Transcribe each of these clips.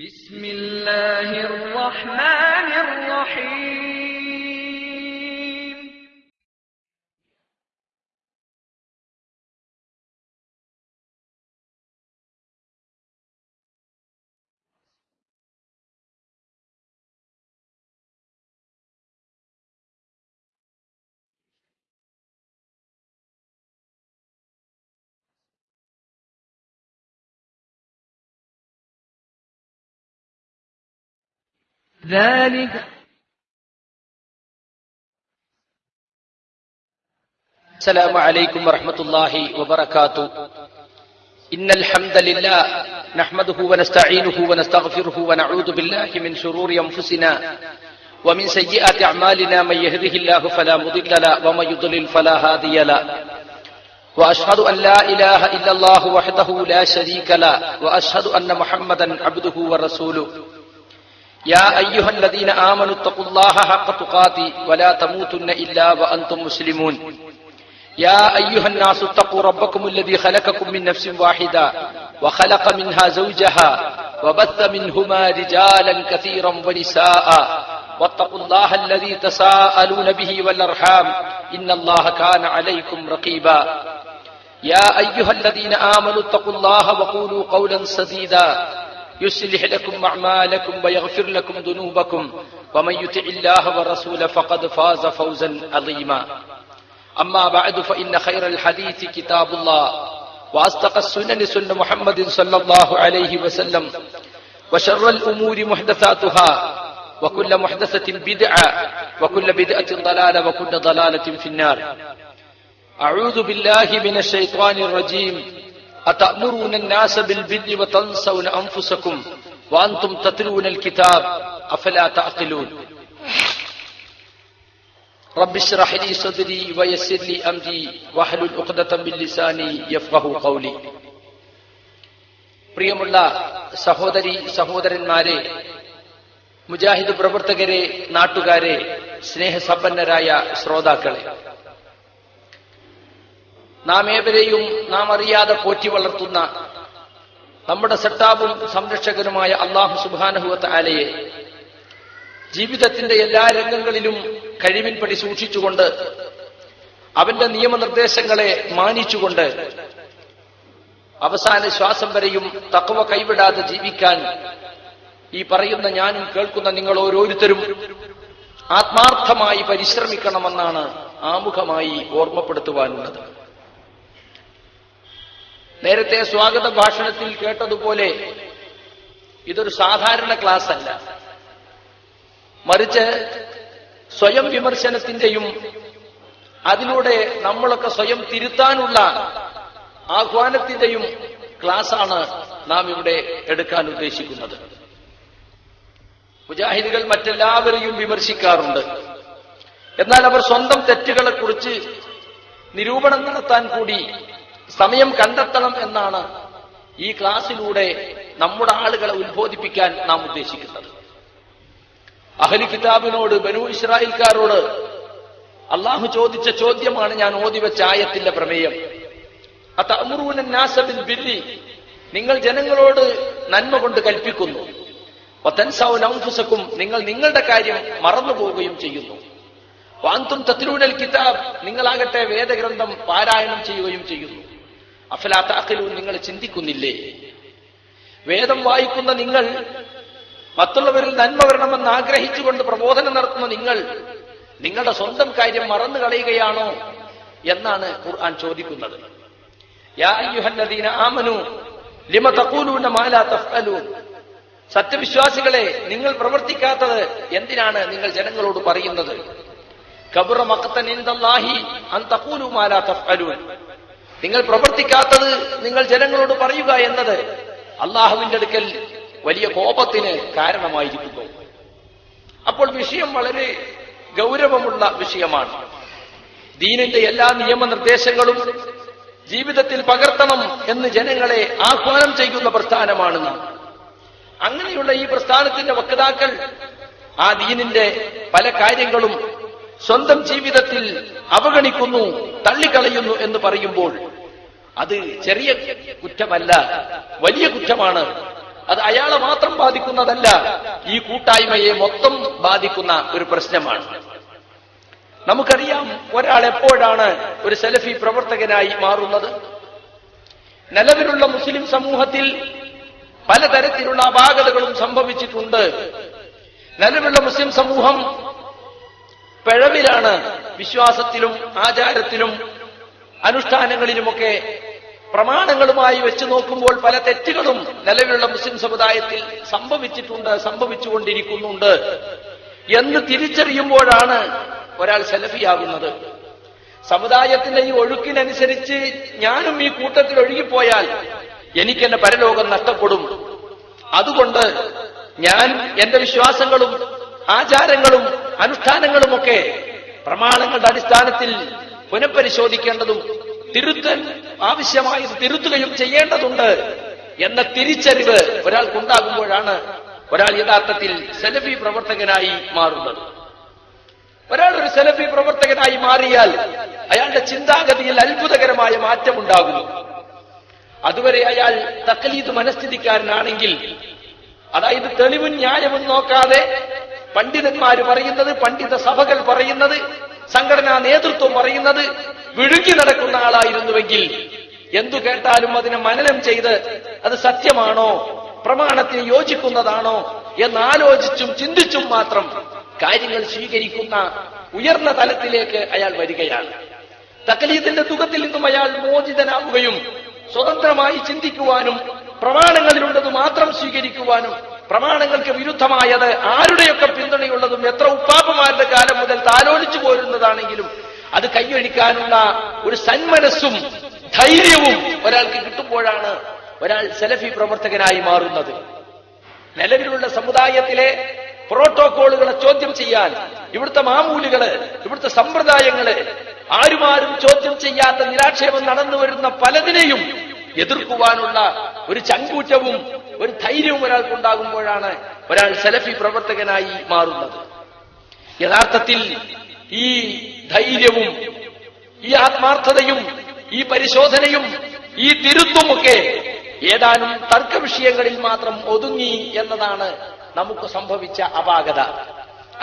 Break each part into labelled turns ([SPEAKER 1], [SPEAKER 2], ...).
[SPEAKER 1] بسم الله الرحمن الرحيم ذلك
[SPEAKER 2] السلام عليكم ورحمة الله وبركاته إن الحمد لله نحمده ونستعينه ونستغفره ونعوذ بالله من شرور أنفسنا ومن سيئات أعمالنا من يهده الله فلا مضل له ومن يضلل فلا هادي له وأشهد أن لا إله إلا الله وحده لا شريك له وأشهد أن محمدا عبده ورسوله يا أيها الذين آمنوا اتقوا الله حق تقاتي ولا تموتن إلا وأنتم مسلمون يا أيها الناس اتقوا ربكم الذي خلقكم من نفس واحدة وخلق منها زوجها وبث منهما رجالا كثيرا ونساء واتقوا الله الذي تساءلون به والأرحام إن الله كان عليكم رقيبا يا أيها الذين آمنوا اتقوا الله وقولوا قولا سديدا يصلح لكم أعمالكم ويغفر لكم ذنوبكم ومن يطع الله ورسوله فقد فاز فوزا عظيما أما بعد فإن خير الحديث كتاب الله وأصدق السنن سنة محمد صلى الله عليه وسلم وشر الأمور محدثاتها وكل محدثة بدعة وكل بدعة ضلالة وكل ضلالة في النار أعوذ بالله من الشيطان الرجيم أتأمرون الناس بالبر وتنسون أنفسكم وأنتم تتلون الكتاب أفلا تعقلون رب اشرح لي صدري ويسر لي أمري واحلل عقدة من لساني يفقه قولي പ്രിയമുള്ള സഹോദരി സഹോദരന്മാരെ മുജാഹിദ് പ്രവർത്തകരെ നാട്ടുകാരെ സ്നേഹസമ്പന്നരായ ശ്രോതാക്കളെ നാം ഏവരെയും നാം അറിയാതെ പോറ്റി വളർത്തുന്ന നമ്മുടെ സെട്ടാബും സംരക്ഷകനുമായ അള്ളാഹു സുബാനഹുവത്ത് ആലയെ ജീവിതത്തിന്റെ എല്ലാ രംഗങ്ങളിലും കഴിവിൻപടി സൂക്ഷിച്ചുകൊണ്ട് അവന്റെ നിയമനിർദ്ദേശങ്ങളെ മാനിച്ചുകൊണ്ട് അവസാന ശ്വാസം വരെയും തക്കവ കൈവിടാതെ ജീവിക്കാൻ ഈ പറയുന്ന ഞാനും കേൾക്കുന്ന നിങ്ങൾ ഓരോരുത്തരും ആത്മാർത്ഥമായി പരിശ്രമിക്കണമെന്നാണ് ആമുഖമായി ഓർമ്മപ്പെടുത്തുവാനുള്ളത് നേരത്തെ സ്വാഗത ഭാഷണത്തിൽ കേട്ടതുപോലെ ഇതൊരു സാധാരണ ക്ലാസ് അല്ല മറിച്ച് സ്വയം വിമർശനത്തിന്റെയും അതിലൂടെ നമ്മളൊക്കെ സ്വയം തിരുത്താനുള്ള ആഹ്വാനത്തിന്റെയും ക്ലാസ്സാണ് നാം ഇവിടെ എടുക്കാൻ ഉദ്ദേശിക്കുന്നത് മുജാഹിദുകൾ മറ്റെല്ലാവരെയും വിമർശിക്കാറുണ്ട് എന്നാൽ അവർ സ്വന്തം തെറ്റുകളെക്കുറിച്ച് നിരൂപണം നടത്താൻ കൂടി സമയം കണ്ടെത്തണം എന്നാണ് ഈ ക്ലാസ്സിലൂടെ നമ്മുടെ ആളുകളെ ഉത്ബോധിപ്പിക്കാൻ നാം ഉദ്ദേശിക്കുന്നത് അഹലി കിതാബിനോട് ബനു ഇസ്രായേൽക്കാരോട് അള്ളാഹു ചോദിച്ച ചോദ്യമാണ് ഞാൻ ഓതിവെച്ച ആയത്തിന്റെ പ്രമേയം നാസബിൻ ബില്ലി നിങ്ങൾ ജനങ്ങളോട് നന്മ കൊണ്ട് കൽപ്പിക്കുന്നു നൗഫുസക്കും നിങ്ങൾ നിങ്ങളുടെ കാര്യം മറന്നുപോവുകയും ചെയ്യുന്നു വാന്തും തത്തിലൂനൽ കിതാബ് നിങ്ങളാകട്ടെ വേദഗ്രന്ഥം പാരായണം ചെയ്യുകയും ചെയ്യുന്നു അഫലാത്ത താക്കലൂൻ നിങ്ങൾ ചിന്തിക്കുന്നില്ലേ വേദം വായിക്കുന്ന നിങ്ങൾ മറ്റുള്ളവരിൽ നന്മ വരണമെന്ന് ആഗ്രഹിച്ചുകൊണ്ട് പ്രബോധനം നടത്തുന്ന നിങ്ങൾ നിങ്ങളുടെ സ്വന്തം കാര്യം മറന്നു കളയുകയാണോ എന്നാണ് ഖുർആൻ ചോദിക്കുന്നത് ലിമ സത്യവിശ്വാസികളെ നിങ്ങൾ പ്രവർത്തിക്കാത്തത് എന്തിനാണ് നിങ്ങൾ ജനങ്ങളോട് പറയുന്നത് കബുറ മക്കത്തൻ അൻ തഖൂലു മാലാ തഫ്അലൂൻ നിങ്ങൾ പ്രവർത്തിക്കാത്തത് നിങ്ങൾ ജനങ്ങളോട് പറയുക എന്നത് അള്ളാഹുവിന്റെ അടുക്കൽ വലിയ കോപത്തിന് കാരണമായിരിക്കുന്നു അപ്പോൾ വിഷയം വളരെ ഗൗരവമുള്ള വിഷയമാണ് ദീനിന്റെ എല്ലാ നിയമനിർദ്ദേശങ്ങളും ജീവിതത്തിൽ പകർത്തണം എന്ന് ജനങ്ങളെ ആഹ്വാനം ചെയ്യുന്ന പ്രസ്ഥാനമാണ് അങ്ങനെയുള്ള ഈ പ്രസ്ഥാനത്തിന്റെ വക്താക്കൾ ആ ദീനിന്റെ പല കാര്യങ്ങളും സ്വന്തം ജീവിതത്തിൽ അവഗണിക്കുന്നു തള്ളിക്കളയുന്നു എന്ന് പറയുമ്പോൾ അത് ചെറിയ കുറ്റമല്ല വലിയ കുറ്റമാണ് അത് അയാളെ മാത്രം ബാധിക്കുന്നതല്ല ഈ കൂട്ടായ്മയെ മൊത്തം ബാധിക്കുന്ന ഒരു പ്രശ്നമാണ് നമുക്കറിയാം ഒരാൾ എപ്പോഴാണ് ഒരു സെലഫി പ്രവർത്തകനായി മാറുന്നത് നിലവിലുള്ള മുസ്ലിം സമൂഹത്തിൽ പലതരത്തിലുള്ള അപാകതകളും സംഭവിച്ചിട്ടുണ്ട് നിലവിലുള്ള മുസ്ലിം സമൂഹം പിഴവിലാണ് വിശ്വാസത്തിലും ആചാരത്തിലും അനുഷ്ഠാനങ്ങളിലുമൊക്കെ പ്രമാണങ്ങളുമായി വെച്ച് നോക്കുമ്പോൾ പല തെറ്റുകളും നിലവിലുള്ള മുസ്ലിം സമുദായത്തിൽ സംഭവിച്ചിട്ടുണ്ട് സംഭവിച്ചുകൊണ്ടിരിക്കുന്നുണ്ട് എന്ന് തിരിച്ചറിയുമ്പോഴാണ് ഒരാൾ സെലഫിയാകുന്നത് സമുദായത്തിന്റെ ഈ ഒഴുക്കിനനുസരിച്ച് ഞാനും ഈ കൂട്ടത്തിൽ ഒഴുകിപ്പോയാൽ എനിക്കെന്നെ പരലോകം നഷ്ടപ്പെടും അതുകൊണ്ട് ഞാൻ എന്റെ വിശ്വാസങ്ങളും ആചാരങ്ങളും അനുഷ്ഠാനങ്ങളുമൊക്കെ പ്രമാണങ്ങളുടെ അടിസ്ഥാനത്തിൽ പുനഃപരിശോധിക്കേണ്ടതും തിരുത്തൽ ആവശ്യമായത് തിരുത്തുകയും ചെയ്യേണ്ടതുണ്ട് എന്ന തിരിച്ചറിവ് ഒരാൾക്കുണ്ടാകുമ്പോഴാണ് ഒരാൾ യഥാർത്ഥത്തിൽ സെലഫി പ്രവർത്തകനായി മാറുന്നത് ഒരാൾ ഒരു സെലഫി പ്രവർത്തകനായി മാറിയാൽ അയാളുടെ ചിന്താഗതിയിൽ അത്ഭുതകരമായ മാറ്റമുണ്ടാകുന്നു അതുവരെ അയാൾ തക്കലീത് മനസ്ഥിതിക്കാരനാണെങ്കിൽ അതായത് തെളിവും ന്യായവും നോക്കാതെ പണ്ഡിതന്മാർ പറയുന്നത് പണ്ഡിത സഭകൾ പറയുന്നത് സംഘടനാ നേതൃത്വം പറയുന്നത് വിഴുങ്ങി നടക്കുന്ന ആളായിരുന്നുവെങ്കിൽ എന്തു കേട്ടാലും അതിനെ മനനം ചെയ്ത് അത് സത്യമാണോ പ്രമാണത്തിന് യോജിക്കുന്നതാണോ എന്നാലോചിച്ചും ചിന്തിച്ചും മാത്രം കാര്യങ്ങൾ സ്വീകരിക്കുന്ന ഉയർന്ന തലത്തിലേക്ക് അയാൾ വരികയാണ് തക്കലീത്തിന്റെ തുകത്തിൽ നിന്നും അയാൾ മോചിതനാവുകയും സ്വതന്ത്രമായി ചിന്തിക്കുവാനും പ്രമാണങ്ങളിലുള്ളത് മാത്രം സ്വീകരിക്കുവാനും പ്രമാണങ്ങൾക്ക് വിരുദ്ധമായത് ആരുടെയൊക്കെ പിന്തുണയുള്ളതും എത്ര ഉപ്പാപ്പമാരുടെ കാലം മുതൽ താലോലിച്ചു പോരുന്നതാണെങ്കിലും അത് കൈയൊഴിക്കാനുള്ള ഒരു സന്മനസ്സും ധൈര്യവും ഒരാൾക്ക് കിട്ടുമ്പോഴാണ് ഒരാൾ സെലഫി പ്രവർത്തകനായി മാറുന്നത് നിലവിലുള്ള സമുദായത്തിലെ പ്രോട്ടോകോളുകളെ ചോദ്യം ചെയ്യാൻ ഇവിടുത്തെ മാമൂലുകള് ഇവിടുത്തെ സമ്പ്രദായങ്ങള് ആരുമാരും ചോദ്യം ചെയ്യാത്ത നിരാക്ഷേപം നടന്നു വരുന്ന പലതിനെയും എതിർക്കുവാനുള്ള ഒരു ചങ്കൂറ്റവും ഒരു ധൈര്യവും ഒരാൾക്കുണ്ടാകുമ്പോഴാണ് ഒരാൾ സെലഫി പ്രവർത്തകനായി മാറുന്നത് യഥാർത്ഥത്തിൽ ഈ ധൈര്യവും ഈ ആത്മാർത്ഥതയും ഈ പരിശോധനയും ഈ തിരുത്തുമൊക്കെ ഏതാനും തർക്ക വിഷയങ്ങളിൽ മാത്രം ഒതുങ്ങി എന്നതാണ് നമുക്ക് സംഭവിച്ച അപാകത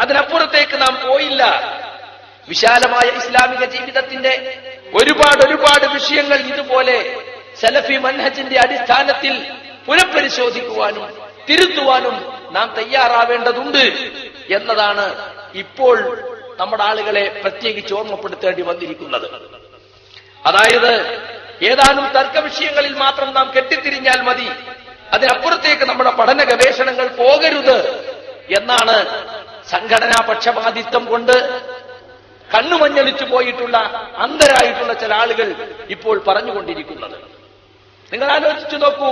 [SPEAKER 2] അതിനപ്പുറത്തേക്ക് നാം പോയില്ല വിശാലമായ ഇസ്ലാമിക ജീവിതത്തിന്റെ ഒരുപാട് ഒരുപാട് വിഷയങ്ങൾ ഇതുപോലെ സെലഫി മൻഹജിന്റെ അടിസ്ഥാനത്തിൽ പുനഃപരിശോധിക്കുവാനും തിരുത്തുവാനും നാം തയ്യാറാവേണ്ടതുണ്ട് എന്നതാണ് ഇപ്പോൾ നമ്മുടെ ആളുകളെ പ്രത്യേകിച്ച് ഓർമ്മപ്പെടുത്തേണ്ടി വന്നിരിക്കുന്നത് അതായത് ഏതാനും തർക്ക വിഷയങ്ങളിൽ മാത്രം നാം കെട്ടിത്തിരിഞ്ഞാൽ മതി അതിനപ്പുറത്തേക്ക് നമ്മുടെ പഠന ഗവേഷണങ്ങൾ പോകരുത് എന്നാണ് സംഘടനാ പക്ഷപാതിത്വം കൊണ്ട് കണ്ണുമഞ്ഞളിച്ചു പോയിട്ടുള്ള അന്ധരായിട്ടുള്ള ചില ആളുകൾ ഇപ്പോൾ പറഞ്ഞുകൊണ്ടിരിക്കുന്നത് നിങ്ങൾ ആലോചിച്ചു നോക്കൂ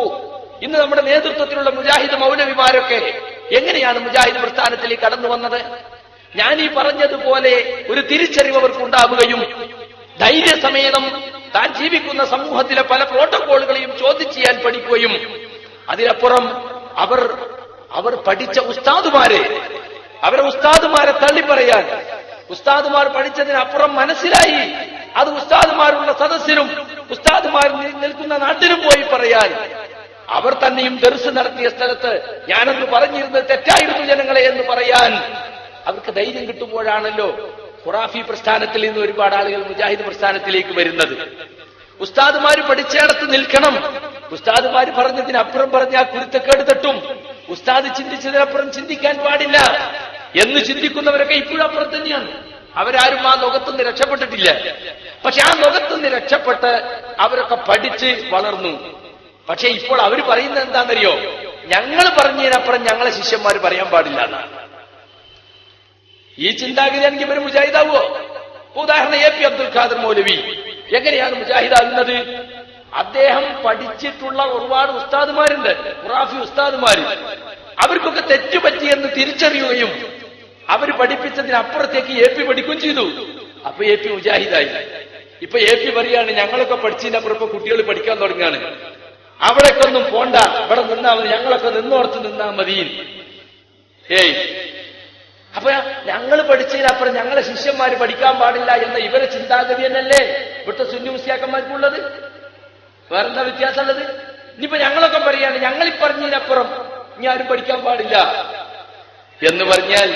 [SPEAKER 2] ഇന്ന് നമ്മുടെ നേതൃത്വത്തിലുള്ള മുജാഹിദ് മൗലവിമാരൊക്കെ എങ്ങനെയാണ് മുജാഹിദ് പ്രസ്ഥാനത്തിലേക്ക് കടന്നു വന്നത് ഞാൻ ഈ പറഞ്ഞതുപോലെ ഒരു തിരിച്ചറിവ് അവർക്ക് ഉണ്ടാവുകയും ധൈര്യസമേതം താൻ ജീവിക്കുന്ന സമൂഹത്തിലെ പല പ്രോട്ടോകോളുകളെയും ചോദ്യം ചെയ്യാൻ പഠിക്കുകയും അതിനപ്പുറം അവർ അവർ പഠിച്ച ഉസ്താദുമാരെ അവരെ ഉസ്താദുമാരെ തള്ളി പറയാൻ ഉസ്താദുമാർ പഠിച്ചതിനപ്പുറം മനസ്സിലായി അത് ഉസ്താദുമാരുള്ള സദസ്സിനും ഉസ്താദുമാർ നിൽക്കുന്ന നാട്ടിലും പോയി പറയാൻ അവർ തന്നെയും ദർസ് നടത്തിയ സ്ഥലത്ത് ഞാനന്ന് പറഞ്ഞിരുന്നത് തെറ്റായിരുന്നു ജനങ്ങളെ എന്ന് പറയാൻ അവർക്ക് ധൈര്യം കിട്ടുമ്പോഴാണല്ലോ ഖുറാഫി പ്രസ്ഥാനത്തിൽ നിന്ന് ഒരുപാട് ആളുകൾ മുജാഹിദ് പ്രസ്ഥാനത്തിലേക്ക് വരുന്നത് ഉസ്താദുമാര് പഠിച്ചിടത്ത് നിൽക്കണം ഉസ്താദുമാര് പറഞ്ഞതിനപ്പുറം പറഞ്ഞ ആ കുരുത്തക്കേട് തട്ടും ഉസ്താദ് ചിന്തിച്ചതിനപ്പുറം ചിന്തിക്കാൻ പാടില്ല എന്ന് ചിന്തിക്കുന്നവരൊക്കെ ഇപ്പോഴും അപ്പുറം തന്നെയാണ് അവരാരും ആ ലോകത്തുനിന്ന് രക്ഷപ്പെട്ടിട്ടില്ല പക്ഷെ ആ ലോകത്തുനിന്ന് രക്ഷപ്പെട്ട് അവരൊക്കെ പഠിച്ച് വളർന്നു പക്ഷെ ഇപ്പോൾ അവർ പറയുന്നത് എന്താണെന്നറിയോ ഞങ്ങൾ പറഞ്ഞതിനപ്പുറം ഞങ്ങളെ ശിഷ്യന്മാർ പറയാൻ പാടില്ല ഈ ഈ എനിക്ക് ഇവർ മുജാഹിദാവോ ഉദാഹരണം എ പി അബ്ദുൽ ഖാദർ മൗലവി എങ്ങനെയാണ് മുജാഹിദാകുന്നത് അദ്ദേഹം പഠിച്ചിട്ടുള്ള ഒരുപാട് ഉസ്താദുമാരുണ്ട് ഖുറാഫി ഉസ്താദുമാര് അവർക്കൊക്കെ എന്ന് തിരിച്ചറിയുകയും അവർ പഠിപ്പിച്ചതിന് അപ്പുറത്തേക്ക് എ പി പഠിക്കുകയും ചെയ്തു അപ്പൊ എ പി മുജാഹിദായി ഇപ്പൊ എ പി പറയാണ് ഞങ്ങളൊക്കെ പഠിച്ചതിന്റെ അപ്പുറം കുട്ടികൾ പഠിക്കാൻ തുടങ്ങുകയാണ് അവിടേക്കൊന്നും പോണ്ട ഇവിടെ നിന്നാ മതി ഞങ്ങളൊക്കെ നിന്നോർത്ത് നിന്നാ മതി ഏയ് അപ്പൊ ഞങ്ങൾ പഠിച്ചതിനപ്പുറം ഞങ്ങളെ ശിഷ്യന്മാർ പഠിക്കാൻ പാടില്ല എന്ന ഇവരെ ചിന്താഗതി തന്നെയല്ലേ ഇവിടുത്തെ സുന്നി മുസ്ലിയാക്കന്മാർക്കുള്ളത് വേറെന്താ വ്യത്യാസമുള്ളത് ഇനിയിപ്പോ ഞങ്ങളൊക്കെ പറയാണ് ഞങ്ങൾ ഈ പറഞ്ഞതിനപ്പുറം ഇനി ആരും പഠിക്കാൻ പാടില്ല എന്ന് പറഞ്ഞാൽ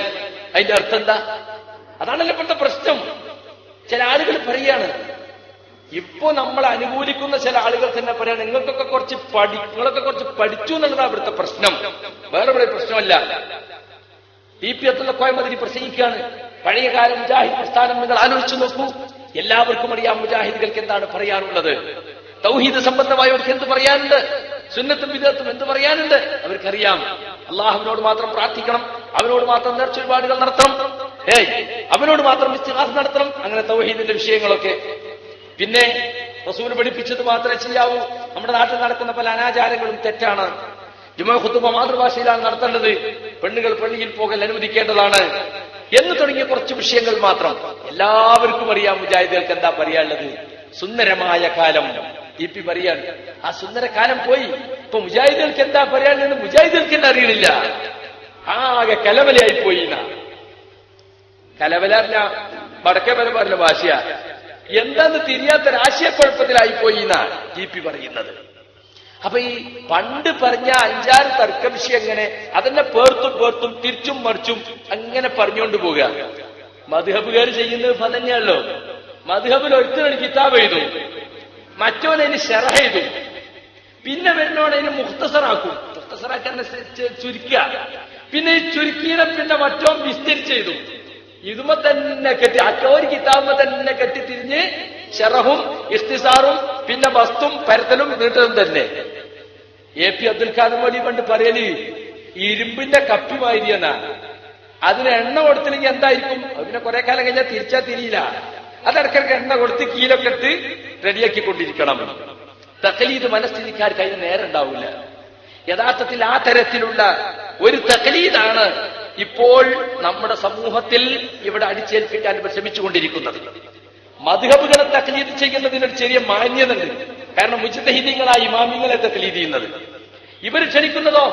[SPEAKER 2] അതിന്റെ അർത്ഥം എന്താ അതാണല്ലോ ഇപ്പോഴത്തെ പ്രശ്നം ചില ആളുകൾ പറയാണ് ഇപ്പൊ നമ്മൾ അനുകൂലിക്കുന്ന ചില ആളുകൾ തന്നെ പറയാം നിങ്ങൾക്കൊക്കെ കുറച്ച് പഠി നിങ്ങളൊക്കെ കുറച്ച് പഠിച്ചു എന്നുള്ളതാണ് ഇവിടുത്തെ പ്രശ്നം വേറെ ഇവിടെ പ്രശ്നമല്ല ടി പി എത്തുള്ള കോയമതിരി പ്രസംഗിക്കുകയാണ് പഴയകാല മുജാഹിദ് പ്രസ്ഥാനം നിങ്ങൾ ആലോചിച്ചു നോക്കൂ എല്ലാവർക്കും അറിയാം മുജാഹിദുകൾക്ക് എന്താണ് പറയാനുള്ളത് തൗഹീദ് സംബന്ധമായവർക്ക് എന്ത് പറയാനുണ്ട് സുന്നത്തും വിധത്തും എന്ത് പറയാനുണ്ട് അവർക്കറിയാം അള്ളാഹുവിനോട് മാത്രം പ്രാർത്ഥിക്കണം അവനോട് മാത്രം നേർച്ചൊരുപാടുകൾ നടത്തണം ഏയ് അവനോട് മാത്രം വിശ്വാസം നടത്തണം അങ്ങനെ തൗഹീദിന്റെ വിഷയങ്ങളൊക്കെ പിന്നെ റസൂൽ പഠിപ്പിച്ചത് മാത്രമേ ചെയ്യാവൂ നമ്മുടെ നാട്ടിൽ നടക്കുന്ന പല അനാചാരങ്ങളും തെറ്റാണ് ജുമാ ഖുത്തുബ മാതൃഭാഷയിലാണ് നടത്തേണ്ടത് പെണ്ണുകൾ പള്ളിയിൽ പോകൽ അനുവദിക്കേണ്ടതാണ് എന്ന് തുടങ്ങിയ കുറച്ച് വിഷയങ്ങൾ മാത്രം എല്ലാവർക്കും അറിയാം മുജാഹിദികൾക്ക് എന്താ പറയാനുള്ളത് സുന്ദരമായ കാലം ഇ പി പറയാൻ ആ സുന്ദര കാലം പോയി ഇപ്പൊ മുജാഹിദികൾക്ക് എന്താ പറയാനുള്ളത് മുജാഹിദികൾക്ക് തന്നെ അറിയണില്ല ആകെ കലവലയായി പോയി കലവല വടക്കേ പറഞ്ഞ ഭാഷയാ എന്താന്ന് തിരിയാത്തൊരാശയക്കുഴപ്പത്തിലായി പോയി എന്നാണ് ജി പി പറയുന്നത് അപ്പൊ ഈ പണ്ട് പറഞ്ഞ അഞ്ചാറ് തർക്ക എങ്ങനെ അതെന്നെ പേർത്തും പേർത്തും തിരിച്ചും മറിച്ചും അങ്ങനെ പറഞ്ഞുകൊണ്ട് പോവുക മധുഹബുകാർ ചെയ്യുന്നത് പതന്നെയല്ലോ മധുഹബിൽ ഒരുത്തനൊരു കിതാബ് എഴുതും മറ്റോനതിന് ഷെറ എഴുതും പിന്നെ വരുന്നോടതിന് മുഖ്തസറാക്കും മുഖ്തസറാക്കാൻ ചുരുക്കുക പിന്നെ ഈ ചുരുക്കിയുടെ പിന്നെ മറ്റോ വിസ്തരിച്ചെഴുതും ഇതുമ തന്നെ കെട്ടി അക്ക ഒരു തന്നെ കെട്ടി തിരിഞ്ഞ് ഷെറഹും ഇഷ്തിസാറും പിന്നെ വസ്തും പരത്തലും നീട്ടതും തന്നെ എ പി അബ്ദുൽ ഖാദർ വലി പണ്ട് പറയല് ഇരുമ്പിന്റെ കപ്പിമായിരിയെന്നാ അതിന് എണ്ണ കൊടുത്തില്ലെങ്കിൽ എന്തായിരിക്കും അതിനെ കുറെ കാലം കഴിഞ്ഞാൽ തിരിച്ചാ തിരിയില്ല അതിടക്കിടക്ക് എണ്ണ കൊടുത്ത് കീലൊക്കെ ഇട്ട് റെഡിയാക്കി കൊണ്ടിരിക്കണം തക്കലീത് മനസ്ഥിതിക്കാർക്ക് അതിന് നേരം ഉണ്ടാവില്ല യഥാർത്ഥത്തിൽ ആ തരത്തിലുള്ള ഒരു തക്കലീതാണ് ഇപ്പോൾ നമ്മുടെ സമൂഹത്തിൽ ഇവിടെ അടിച്ചേൽപ്പിക്കാൻ ശ്രമിച്ചുകൊണ്ടിരിക്കുന്നത് മധുഹബുകളെ തക്ലീത് ചെയ്യുന്നതിനൊരു ചെറിയ മാന്യതുണ്ട് കാരണം മുജിതഹിദീങ്ങളായ മാമിങ്ങളെ തക്ലീത് ചെയ്യുന്നത് ഇവർ ക്ഷണിക്കുന്നതോ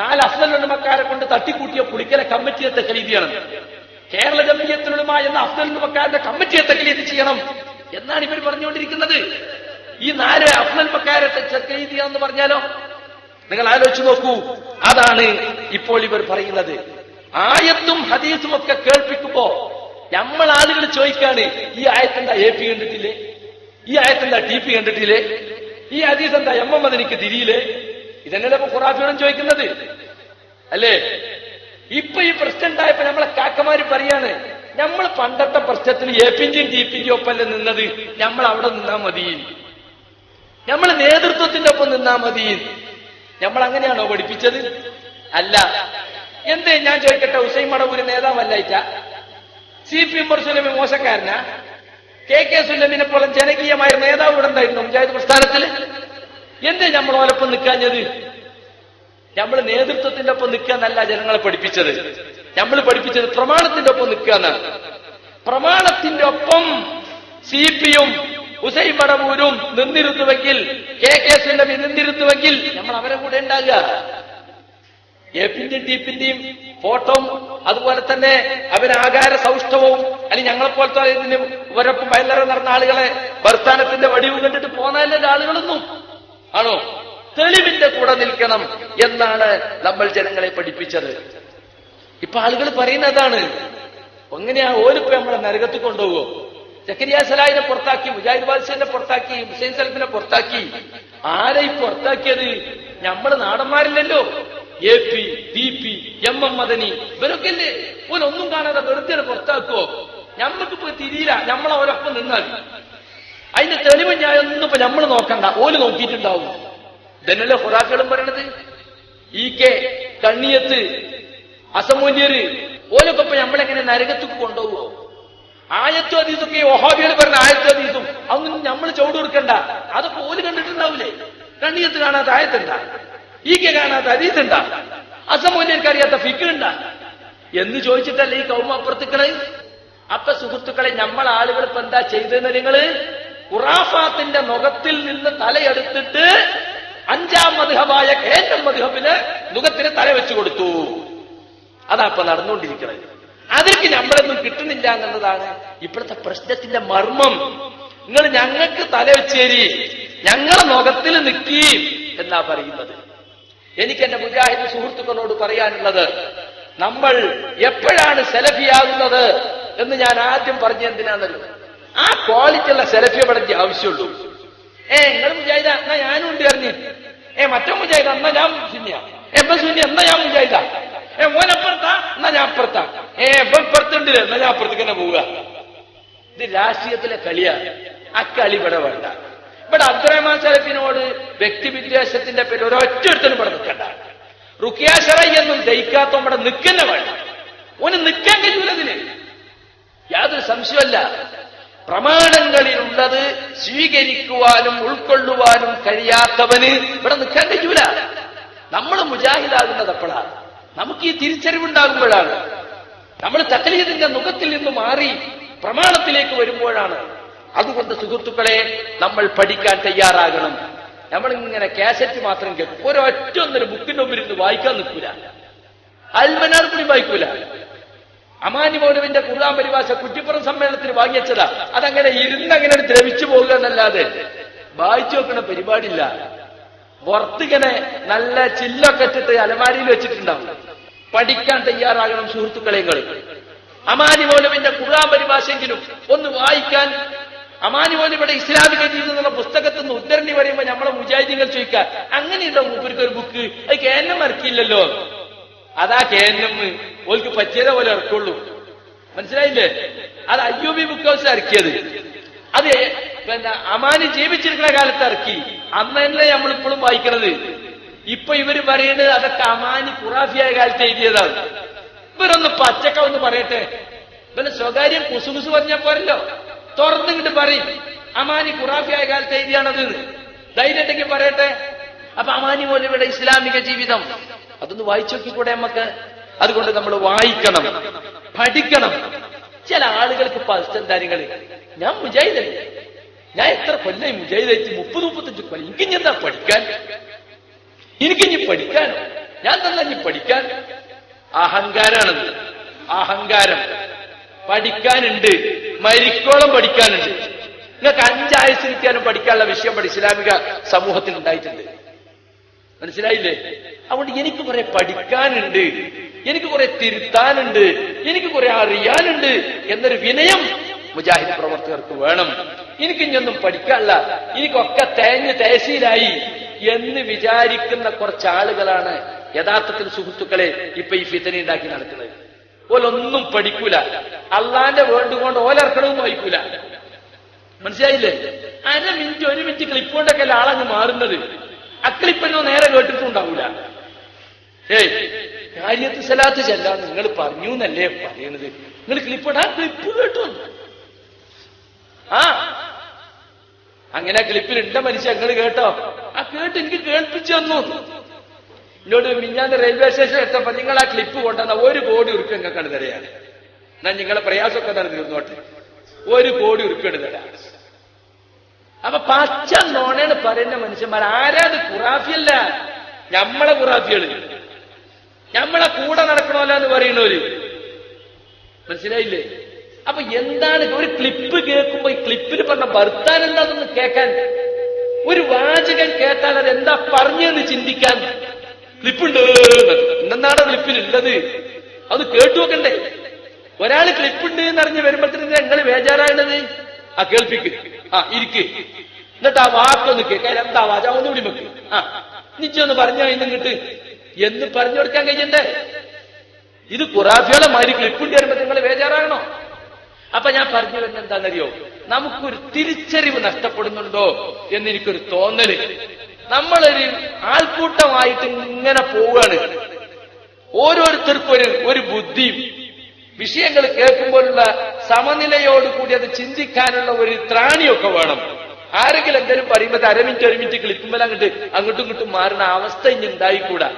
[SPEAKER 2] നാല് അഫ്സലുമക്കാരെ കൊണ്ട് തട്ടിക്കൂട്ടിയ പുളിക്കല കമ്മിറ്റിയെ തക്ലീത് ചെയ്യണം കേരള ജമീയത്തിലുമ എന്ന അഫ്സലുമക്കാരുടെ കമ്മിറ്റിയെ തക്ലീത് ചെയ്യണം എന്നാണ് ഇവർ പറഞ്ഞുകൊണ്ടിരിക്കുന്നത് ഈ നാല് അഫ്സൽമക്കാരെ തക്ലീത് ചെയ്യണം എന്ന് പറഞ്ഞാലോ നിങ്ങൾ ആലോചിച്ച് നോക്കൂ അതാണ് ഇപ്പോൾ ഇവർ പറയുന്നത് ആയത്തും ഹദീസും ഒക്കെ കേൾപ്പിക്കുമ്പോ നമ്മൾ ആളുകൾ ചോദിക്കാണ് ഈ ആയത്തെന്താ എ പി കണ്ടിട്ടില്ലേ ഈ ആയത്തെന്താ ടി പി കണ്ടിട്ടില്ലേ ഈ ഹദീസ് എന്താ എം എം എനിക്ക് തിരിയില്ലേ ഇതന്നെയല്ലേ ഇപ്പൊ ഖുറാഫിയോടും ചോദിക്കുന്നത് അല്ലേ ഇപ്പൊ ഈ പ്രശ്നം ഉണ്ടായപ്പോ നമ്മളെ കാക്കമാര് പറയാണ് നമ്മൾ പണ്ടത്തെ പ്രശ്നത്തിൽ എ പിന്റെയും ടി പിന്റെയും ഒപ്പല്ലേ നിന്നത് നമ്മൾ അവിടെ നിന്നാ മതി നമ്മൾ നേതൃത്വത്തിന്റെ ഒപ്പം നിന്നാ മതി നമ്മൾ അങ്ങനെയാണോ പഠിപ്പിച്ചത് അല്ല എന്ത് ഞാൻ ചോദിക്കട്ടെ ഹുസൈൻ ഒരു നേതാവല്ലായിട്ട സി പി എം സുലമി മോശക്കാരനാ കെ കെ സുല്ലമിനെ പോലെ ജനകീയമായ നേതാവ് ഇവിടെ ഉണ്ടായിരുന്നു പഞ്ചായത്ത് പ്രസ്ഥാനത്തിൽ എന്ത് നമ്മൾ ഓലൊപ്പം നിൽക്കാഞ്ഞത് നമ്മൾ നേതൃത്വത്തിന്റെ ഒപ്പം നിൽക്കാന്നല്ല ജനങ്ങളെ പഠിപ്പിച്ചത് നമ്മൾ പഠിപ്പിച്ചത് പ്രമാണത്തിന്റെ ഒപ്പം എന്നാണ് പ്രമാണത്തിന്റെ ഒപ്പം സി പിയും ഉസൈ പടവൂരും നിന്നിരുത്തുവെങ്കിൽ കെ കെ സുല്ലമി നിന്നിരുത്തുവെങ്കിൽ നമ്മൾ അവരെ കൂടെ ഉണ്ടാകുക എഫിന്റെയും ഡിപ്പിന്റെയും ഫോട്ടോവും അതുപോലെ തന്നെ അവരുടെ ആകാര സൗഷ്ടവും അല്ലെങ്കിൽ ഞങ്ങളെപ്പോലത്തെ ഇതിന് ഇവരൊപ്പം വയലറ നടന്ന ആളുകളെ ഭർത്താനത്തിന്റെ വടിവ് കണ്ടിട്ട് പോന്നതല്ല ആളുകളൊന്നും ആണോ തെളിവിന്റെ കൂടെ നിൽക്കണം എന്നാണ് നമ്മൾ ജനങ്ങളെ പഠിപ്പിച്ചത് ഇപ്പൊ ആളുകൾ പറയുന്നതാണ് എങ്ങനെയാ ഓരിപ്പോ നമ്മളെ നരകത്തിൽ കൊണ്ടുപോകുമോ ജക്കരിയ സലായിനെ പുറത്താക്കി മുജാഹിദ് ബാദ്ഷനെ പുറത്താക്കി ഹുസൈൻ സലഫിനെ പുറത്താക്കി ആരെ പുറത്താക്കിയത് നമ്മള് നാടന്മാരില്ലല്ലോ A P B P M M Madani ഇവരൊക്കെ അല്ലേ ഒന്നും കാണാതെ വെറുതെ പുറത്താക്കോ ഞമ്മക്ക് പോയി തിരിയില്ല ഒരൊപ്പം നിന്നാൽ അതിന്റെ തെളിവ് ഞാൻ ഒന്നും ഇപ്പൊ നമ്മൾ നോക്കണ്ട ഓല് നോക്കിയിട്ടുണ്ടാവും ഇതന്നല്ലേ ഹുറാക്കളും പറയണത് ഈ e കെ കണ്ണിയത്ത് അസമൂല്യര് ഓലൊക്കെ ഇപ്പൊ ഞമ്മളെങ്ങനെ നരകത്തേക്ക് കൊണ്ടുപോകുമോ ആയത്തും അതീതൊക്കെ ഒഹാബികൾ പറഞ്ഞ ആയത്തോ അതീതും അതൊന്നും നമ്മൾ ചുവട് കൊടുക്കണ്ട അതൊക്കെ ഓല് കണ്ടിട്ടുണ്ടാവില്ലേ കണ്ണിയത്ത് കാണാത്ത ആയത്തെന്താ ഈക്ക് കാണാത്ത ഉണ്ടാ അസമൂല്യർക്ക് അറിയാത്ത ഫിക്കുണ്ട എന്ന് ചോദിച്ചിട്ടല്ല ഈ അപ്പുറത്തുക്കളെ അപ്പൊ സുഹൃത്തുക്കളെ നമ്മൾ ആളുകൾ ഇപ്പൊ എന്താ ചെയ്തതെന്ന് നിങ്ങൾ ഖുറാഫാത്തിന്റെ മുഖത്തിൽ നിന്ന് തലയെടുത്തിട്ട് അഞ്ചാം മധുഹമായ കേന്ദ്ര മധുഹബിന് മുഖത്തിന് തല വെച്ചു കൊടുത്തു അതാ ഇപ്പൊ നടന്നുകൊണ്ടിരിക്കുന്നത് അതിലേക്ക് നമ്മളൊന്നും കിട്ടുന്നില്ല എന്നുള്ളതാണ് ഇപ്പോഴത്തെ പ്രശ്നത്തിന്റെ മർമ്മം നിങ്ങൾ ഞങ്ങൾക്ക് തല വെച്ചേരി ഞങ്ങളെ മുഖത്തിൽ നിൽക്കി എന്നാ പറയുന്നത് എനിക്ക് എന്റെ മുജാഹിദ് സുഹൃത്തുക്കളോട് പറയാനുള്ളത് നമ്മൾ എപ്പോഴാണ് സെലഫിയാകുന്നത് എന്ന് ഞാൻ ആദ്യം പറഞ്ഞ എന്തിനാണല്ലോ ആ ക്വാളിറ്റിയുള്ള സെലഫി അവിടെ ആവശ്യമുള്ളൂ ഏ നിങ്ങൾ മുജാഹിദ എന്നാ ഞാനും ഉണ്ട് അറിഞ്ഞു ഏ മറ്റോ മുജാഹിദ എന്നാ ഞാൻ സുന്യ എപ്പോ സുന്യ എന്നാ ഞാൻ മുജാഹിദ ഏ ഓനപ്പുറത്താ എന്നാ ഞാൻ അപ്പുറത്താ ഏ എപ്പ ഇപ്പുറത്തുണ്ട് എന്നാ ഞാൻ അപ്പുറത്തേക്ക് തന്നെ പോവുക ഇത് രാഷ്ട്രീയത്തിലെ കളിയാണ് ആ കളി ഇവിടെ വേണ്ട ഇവിടെ അബ്ദുറഹ്മാൻ സലഫിനോട് വ്യക്തി വിദ്വേഷത്തിന്റെ പേര് ഒരൊറ്റൊരുത്തനും ഇവിടെ നിൽക്കണ്ട റുക്കിയ എന്നും ദയിക്കാത്ത ഇവിടെ നിൽക്കുന്ന വേണ്ട ഓന് നിൽക്കാൻ കഴിയൂലതിന് യാതൊരു സംശയമല്ല പ്രമാണങ്ങളിലുള്ളത് സ്വീകരിക്കുവാനും ഉൾക്കൊള്ളുവാനും കഴിയാത്തവന് ഇവിടെ നിൽക്കാൻ കഴിയൂല നമ്മൾ മുജാഹിദാകുന്നത് എപ്പോഴാണ് നമുക്ക് ഈ തിരിച്ചറിവുണ്ടാകുമ്പോഴാണ് നമ്മൾ തക്കലീതിന്റെ മുഖത്തിൽ നിന്ന് മാറി പ്രമാണത്തിലേക്ക് വരുമ്പോഴാണ് അതുകൊണ്ട് സുഹൃത്തുക്കളെ നമ്മൾ പഠിക്കാൻ തയ്യാറാകണം നമ്മളിങ്ങനെ കാസറ്റ് മാത്രം കേൾക്കും ഒരൊറ്റ ഒന്നൊരു ബുക്കിന്റെ മുമ്പിൽ ഇരുന്ന് വായിക്കാൻ നിൽക്കൂല കൂടി വായിക്കൂല അമാനി മോനുവിന്റെ ഖുർആൻ പരിഭാഷ കുറ്റിപ്പുറം സമ്മേളനത്തിൽ വാങ്ങിയച്ചതാ അതങ്ങനെ ഇരുന്നങ്ങനെ ദ്രവിച്ചു പോകുക എന്നല്ലാതെ വായിച്ചു നോക്കുന്ന പരിപാടിയില്ല പുറത്തിങ്ങനെ നല്ല ചില്ലൊക്കെ ഇട്ടിട്ട് അലമാരിയിൽ വെച്ചിട്ടുണ്ടാവും പഠിക്കാൻ തയ്യാറാകണം സുഹൃത്തുക്കളെ അമാനി മൗലവിന്റെ ഖുർആൻ പരിഭാഷയെങ്കിലും ഒന്ന് വായിക്കാൻ അമാനി ഇവിടെ ഇസ്ലാമിക രീതി പുസ്തകത്തിൽ നിന്ന് ഉദ്ധരണി പറയുമ്പോൾ നമ്മളെ മുജാഹിദികൾ ചോദിക്കുക അങ്ങനെയുണ്ടോ മൂപ്പർക്ക് ഒരു ബുക്ക് അത് കേന്നം ഇറക്കിയില്ലല്ലോ അതാ കേന്നം ഓൽക്ക് പറ്റിയത് പോലെ ഇറക്കുള്ളൂ മനസ്സിലായില്ലേ അത് അയ്യൂബി ബുക്ക് ഹൗസ് ഇറക്കിയത് അത് പിന്നെ അമാനി ജീവിച്ചിരിക്കുന്ന കാലത്ത് ഇറക്കി അന്ന് തന്നെ നമ്മളിപ്പോഴും വായിക്കണത് ഇപ്പൊ ഇവര് പറയുന്നത് അതൊക്കെ അമാനി ഖുറാഫിയായ കാലത്ത് എഴുതിയതാണ് ഇവരൊന്ന് പച്ചക്ക ഒന്ന് പറയട്ടെ പിന്നെ സ്വകാര്യം കുസുകുസു പറഞ്ഞ പോരല്ലോ തുറന്നിങ്ങോട്ട് പറയും അമാനി ഖുറാഫിയായ കാലത്ത് എഴുതിയാണത് ധൈര്യമുണ്ടെങ്കിൽ പറയട്ടെ അപ്പൊ അമാനി മൗലവിയുടെ ഇസ്ലാമിക ജീവിതം അതൊന്ന് വായിച്ചു നോക്കിക്കൂടെ നമുക്ക് അതുകൊണ്ട് നമ്മൾ വായിക്കണം പഠിക്കണം ചില ആളുകൾക്ക് പശ്ചാത്തലങ്ങൾ ഞാൻ മുജാഹിദല്ല ഞാൻ എത്ര കൊല്ലം മുജാഹിദായിട്ട് മുപ്പത് മുപ്പത്തഞ്ച് കൊല്ലം എനിക്ക് ഇനി എന്താ പഠിക്കാൻ എനിക്ക് ഇനി പഠിക്കാൻ ഞാൻ തന്നെ ഇനി പഠിക്കാൻ അഹങ്കാരമാണത് അഹങ്കാരം പഠിക്കാനുണ്ട് മരിക്കോളം പഠിക്കാനുണ്ട് നിങ്ങൾക്ക് അഞ്ചായസിരിക്കാനും പഠിക്കാനുള്ള വിഷയം ഇസ്ലാമിക സമൂഹത്തിൽ ഉണ്ടായിട്ടുണ്ട് മനസ്സിലായില്ലേ അതുകൊണ്ട് എനിക്ക് കുറെ പഠിക്കാനുണ്ട് എനിക്ക് കുറെ തിരുത്താനുണ്ട് എനിക്ക് കുറെ അറിയാനുണ്ട് എന്നൊരു വിനയം മുജാഹിദ് പ്രവർത്തകർക്ക് വേണം എനിക്ക് ഇനിയൊന്നും പഠിക്കാനല്ല എനിക്കൊക്കെ തേഞ്ഞ് തേശീലായി എന്ന് വിചാരിക്കുന്ന കുറച്ച് ആളുകളാണ് യഥാർത്ഥത്തിൽ സുഹൃത്തുക്കളെ ഇപ്പൊ ഈ ഫിത്തനെ ഉണ്ടാക്കി നടക്കുന്നത് ഓലൊന്നും പഠിക്കൂല അള്ളാന്റെ വേർഡ് കൊണ്ട് ഓലർക്കണവും വായിക്കൂല മനസ്സിലായില്ലേ അര മിനിറ്റ് ഒരു മിനിറ്റ് ക്ലിപ്പ് കൊണ്ടൊക്കെ ആളങ്ങ് മാറുന്നത് അക്ലിപ്പനോ നേരെ കേട്ടിട്ടുണ്ടാവൂല ഏയ് കാര്യത്തിൽ സ്ഥലത്ത് ചെല്ല നിങ്ങൾ പറഞ്ഞു എന്നല്ലേ പറയണത് നിങ്ങൾ ക്ലിപ്പ് ആ ക്ലിപ്പ് കേട്ടു ആ അങ്ങനെ ക്ലിപ്പിൽ ഉണ്ട മനുഷ്യ നിങ്ങൾ കേട്ടോ ആ കേട്ട് എനിക്ക് കേൾപ്പിച്ചു തന്നു എന്നോട് മിഞ്ഞാന്ന് റെയിൽവേ സ്റ്റേഷൻ എത്തപ്പോ നിങ്ങൾ ആ ക്ലിപ്പ് കൊണ്ടുവന്ന ഒരു കോടി ഉറുപ്പ് നിങ്ങൾക്കാണ് തരയാണ് എന്നാ നിങ്ങളെ പ്രയാസമൊക്കെ നടന്നിരുന്നോട്ടെ ഒരു കോടി ഉറുപ്പിയാണ് തരാം അപ്പൊ പച്ച നോണയാണ് പറയുന്ന മനുഷ്യന്മാർ ആരാത് കുറാഫിയല്ല നമ്മളെ ഖുറാഫികള് നമ്മളെ കൂടെ നടക്കണമല്ല എന്ന് പറയുന്നവര് മനസ്സിലായില്ലേ അപ്പൊ എന്താണ് ഒരു ക്ലിപ്പ് കേൾക്കുമ്പോ ഈ ക്ലിപ്പിൽ പറഞ്ഞ ഭർത്താൻ എന്താണെന്ന് കേൾക്കാൻ ഒരു വാചകൻ കേട്ടാൽ അത് എന്താ പറഞ്ഞെന്ന് ചിന്തിക്കാൻ ക്ലിപ്പുണ്ട് എന്താണ് ക്ലിപ്പിലുള്ളത് അത് കേട്ടു വെക്കണ്ടേ ഒരാൾ ക്ലിപ്പുണ്ട് എന്ന് അറിഞ്ഞ് വരുമ്പോഴത്തേന് നിങ്ങൾ ബേജാറായണത് ആ കേൾപ്പിക്ക് ആ ഇരിക്ക് എന്നിട്ട് ആ വാക്കൊന്ന് കേൾക്കാൻ എന്താ വാച ഒന്നുകൂടി വെക്ക് ആ നിച്ചൊന്ന് പറഞ്ഞു ഇന്നിട്ട് എന്ന് പറഞ്ഞു കൊടുക്കാൻ കഴിയണ്ടേ ഇത് കുറാഫിയോളെ മാതിരി ക്ലിപ്പുണ്ട് വരുമ്പോ നിങ്ങൾ വേജാറാകണോ അപ്പൊ ഞാൻ പറഞ്ഞു വരുന്നത് എന്താണെന്നറിയോ നമുക്കൊരു തിരിച്ചറിവ് നഷ്ടപ്പെടുന്നുണ്ടോ എന്നെനിക്കൊരു തോന്നല് നമ്മളൊരു ആൾക്കൂട്ടമായിട്ട് ഇങ്ങനെ പോവുകയാണ് ഓരോരുത്തർക്കും ഒരു ഒരു ബുദ്ധിയും വിഷയങ്ങൾ കേൾക്കുമ്പോഴുള്ള കൂടി അത് ചിന്തിക്കാനുള്ള ഒരു ത്രാണിയൊക്കെ വേണം ആരെങ്കിലും എന്തെങ്കിലും പറയുമ്പോൾ അരമിറ്റ് അരമിറ്റ് ക്ലിപ്പുമ്പോൾ അങ്ങോട്ട് അങ്ങോട്ടും ഇങ്ങോട്ടും മാറുന്ന അവസ്ഥ ഇനി ഉണ്ടായിക്കൂടാ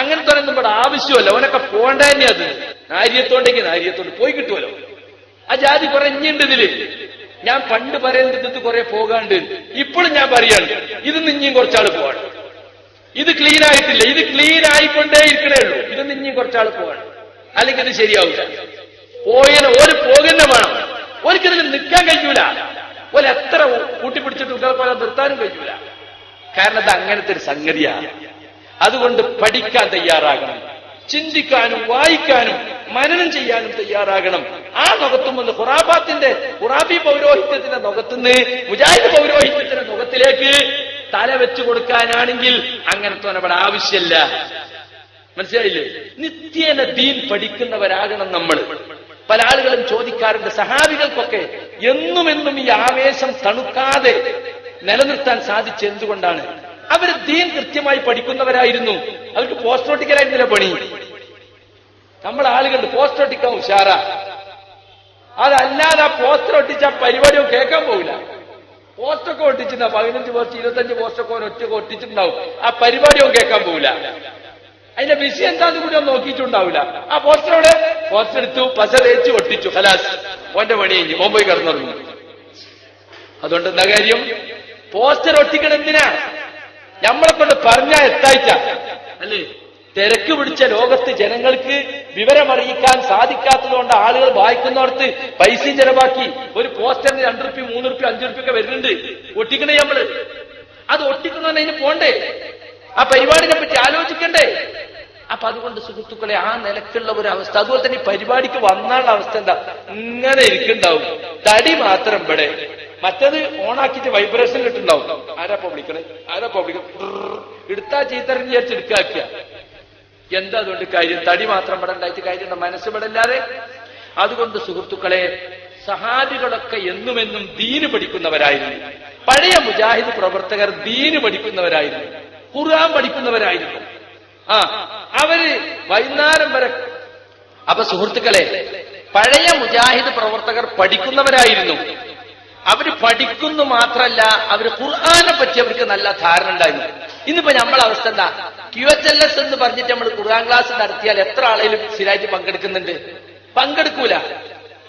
[SPEAKER 2] അങ്ങനത്തെ ഒന്നും ഇവിടെ ആവശ്യമല്ല അവനൊക്കെ പോകണ്ട തന്നെ അത് നാര്യത്തോണ്ടെങ്കിൽ നാര്യത്തോണ്ട് പോയി കിട്ടുമല്ലോ ആ ജാതി കുറഞ്ഞിണ്ട് ഇതില് ഞാൻ പണ്ട് പറയേണ്ടത് കുറെ പോകാണ്ട് ഇപ്പോഴും ഞാൻ പറയാണ് ഇത് നിഞ്ഞും കുറച്ചാൾ പോവാണ് ഇത് ക്ലീൻ ആയിട്ടില്ല ഇത് ക്ലീൻ ആയിക്കൊണ്ടേ ഇരിക്കണേ ഉള്ളൂ ഇത് നിഞ്ഞും കുറച്ചാൾ പോവാണ് അല്ലെങ്കിൽ അത് ശരിയാവില്ല പോയത് ഒരു പോകുന്ന വേണം ഒരിക്കലും നിൽക്കാൻ കഴിയൂല ഒരു എത്ര കൂട്ടിപ്പിടിച്ചിട്ട് പോലെ നിർത്താനും കഴിയൂല കാരണം അത് അങ്ങനത്തെ ഒരു സംഗതിയാണ് അതുകൊണ്ട് പഠിക്കാൻ തയ്യാറാകണം ചിന്തിക്കാനും വായിക്കാനും മനനം ചെയ്യാനും തയ്യാറാകണം ആ വന്ന് ഖുറാബാത്തിന്റെ ഖുറാബി പൗരോഹിത്യത്തിന്റെ നൊകത്തുനിന്ന് മുജാഹിദ് പൗരോഹിത്യത്തിന്റെ നൊകത്തിലേക്ക് തല വെച്ചു കൊടുക്കാനാണെങ്കിൽ അങ്ങനത്തെ ഇവിടെ ആവശ്യമില്ല മനസ്സിലായില്ലേ നിത്യേന ദീൻ പഠിക്കുന്നവരാകണം നമ്മൾ പല ആളുകളും ചോദിക്കാറുണ്ട് സഹാബികൾക്കൊക്കെ എന്നും എന്നും ഈ ആവേശം തണുക്കാതെ നിലനിർത്താൻ സാധിച്ച എന്തുകൊണ്ടാണ് അവർ ദീൻ കൃത്യമായി പഠിക്കുന്നവരായിരുന്നു അവർക്ക് പോസ്റ്റോട്ടിക്കലായിരുന്നില്ല പണി നമ്മൾ ആളുകളുണ്ട് പോസ്റ്റോട്ടിക്കാൻ ഉഷാറ അതല്ലാതെ പോസ്റ്റർ ഒട്ടിച്ച പരിപാടിയും കേൾക്കാൻ പോകില്ല പോസ്റ്റൊക്കെ ഒട്ടിച്ചിട്ടുണ്ടാവും പതിനഞ്ച് പോസ്റ്റ് ഇരുപത്തഞ്ച് പോസ്റ്റൊക്കെ ഒറ്റ ഒട്ടിച്ചിട്ടുണ്ടാവും ആ പരിപാടിയും കേൾക്കാൻ പോകില്ല അതിന്റെ വിഷയം എന്താന്ന് കൂടി ഒന്ന് നോക്കിയിട്ടുണ്ടാവില്ല ആ അവിടെ പോസ്റ്റർ എടുത്തു പശ തേച്ച് ഒട്ടിച്ചു ഹലാസ് ഓന്റെ പണി കഴിഞ്ഞു മുമ്പോയി കിടന്നിറങ്ങി അതുകൊണ്ട് എന്താ കാര്യം പോസ്റ്റർ ഒട്ടിക്കണം എന്തിനാ നമ്മളെ കൊണ്ട് പറഞ്ഞാൽ എത്തായിച്ച അല്ലേ തിരക്ക് പിടിച്ച ലോകത്ത് ജനങ്ങൾക്ക് വിവരമറിയിക്കാൻ സാധിക്കാത്തതുകൊണ്ട് ആളുകൾ വായിക്കുന്നവർക്ക് പൈസയും ചെലവാക്കി ഒരു പോസ്റ്ററിന് രണ്ടു റുപ്യ മൂന്ന് റുപ്യ അഞ്ചു റുപ്യ ഒക്കെ വരുന്നുണ്ട് ഒട്ടിക്കണേ നമ്മള് അത് ഒട്ടിക്കുന്ന അതിന് പോണ്ടേ ആ പരിപാടിനെ പറ്റി ആലോചിക്കണ്ടേ അപ്പൊ അതുകൊണ്ട് സുഹൃത്തുക്കളെ ആ നിലക്കുള്ള ഒരു അവസ്ഥ അതുപോലെ തന്നെ പരിപാടിക്ക് വന്നാലുള്ള അവസ്ഥ എന്താ ഇങ്ങനെ ഇരിക്കുണ്ടാവും തടി മാത്രം ഇവിടെ മറ്റത് ഓണാക്കിയിട്ട് വൈബ്രേഷൻ ഇട്ടുണ്ടാവും ആരാ പബ്ലിക്കണേ ആരാ പബ്ലിക്കണേ എടുത്താ ചീത്തറിഞ്ഞ് വിചാരിച്ചെടുക്കാക്കുക എന്താ അതുകൊണ്ട് കാര്യം തടി മാത്രം പടണ്ടായിട്ട് കാര്യം മനസ്സ് പടല്ലാതെ അതുകൊണ്ട് സുഹൃത്തുക്കളെ സഹാബികളൊക്കെ എന്നുമെന്നും ദീന് പഠിക്കുന്നവരായിരുന്നു പഴയ മുജാഹിദ് പ്രവർത്തകർ ദീന് പഠിക്കുന്നവരായിരുന്നു ഖുർആൻ പഠിക്കുന്നവരായിരുന്നു ആ അവര് വൈകുന്നേരം വരെ അപ്പൊ സുഹൃത്തുക്കളെ
[SPEAKER 1] പഴയ മുജാഹിദ്
[SPEAKER 2] പ്രവർത്തകർ പഠിക്കുന്നവരായിരുന്നു അവര് പഠിക്കുന്നു മാത്രല്ല അവര് ഖുർആാനെ പറ്റി അവർക്ക് നല്ല ധാരണ ഉണ്ടായിരുന്നു ഇന്നിപ്പോ നമ്മളെ അവസ്ഥ എന്താ ക്യു എച്ച് എൽ എസ് എന്ന് പറഞ്ഞിട്ട് നമ്മൾ ഖുർആൻ ക്ലാസ് നടത്തിയാൽ എത്ര ആളെങ്കിലും സ്ഥിരമായിട്ട് പങ്കെടുക്കുന്നുണ്ട് പങ്കെടുക്കൂല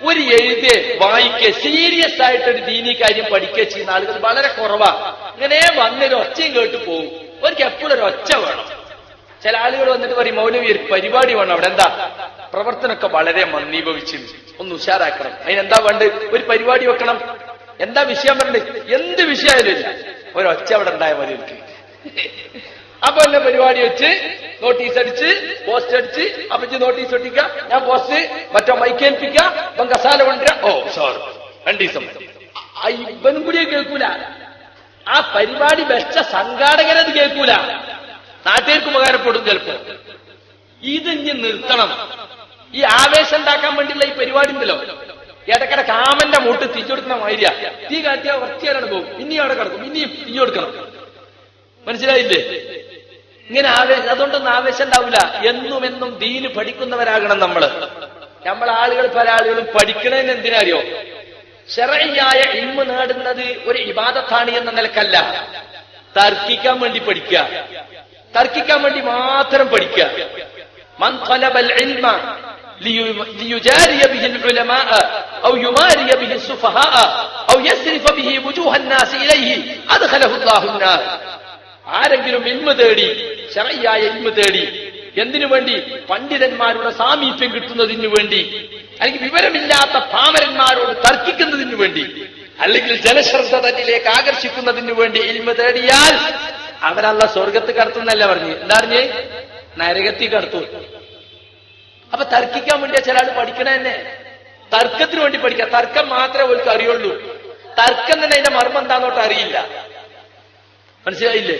[SPEAKER 2] ഒരു എഴുതിയെ വായിക്കുക സീരിയസ് ആയിട്ട് ഒരു ദീനി കാര്യം പഠിക്കുക ചെയ്യുന്ന ആളുകൾ വളരെ കുറവാ ഇങ്ങനെ വന്നൊരു ഒച്ചയും കേട്ട് പോകും അവർക്ക് എപ്പോഴും ഒരു ഒച്ച വേണം ചില ആളുകൾ വന്നിട്ട് പറയും മൗലവി ഒരു പരിപാടി വേണം അവിടെ എന്താ പ്രവർത്തനമൊക്കെ വളരെ മന്ദീഭവിച്ചു ഒന്ന് ഉഷാറാക്കണം അതിനെന്താ വേണ്ട ഒരു പരിപാടി വെക്കണം എന്താ വിഷയം പറഞ്ഞത് എന്ത് വിഷയമായാലും ഇല്ല ഒരൊച്ച അവിടെ ഉണ്ടായ മതി അപ്പൊ എന്നെ പരിപാടി വെച്ച് നോട്ടീസ് അടിച്ച് പോസ്റ്റ് അടിച്ച് അപ്പച്ച് നോട്ടീസ് ഒട്ടിക്ക ഞാൻ പോസ്റ്റ് മറ്റോ മൈക്കേൽപ്പിക്ക അപ്പം കസാല കൊണ്ടുവരാ ഓ സോറി രണ്ടു ദിവസം ഇവനും കൂടിയെ കേൾക്കൂല ആ പരിപാടി വെച്ച സംഘാടകരത് കേൾക്കൂല നാട്ടുകാർക്ക് ഉപകാരപ്പെടും ചിലപ്പോ ഇനി നിർത്തണം ഈ ആവേശം ഉണ്ടാക്കാൻ വേണ്ടിയുള്ള ഈ പരിപാടി ഉണ്ടല്ലോ ഇടക്കിടെ കാമന്റെ മൂട്ട് തിരിച്ചെടുക്കുന്ന മാതിരിയ തീ കാട്ടിയാൽ വൃത്തിയാലാണ് പോകും ഇനിയും അവിടെ കിടക്കും ഇനിയും തിരിഞ്ഞു കൊടുക്കണം മനസ്സിലായില്ലേ ഇങ്ങനെ ആവേശം അതുകൊണ്ടൊന്നും ആവേശം ഉണ്ടാവില്ല എന്നും എന്നും ദീന് പഠിക്കുന്നവരാകണം നമ്മൾ നമ്മൾ ആളുകൾ പല ആളുകളും പഠിക്കണതിന് എന്തിനറിയോ ശരയായ ഇമ്മ നേടുന്നത് ഒരു ഇബാദത്താണ് എന്ന നിലക്കല്ല തർക്കിക്കാൻ വേണ്ടി പഠിക്കുക തർക്കിക്കാൻ വേണ്ടി മാത്രം പഠിക്കുക മൻ ഇൽമ ആരെങ്കിലും ഇൽമ തേടി ശറയ്യായ ഇൽമ തേടി എന്തിനു വേണ്ടി പണ്ഡിതന്മാരുടെ സാമീപ്യം കിട്ടുന്നതിന് വേണ്ടി അല്ലെങ്കിൽ വിവരമില്ലാത്ത പാമരന്മാരോട് തർക്കിക്കുന്നതിന് വേണ്ടി അല്ലെങ്കിൽ ജനശ്രദ്ധ തന്നിലേക്ക് ആകർഷിക്കുന്നതിന് വേണ്ടി ഇൽമ തേടിയാൽ അവരല്ല സ്വർഗത്ത് കടത്തുന്നല്ല പറഞ്ഞു എന്താ പറഞ്ഞ് നരകത്തി കടത്തു അപ്പൊ തർക്കിക്കാൻ വേണ്ടിയാ ചില ആൾ പഠിക്കണ തന്നെ തർക്കത്തിന് വേണ്ടി പഠിക്കാം തർക്കം മാത്രമേ അവർക്ക് അറിയുള്ളൂ തർക്കം തന്നെ അതിന്റെ മർമ്മം എന്താന്നോട്ട് അറിയില്ല മനസ്സിലായില്ലേ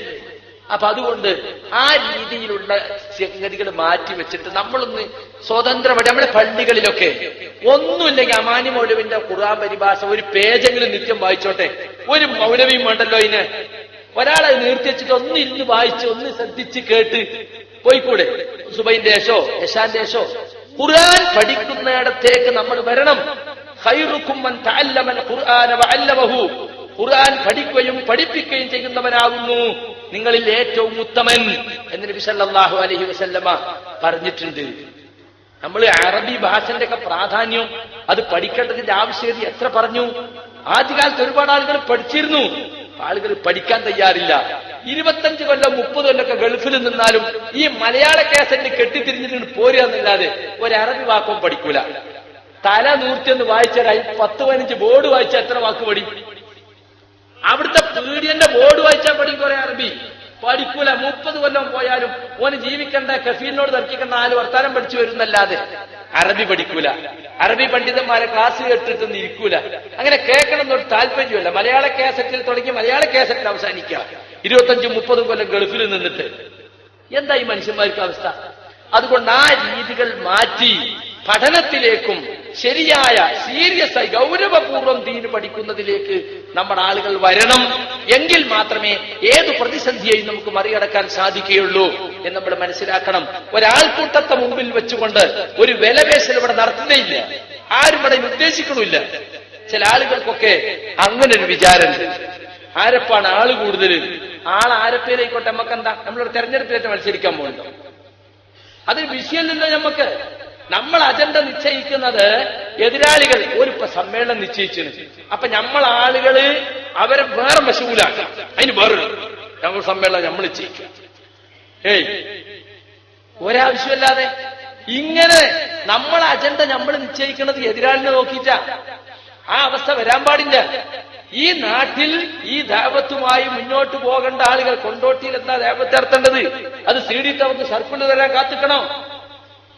[SPEAKER 2] അപ്പൊ അതുകൊണ്ട് ആ രീതിയിലുള്ള സംഗതികൾ മാറ്റി വെച്ചിട്ട് നമ്മളൊന്ന് സ്വതന്ത്രമായിട്ട് നമ്മുടെ പള്ളികളിലൊക്കെ ഒന്നുമില്ലെങ്കിൽ അമാനി മൗലവിന്റെ ഖുർആൻ പരിഭാഷ ഒരു പേജെങ്കിലും നിത്യം വായിച്ചോട്ടെ ഒരു മൗലവിയും വേണ്ടല്ലോ ഇതിന് ഒരാളെ നിർത്തി വെച്ചിട്ട് ഒന്ന് ഇരുന്ന് വായിച്ച് ഒന്ന് ശ്രദ്ധിച്ച് കേട്ട് പോയിക്കൂടെ സുബൈന്റെ ഏശോ യശാന്റെ ഏശോ ഖുർആൻ പഠിക്കുന്നിടത്തേക്ക് നമ്മൾ വരണം ഖൈറുക്കും തഅല്ലമൽ ഖുർആന ഖുർആൻ പഠിക്കുകയും പഠിപ്പിക്കുകയും ചെയ്യുന്നവനാകുന്നു നിങ്ങളിൽ ഏറ്റവും ഉത്തമൻ എന്ന് നബി സല്ലല്ലാഹു അലഹി വസല്ലമ പറഞ്ഞിട്ടുണ്ട് നമ്മൾ അറബി ഭാഷന്റെ ഒക്കെ പ്രാധാന്യം അത് പഠിക്കേണ്ടതിന്റെ ആവശ്യകത എത്ര പറഞ്ഞു ആദ്യകാലത്ത് ഒരുപാട് ആളുകൾ പഠിച്ചിരുന്നു ആളുകൾ പഠിക്കാൻ തയ്യാറില്ല ഇരുപത്തഞ്ച് കൊല്ലം മുപ്പത് കൊല്ലമൊക്കെ ഗൾഫിൽ നിന്നാലും ഈ മലയാള കേസറ്റ് കെട്ടിത്തിരിഞ്ഞിട്ട് പോരുക ഒരു അറബി വാക്കും പഠിക്കൂല തല നൂർത്തി ഒന്ന് വായിച്ചാൽ പത്ത് പതിനഞ്ച് ബോർഡ് വായിച്ച എത്ര വാക്ക് പഠിക്കും അവിടുത്തെ പീഡിയന്റെ ബോർഡ് വായിച്ചാൽ പഠിക്കും കുറെ അറബി പഠിക്കൂല മുപ്പത് കൊല്ലം പോയാലും ഓന് ജീവിക്കണ്ട കഫീനോട് തർക്കിക്കണ്ട നാല് വർത്താനം പഠിച്ചു വരുന്നല്ലാതെ അറബി പഠിക്കൂല അറബി പണ്ഡിതന്മാരെ ക്ലാസ് കേട്ടിട്ടൊന്നും ഇരിക്കൂല അങ്ങനെ കേൾക്കണം എന്നൊരു താല്പര്യമല്ല മലയാള കേസറ്റിൽ തുടങ്ങി മലയാള കേസറ്റിൽ അവസാനിക്കുക ഇരുപത്തഞ്ചും മുപ്പതും കൊല്ലം ഗൾഫിൽ നിന്നിട്ട് എന്താ ഈ മനുഷ്യന്മാർക്ക് അവസ്ഥ അതുകൊണ്ട് ആ രീതികൾ മാറ്റി പഠനത്തിലേക്കും ശരിയായ സീരിയസ് ആയി ഗൗരവപൂർവ്വം ദീന് പഠിക്കുന്നതിലേക്ക് നമ്മുടെ ആളുകൾ വരണം എങ്കിൽ മാത്രമേ ഏത് പ്രതിസന്ധിയെയും നമുക്ക് മറികടക്കാൻ സാധിക്കുകയുള്ളൂ എന്ന് നമ്മൾ മനസ്സിലാക്കണം ഒരാൾക്കൂട്ടത്തെ മുമ്പിൽ വെച്ചുകൊണ്ട് ഒരു വിലപേശൽ ഇവിടെ നടത്തുന്നേയില്ല ആരും ഇവിടെ ഉദ്ദേശിക്കണമില്ല ചില ആളുകൾക്കൊക്കെ അങ്ങനെ ഒരു വിചാരമുണ്ട് ആരപ്പാണ് ആള് കൂടുതൽ ആൾ ആരപ്പേരായിക്കോട്ടെ നമുക്ക് എന്താ നമ്മളൊരു തെരഞ്ഞെടുപ്പിലേക്ക് മത്സരിക്കാൻ പോകുന്നുണ്ടോ വിഷയം വിഷയമല്ലല്ലോ നമുക്ക് നമ്മൾ അജണ്ട നിശ്ചയിക്കുന്നത് എതിരാളികൾ ഒരു സമ്മേളനം നിശ്ചയിച്ചു അപ്പൊ നമ്മൾ ആളുകള് അവരെ വേറെ മശൂലാക്കാം അതിന് വേറെ ഞങ്ങൾ സമ്മേളനം നമ്മൾ നിശ്ചയിക്കുക ഏയ് ഒരാവശ്യമില്ലാതെ ഇങ്ങനെ നമ്മൾ അജണ്ട നമ്മൾ നിശ്ചയിക്കുന്നത് എതിരാളിനെ നോക്കിയിട്ട ആ അവസ്ഥ വരാൻ പാടില്ല ഈ നാട്ടിൽ ഈ ദേവത്തുമായി മുന്നോട്ട് പോകേണ്ട ആളുകൾ കൊണ്ടോട്ടിയിൽ എന്താ ദേവത്തെ ഇറത്തേണ്ടത് അത് സീഡിയിട്ട് അവർക്ക് സർപ്പിന് തരാൻ കാത്തിക്കണം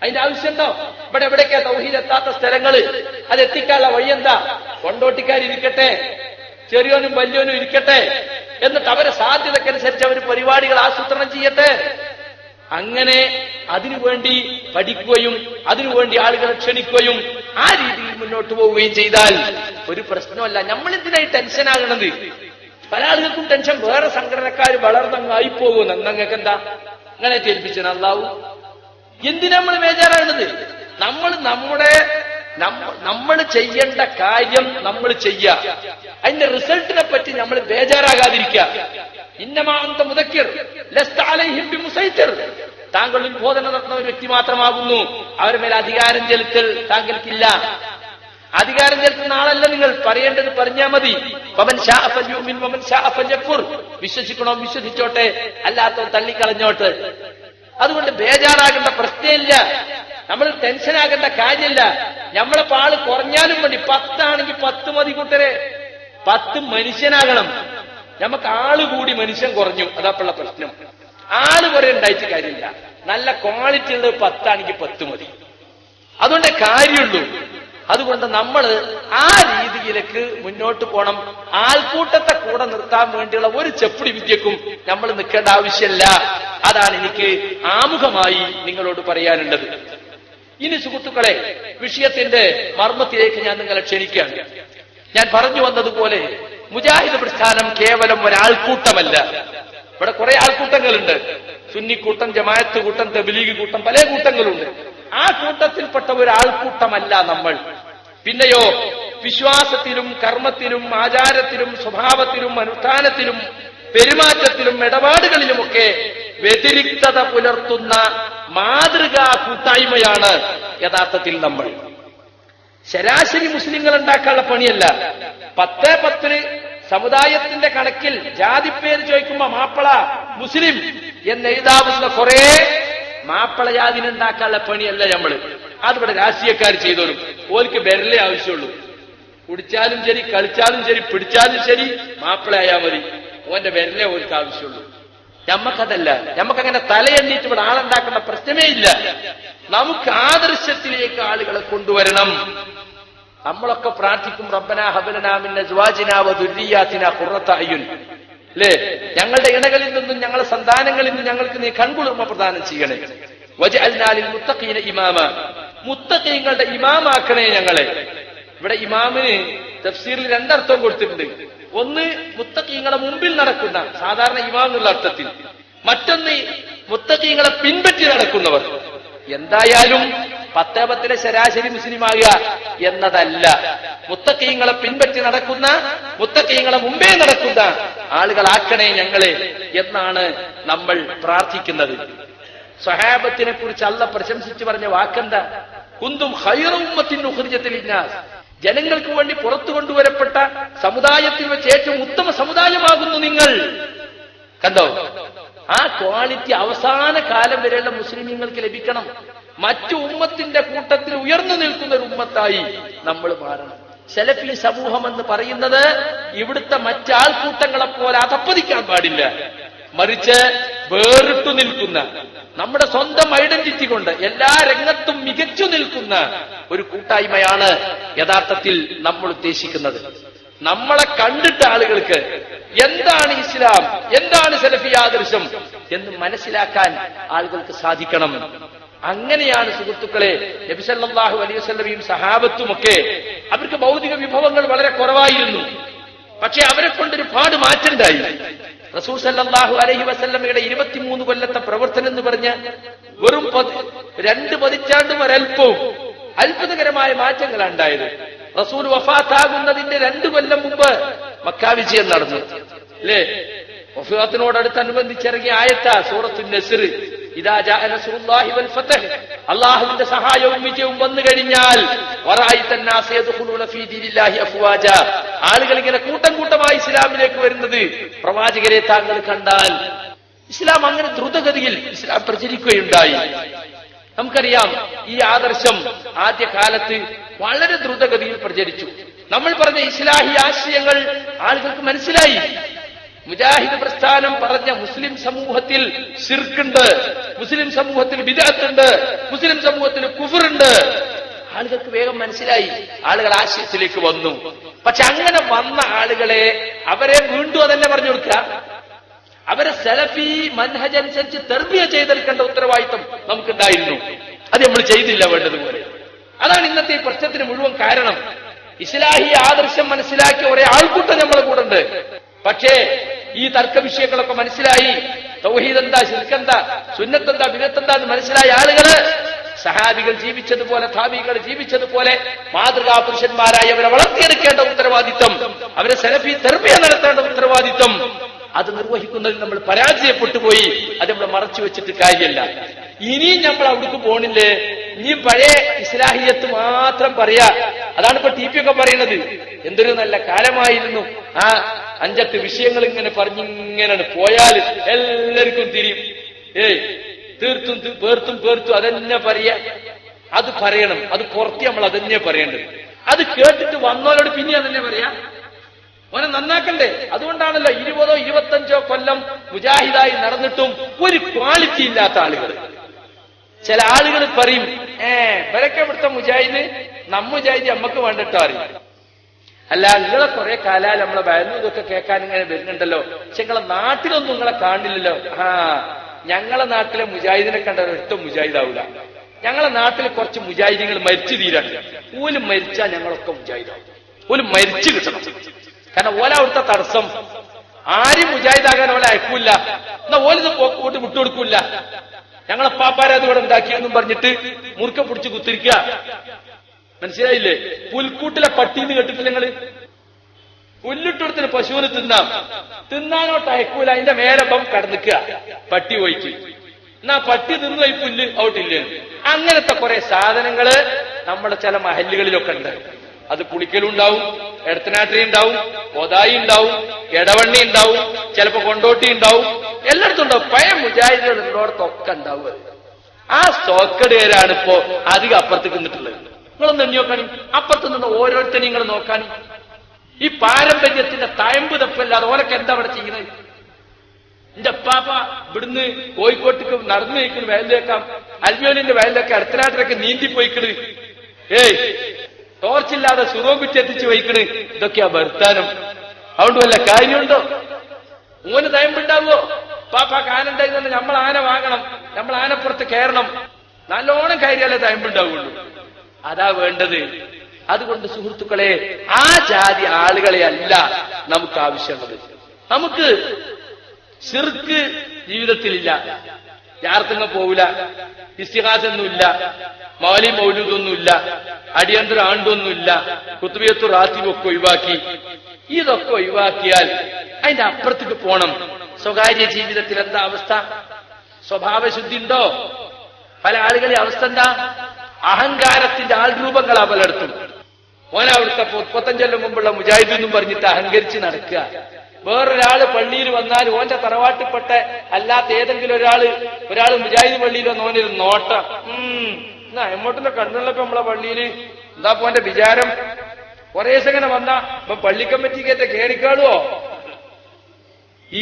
[SPEAKER 2] അതിന്റെ ആവശ്യമുണ്ടോ ഇവിടെ എവിടേക്കാ തൗഹീദ് എത്താത്ത സ്ഥലങ്ങൾ അത് എത്തിക്കാനുള്ള വഴിയെന്താ കൊണ്ടോട്ടിക്കാരിരിക്കട്ടെ ചെറിയോനും വലിയോനും ഇരിക്കട്ടെ എന്നിട്ട് അവരെ സാധ്യതക്കനുസരിച്ച് അവർ പരിപാടികൾ ആസൂത്രണം ചെയ്യട്ടെ അങ്ങനെ അതിനുവേണ്ടി പഠിക്കുകയും അതിനുവേണ്ടി ആളുകളെ ക്ഷണിക്കുകയും ആ രീതിയിൽ മുന്നോട്ട് പോവുകയും ചെയ്താൽ ഒരു പ്രശ്നമല്ല നമ്മൾ ടെൻഷൻ ആകണത് പല ആളുകൾക്കും ടെൻഷൻ വേറെ സംഘടനക്കാർ വളർന്നങ്ങായി പോകുന്നു അങ്ങനെ എന്താ അങ്ങനെ കേൾപ്പിച്ചാൽ നന്നാവും എന്തിനാ നമ്മൾ ബേജാറാകുന്നത് നമ്മൾ നമ്മുടെ നമ്മൾ ചെയ്യേണ്ട കാര്യം നമ്മൾ ചെയ്യ അതിന്റെ റിസൾട്ടിനെ പറ്റി നമ്മൾ ബേജാറാകാതിരിക്ക ഇന്നമാന്ത മുതക്കിർ മുസൈത്തിർ താങ്കൾ ഉദ്ബോധന നടത്തുന്ന ഒരു വ്യക്തി മാത്രമാകുന്നു അവരുടെ മേൽ അധികാരം ചെലുത്തൽ താങ്കൾക്കില്ല അധികാരം ചെലുത്തുന്ന ആളല്ല നിങ്ങൾ പറയേണ്ടത് പറഞ്ഞാൽ മതി പവൻ ഷാ പവൻ ഷാ വിശ്വസിക്കണോ വിശ്വസിച്ചോട്ടെ അല്ലാത്തവർ തള്ളിക്കളഞ്ഞോട്ട് അതുകൊണ്ട് ബേജാറാകേണ്ട പ്രശ്നമില്ല നമ്മൾ ടെൻഷനാകേണ്ട കാര്യമില്ല നമ്മളെ പാള് കുറഞ്ഞാലും വേണ്ടി പത്താണെങ്കിൽ പത്ത് മതി കൂട്ടരെ പത്ത് മനുഷ്യനാകണം നമുക്ക് ആള് കൂടി മനുഷ്യൻ കുറഞ്ഞു അതാപ്പുള്ള പ്രശ്നം ആള് കുറെ ഉണ്ടായിട്ട് കാര്യമില്ല നല്ല ക്വാളിറ്റി ഉള്ളത് പത്താണെങ്കിൽ പത്ത് മതി അതുകൊണ്ട് കാര്യമുള്ളൂ അതുകൊണ്ട് നമ്മൾ ആ രീതിയിലേക്ക് മുന്നോട്ട് പോണം ആൾക്കൂട്ടത്തെ കൂടെ നിർത്താൻ വേണ്ടിയുള്ള ഒരു ചെപ്പിടി വിദ്യക്കും നമ്മൾ നിൽക്കേണ്ട ആവശ്യമില്ല അതാണ് എനിക്ക് ആമുഖമായി നിങ്ങളോട് പറയാനുള്ളത് ഇനി സുഹൃത്തുക്കളെ വിഷയത്തിന്റെ മർമ്മത്തിലേക്ക് ഞാൻ നിങ്ങളെ ക്ഷണിക്കുകയാണ് ഞാൻ പറഞ്ഞു വന്നതുപോലെ മുജാഹിദ് പ്രസ്ഥാനം കേവലം ഒരാൾക്കൂട്ടമല്ല ഇവിടെ കുറെ ആൾക്കൂട്ടങ്ങളുണ്ട് സുന്നി കൂട്ടം ജമായത്ത് കൂട്ടം തെബിലീഗ് കൂട്ടം പല കൂട്ടങ്ങളുണ്ട് ആ കൂട്ടത്തിൽപ്പെട്ട ഒരാൾക്കൂട്ടമല്ല നമ്മൾ പിന്നെയോ വിശ്വാസത്തിലും കർമ്മത്തിലും ആചാരത്തിലും സ്വഭാവത്തിലും അനുഷ്ഠാനത്തിലും പെരുമാറ്റത്തിലും ഇടപാടുകളിലുമൊക്കെ വ്യതിരിക്തത പുലർത്തുന്ന മാതൃകാ കൂട്ടായ്മയാണ് യഥാർത്ഥത്തിൽ നമ്മൾ ശരാശരി മുസ്ലിങ്ങൾ ഉണ്ടാക്കാനുള്ള പണിയല്ല പത്ത് പത്തിന് സമുദായത്തിന്റെ കണക്കിൽ ജാതിപ്പേര് ചോദിക്കുമ്പോ മാപ്പിള മുസ്ലിം എന്ന് എഴുതാവുന്ന കുറെ മാപ്പിളയാതിനുണ്ടാക്കാനുള്ള പണിയല്ല നമ്മള് അതിവിടെ രാഷ്ട്രീയക്കാർ ചെയ്തോളും ഓൽക്ക് വരലേ ആവശ്യമുള്ളൂ കുടിച്ചാലും ശരി കളിച്ചാലും ശരി പിടിച്ചാലും ശരി മാപ്പിളയായാൽ മതി ഓന്റെ വരലേ ഓൽക്ക് ആവശ്യമുള്ളൂ നമ്മക്കതല്ല നമുക്കങ്ങനെ തലയെണ്ണീറ്റ് ഇവിടെ ആളുണ്ടാക്കുന്ന പ്രശ്നമേ ഇല്ല നമുക്ക് ആദർശത്തിലേക്ക് ആളുകളെ കൊണ്ടുവരണം നമ്മളൊക്കെ പ്രാർത്ഥിക്കും റബ്ബന ഹബലനാമിന്റെ അസ്വാജിനാ വ ദുരിയാത്തിനാ അല്ലേ ഞങ്ങളുടെ ഇണകളിൽ നിന്നും ഞങ്ങളുടെ സന്താനങ്ങളിൽ നിന്നും ഞങ്ങൾക്ക് നീ കൺകുളിർമ പ്രദാനം ചെയ്യണേ വജ അൽനാലിൽ മുത്തഖീന ഇമാമ മുത്തഖീങ്ങളുടെ ഇമാമാക്കണേ ഞങ്ങളെ ഇവിടെ ഇമാമിന് തഫ്സീറിൽ രണ്ടർത്ഥം കൊടുത്തിട്ടുണ്ട് ഒന്ന് മുത്തക്കീങ്ങളെ മുമ്പിൽ നടക്കുന്ന സാധാരണ ഇമാം എന്നുള്ള അർത്ഥത്തിൽ മറ്റൊന്ന് മുത്തക്കീങ്ങളെ പിൻപറ്റി നടക്കുന്നവർ എന്തായാലും പത്തേപത്തിലെ ശരാശരി മുസ്ലിമാകുക എന്നതല്ല മുത്തക്കീങ്ങളെ പിൻപറ്റി നടക്കുന്ന മുത്തക്കീങ്ങളെ മുമ്പേ നടക്കുന്ന ആളുകളാക്കണേ ഞങ്ങളെ എന്നാണ് നമ്മൾ പ്രാർത്ഥിക്കുന്നത് സഹാബത്തിനെ കുറിച്ച് അല്ല പ്രശംസിച്ചു പറഞ്ഞ വാക്കെന്താ കുന്തും ഹൈറവുമ്മത്തിന്റെ ഉഹർജത്തിലിഞ്ഞാസ് ജനങ്ങൾക്ക് വേണ്ടി പുറത്തു കൊണ്ടുവരപ്പെട്ട സമുദായത്തിൽ വെച്ച് ഏറ്റവും ഉത്തമ സമുദായമാകുന്നു നിങ്ങൾ കണ്ടോ ആ ക്വാളിറ്റി അവസാന കാലം വരെയുള്ള മുസ്ലിം നിങ്ങൾക്ക് ലഭിക്കണം മറ്റു ഉമ്മത്തിന്റെ കൂട്ടത്തിൽ ഉയർന്നു നിൽക്കുന്ന ഒരു ഉമ്മത്തായി നമ്മൾ മാറണം സെലഫി സമൂഹം എന്ന് പറയുന്നത് ഇവിടുത്തെ മറ്റാൾക്കൂട്ടങ്ങളെ പോലെ അതപ്പതിക്കാൻ പാടില്ല മറിച്ച് വേറിട്ടു നിൽക്കുന്ന നമ്മുടെ സ്വന്തം ഐഡന്റിറ്റി കൊണ്ട് എല്ലാ രംഗത്തും മികച്ചു നിൽക്കുന്ന ഒരു കൂട്ടായ്മയാണ് യഥാർത്ഥത്തിൽ നമ്മൾ ഉദ്ദേശിക്കുന്നത് നമ്മളെ കണ്ടിട്ട് ആളുകൾക്ക് എന്താണ് ഇസ്ലാം എന്താണ് സെലഫി ആദർശം എന്ന് മനസ്സിലാക്കാൻ ആളുകൾക്ക് സാധിക്കണം അങ്ങനെയാണ് സുഹൃത്തുക്കളെ നബിസല്ലാഹു അലൈവല്ലമയും സഹാബത്തുമൊക്കെ അവർക്ക് ഭൗതിക വിഭവങ്ങൾ വളരെ കുറവായിരുന്നു പക്ഷെ അവരെ കൊണ്ടൊരു പാട് മാറ്റണ്ടായി റസൂൽ സല്ലാഹു അലഹി വസല്ലമ്മയുടെ ഇരുപത്തിമൂന്ന് കൊല്ലത്തെ പ്രവർത്തനം എന്ന് പറഞ്ഞ വെറും രണ്ട് പതിറ്റാണ്ടും ഒരൽപ്പവും അത്ഭുതകരമായ മാറ്റങ്ങളാണ് ഉണ്ടായത് റസൂർ വഫാത്താകുന്നതിന്റെ രണ്ടു കൊല്ലം മുമ്പ് മക്കാ വിജയം നടന്നു അല്ലേ വഫാത്തിനോടടുത്ത് അനുബന്ധിച്ചിറങ്ങിയ ആയത്ത സൂറത്തു നസിർ അള്ളാഹുവിന്റെ സഹായവും വിജയവും വന്നു കഴിഞ്ഞാൽ ആളുകൾ ഇങ്ങനെ കൂട്ടം കൂട്ടമായി ഇസ്ലാമിലേക്ക് വരുന്നത് പ്രവാചകരെ താങ്കൾ കണ്ടാൽ ഇസ്ലാം അങ്ങനെ ദ്രുതഗതിയിൽ ഇസ്ലാം പ്രചരിക്കുകയുണ്ടായി നമുക്കറിയാം ഈ ആദർശം കാലത്ത് വളരെ ദ്രുതഗതിയിൽ പ്രചരിച്ചു നമ്മൾ പറഞ്ഞ ഇസ്ലാഹി ആശയങ്ങൾ ആളുകൾക്ക് മനസ്സിലായി മുജാഹിദ് പ്രസ്ഥാനം പറഞ്ഞ മുസ്ലിം സമൂഹത്തിൽ സിർക്കുണ്ട് മുസ്ലിം സമൂഹത്തിൽ വിദഗത്തുണ്ട് മുസ്ലിം സമൂഹത്തിൽ കുഫറുണ്ട് ആളുകൾക്ക് വേഗം മനസ്സിലായി ആളുകൾ ആശയത്തിലേക്ക് വന്നു പക്ഷെ അങ്ങനെ വന്ന ആളുകളെ അവരെ വീണ്ടും അതന്നെ പറഞ്ഞു കൊടുക്കുക അവരെ സെലഫി മൻഹജ് അനുസരിച്ച് തെർബിയ ചെയ്തെടുക്കേണ്ട ഉത്തരവാദിത്തം നമുക്കുണ്ടായിരുന്നു അത് നമ്മൾ ചെയ്തില്ല വേണ്ടതുപോലെ അതാണ് ഇന്നത്തെ ഈ പ്രശ്നത്തിന് മുഴുവൻ കാരണം ഇസ്ലാഹി ആദർശം മനസ്സിലാക്കിയ ഒരേ ആൾക്കൂട്ടം നമ്മളെ കൂടെ ഉണ്ട് പക്ഷേ ഈ തർക്ക വിഷയങ്ങളൊക്കെ മനസ്സിലായി തൗഹീദ് എന്താ ശിൽക്കെന്താ സുന്നത്തെന്താ ബിനത്തെന്താ എന്ന് മനസ്സിലായ ആളുകള് സഹാബികൾ ജീവിച്ചതുപോലെ ധാബികൾ ജീവിച്ചതുപോലെ മാതൃകാ പുരുഷന്മാരായി അവരെ വളർത്തിയെടുക്കേണ്ട ഉത്തരവാദിത്വം അവരെ സെലഫി തെർമിയ നടത്തേണ്ട ഉത്തരവാദിത്വം അത് നിർവഹിക്കുന്നതിൽ നമ്മൾ പരാജയപ്പെട്ടു പോയി അത് നമ്മൾ മറച്ചു വെച്ചിട്ട് കാര്യമല്ല ഇനിയും നമ്മൾ അവിടേക്ക് പോണില്ലേ ഇനിയും പഴയ ഇസ്ലാഹിയത്ത് മാത്രം പറയാ അതാണ് ഇപ്പൊ ടി പി ഒക്കെ പറയുന്നത് എന്തൊരു നല്ല കാലമായിരുന്നു ആ അഞ്ചെട്ട് വിഷയങ്ങൾ ഇങ്ങനെ പറഞ്ഞിങ്ങനെയാണ് പോയാൽ എല്ലാവർക്കും തിരിയും ഏയ് തീർത്തും പേർത്തും പേർത്തും അതന്നെ പറയാ അത് പറയണം അത് പുറത്ത് നമ്മൾ അതന്നെ പറയേണ്ടത് അത് കേട്ടിട്ട് വന്നവരോട് പിന്നെ അതന്നെ പറയാ ഓനെ നന്നാക്കണ്ടേ അതുകൊണ്ടാണല്ലോ ഇരുപതോ ഇരുപത്തഞ്ചോ കൊല്ലം മുജാഹിദായി നടന്നിട്ടും ഒരു ക്വാളിറ്റി ഇല്ലാത്ത ആളുകൾ ചില ആളുകൾ പറയും ഏ ബലക്കപ്പെടുത്ത മുജാഹിദ് മുജാഹിദ് നമ്മക്ക് വേണ്ടിട്ടോ അല്ല നിങ്ങളെ കുറെ കാലാൽ നമ്മളെ വരുന്നു ഇതൊക്കെ കേൾക്കാൻ ഇങ്ങനെ വരുന്നുണ്ടല്ലോ പക്ഷെ നിങ്ങളെ നാട്ടിലൊന്നും നിങ്ങളെ കാണില്ലല്ലോ ആ ഞങ്ങളെ നാട്ടിലെ മുജാഹിദിനെ കണ്ട ഒറ്റ മുജാഹിദാവൂല ഞങ്ങളെ നാട്ടിൽ കുറച്ച് മുജാഹിദികൾ മരിച്ചു തീരാണ് ഓല് മരിച്ചാൽ ഞങ്ങളൊക്കെ മുജാഹിദാവും പോലും മരിച്ചു കിട്ടണം കാരണം ഓല അവിടുത്തെ തടസ്സം ആരും മുജാഹിദാകാൻ ഓല അയക്കൂല എന്നാ ഓലിത് പോട്ട് വിട്ടുകൊടുക്കൂല ഞങ്ങളെ പാപ്പാരെ അത് ഇവിടെ ഉണ്ടാക്കിയെന്നും പറഞ്ഞിട്ട് മുറുക്ക പിടിച്ച് കുത്തിരിക്ക മനസ്സിലായില്ലേ പുൽക്കൂട്ടിലെ പട്ടീന്ന് കേട്ടിട്ടില്ല നിങ്ങള് പുല്ലിട്ടൊടുത്തിന് പശുവിന് തിന്നാം തിന്നാനോ ടയക്കൂല അതിന്റെ മേലപ്പം കടന്നിക്കുക പട്ടി പോയിട്ട് എന്നാ പട്ടി തിന്നു പോയി പുല്ല് ഔട്ടില്ല അങ്ങനത്തെ കുറെ സാധനങ്ങള് നമ്മുടെ ചില മഹല്ലുകളിലൊക്കെ ഉണ്ട് അത് പുളിക്കലുണ്ടാവും എടത്തനാട്ടി ഉണ്ടാവും കൊതായി ഉണ്ടാവും എടവണ്ണി ഉണ്ടാവും ചിലപ്പോ കൊണ്ടോട്ടി ഉണ്ടാവും എല്ലായിടത്തും ഉണ്ടാവും പഴയ മുജാഹിദികൾ ഉള്ളോടത്തൊക്കെ ഉണ്ടാവും ആ പേരാണ് ഇപ്പോ അധികം അപ്പുറത്തേക്ക് നിന്നിട്ടുള്ളത് നിങ്ങളൊന്ന് നോക്കാനും അപ്പുറത്ത് നിന്ന് ഓരോരുത്തരും നിങ്ങൾ നോക്കാനും ഈ പാരമ്പര്യത്തിന്റെ തയമ്പ് തപ്പല്ലാതെ ഓരൊക്കെ എന്താ അവിടെ ചെയ്യുന്നത് എന്റെ അപ്പാപ്പ ഇവിടുന്ന് കോഴിക്കോട്ടേക്ക് നടന്നു നിൽക്കുന്നു വയലിലേക്കാം അൽമിയോലിന്റെ അടുത്തനാട്ടിലൊക്കെ നീന്തി പോയിക്കണ് ഏയ് ടോർച്ചില്ലാതെ സുറോബിറ്റ് എത്തിച്ചു വയ്ക്കണ് ഇതൊക്കെയാ ഭർത്താനം അതുകൊണ്ട് വല്ല കാര്യമുണ്ടോ മൂന്ന് തയമ്പുണ്ടാവോ പാപ്പാ ആനണ്ടായി തന്നെ നമ്മൾ ആന വാങ്ങണം നമ്മൾ ആനപ്പുറത്ത് കയറണം നല്ലോണം കയറിയാലേ തയമ്പുണ്ടാവുള്ളൂ അതാ വേണ്ടത് അതുകൊണ്ട് സുഹൃത്തുക്കളെ ആ ജാതി ആളുകളെ അല്ല നമുക്ക് ആവശ്യമുള്ളത് നമുക്ക് സിർക്ക് ജീവിതത്തിലില്ല യാർത്തുങ്ങ പോവില്ല ഇസ്തിഹാസൊന്നുമില്ല മാലി മൗലൂദൊന്നുമില്ല അടിയന്തര ആണ്ടൊന്നുമില്ല കുത്തുബിയത്തു റാത്തിവൊക്കെ ഒഴിവാക്കി ഇതൊക്കെ ഒഴിവാക്കിയാൽ അതിന്റെ അപ്പുറത്തേക്ക് പോണം സ്വകാര്യ ജീവിതത്തിൽ എന്താ അവസ്ഥ സ്വഭാവശുദ്ധി ഉണ്ടോ പല ആളുകളെ അവസ്ഥ എന്താ അഹങ്കാരത്തിന്റെ ആൾരൂപങ്ങളാ പലയിടത്തും ഓനവിടുത്തെ മുപ്പത്തഞ്ചൊല്ലം മുമ്പുള്ള മുജാഹിദ് എന്നും പറഞ്ഞിട്ട് അഹങ്കരിച്ച് നടക്കുക വേറൊരാള് പള്ളിയിൽ വന്നാൽ ഓന്റെ തറവാട്ടിൽപ്പെട്ട അല്ലാത്ത ഏതെങ്കിലും ഒരാള് ഒരാൾ മുജാഹിദ് പള്ളിയിൽ വന്ന ഓനൊരു നോട്ടം ഉം എന്നാ കണ്ണുള്ളപ്പോ നമ്മളെ പള്ളിയിൽ എന്താ പോന്റെ വിചാരം കൊറേ അങ്ങനെ വന്ന ഇപ്പൊ പള്ളിക്കമ്മറ്റിക്കേറ്റ കേറിക്കാളുവോ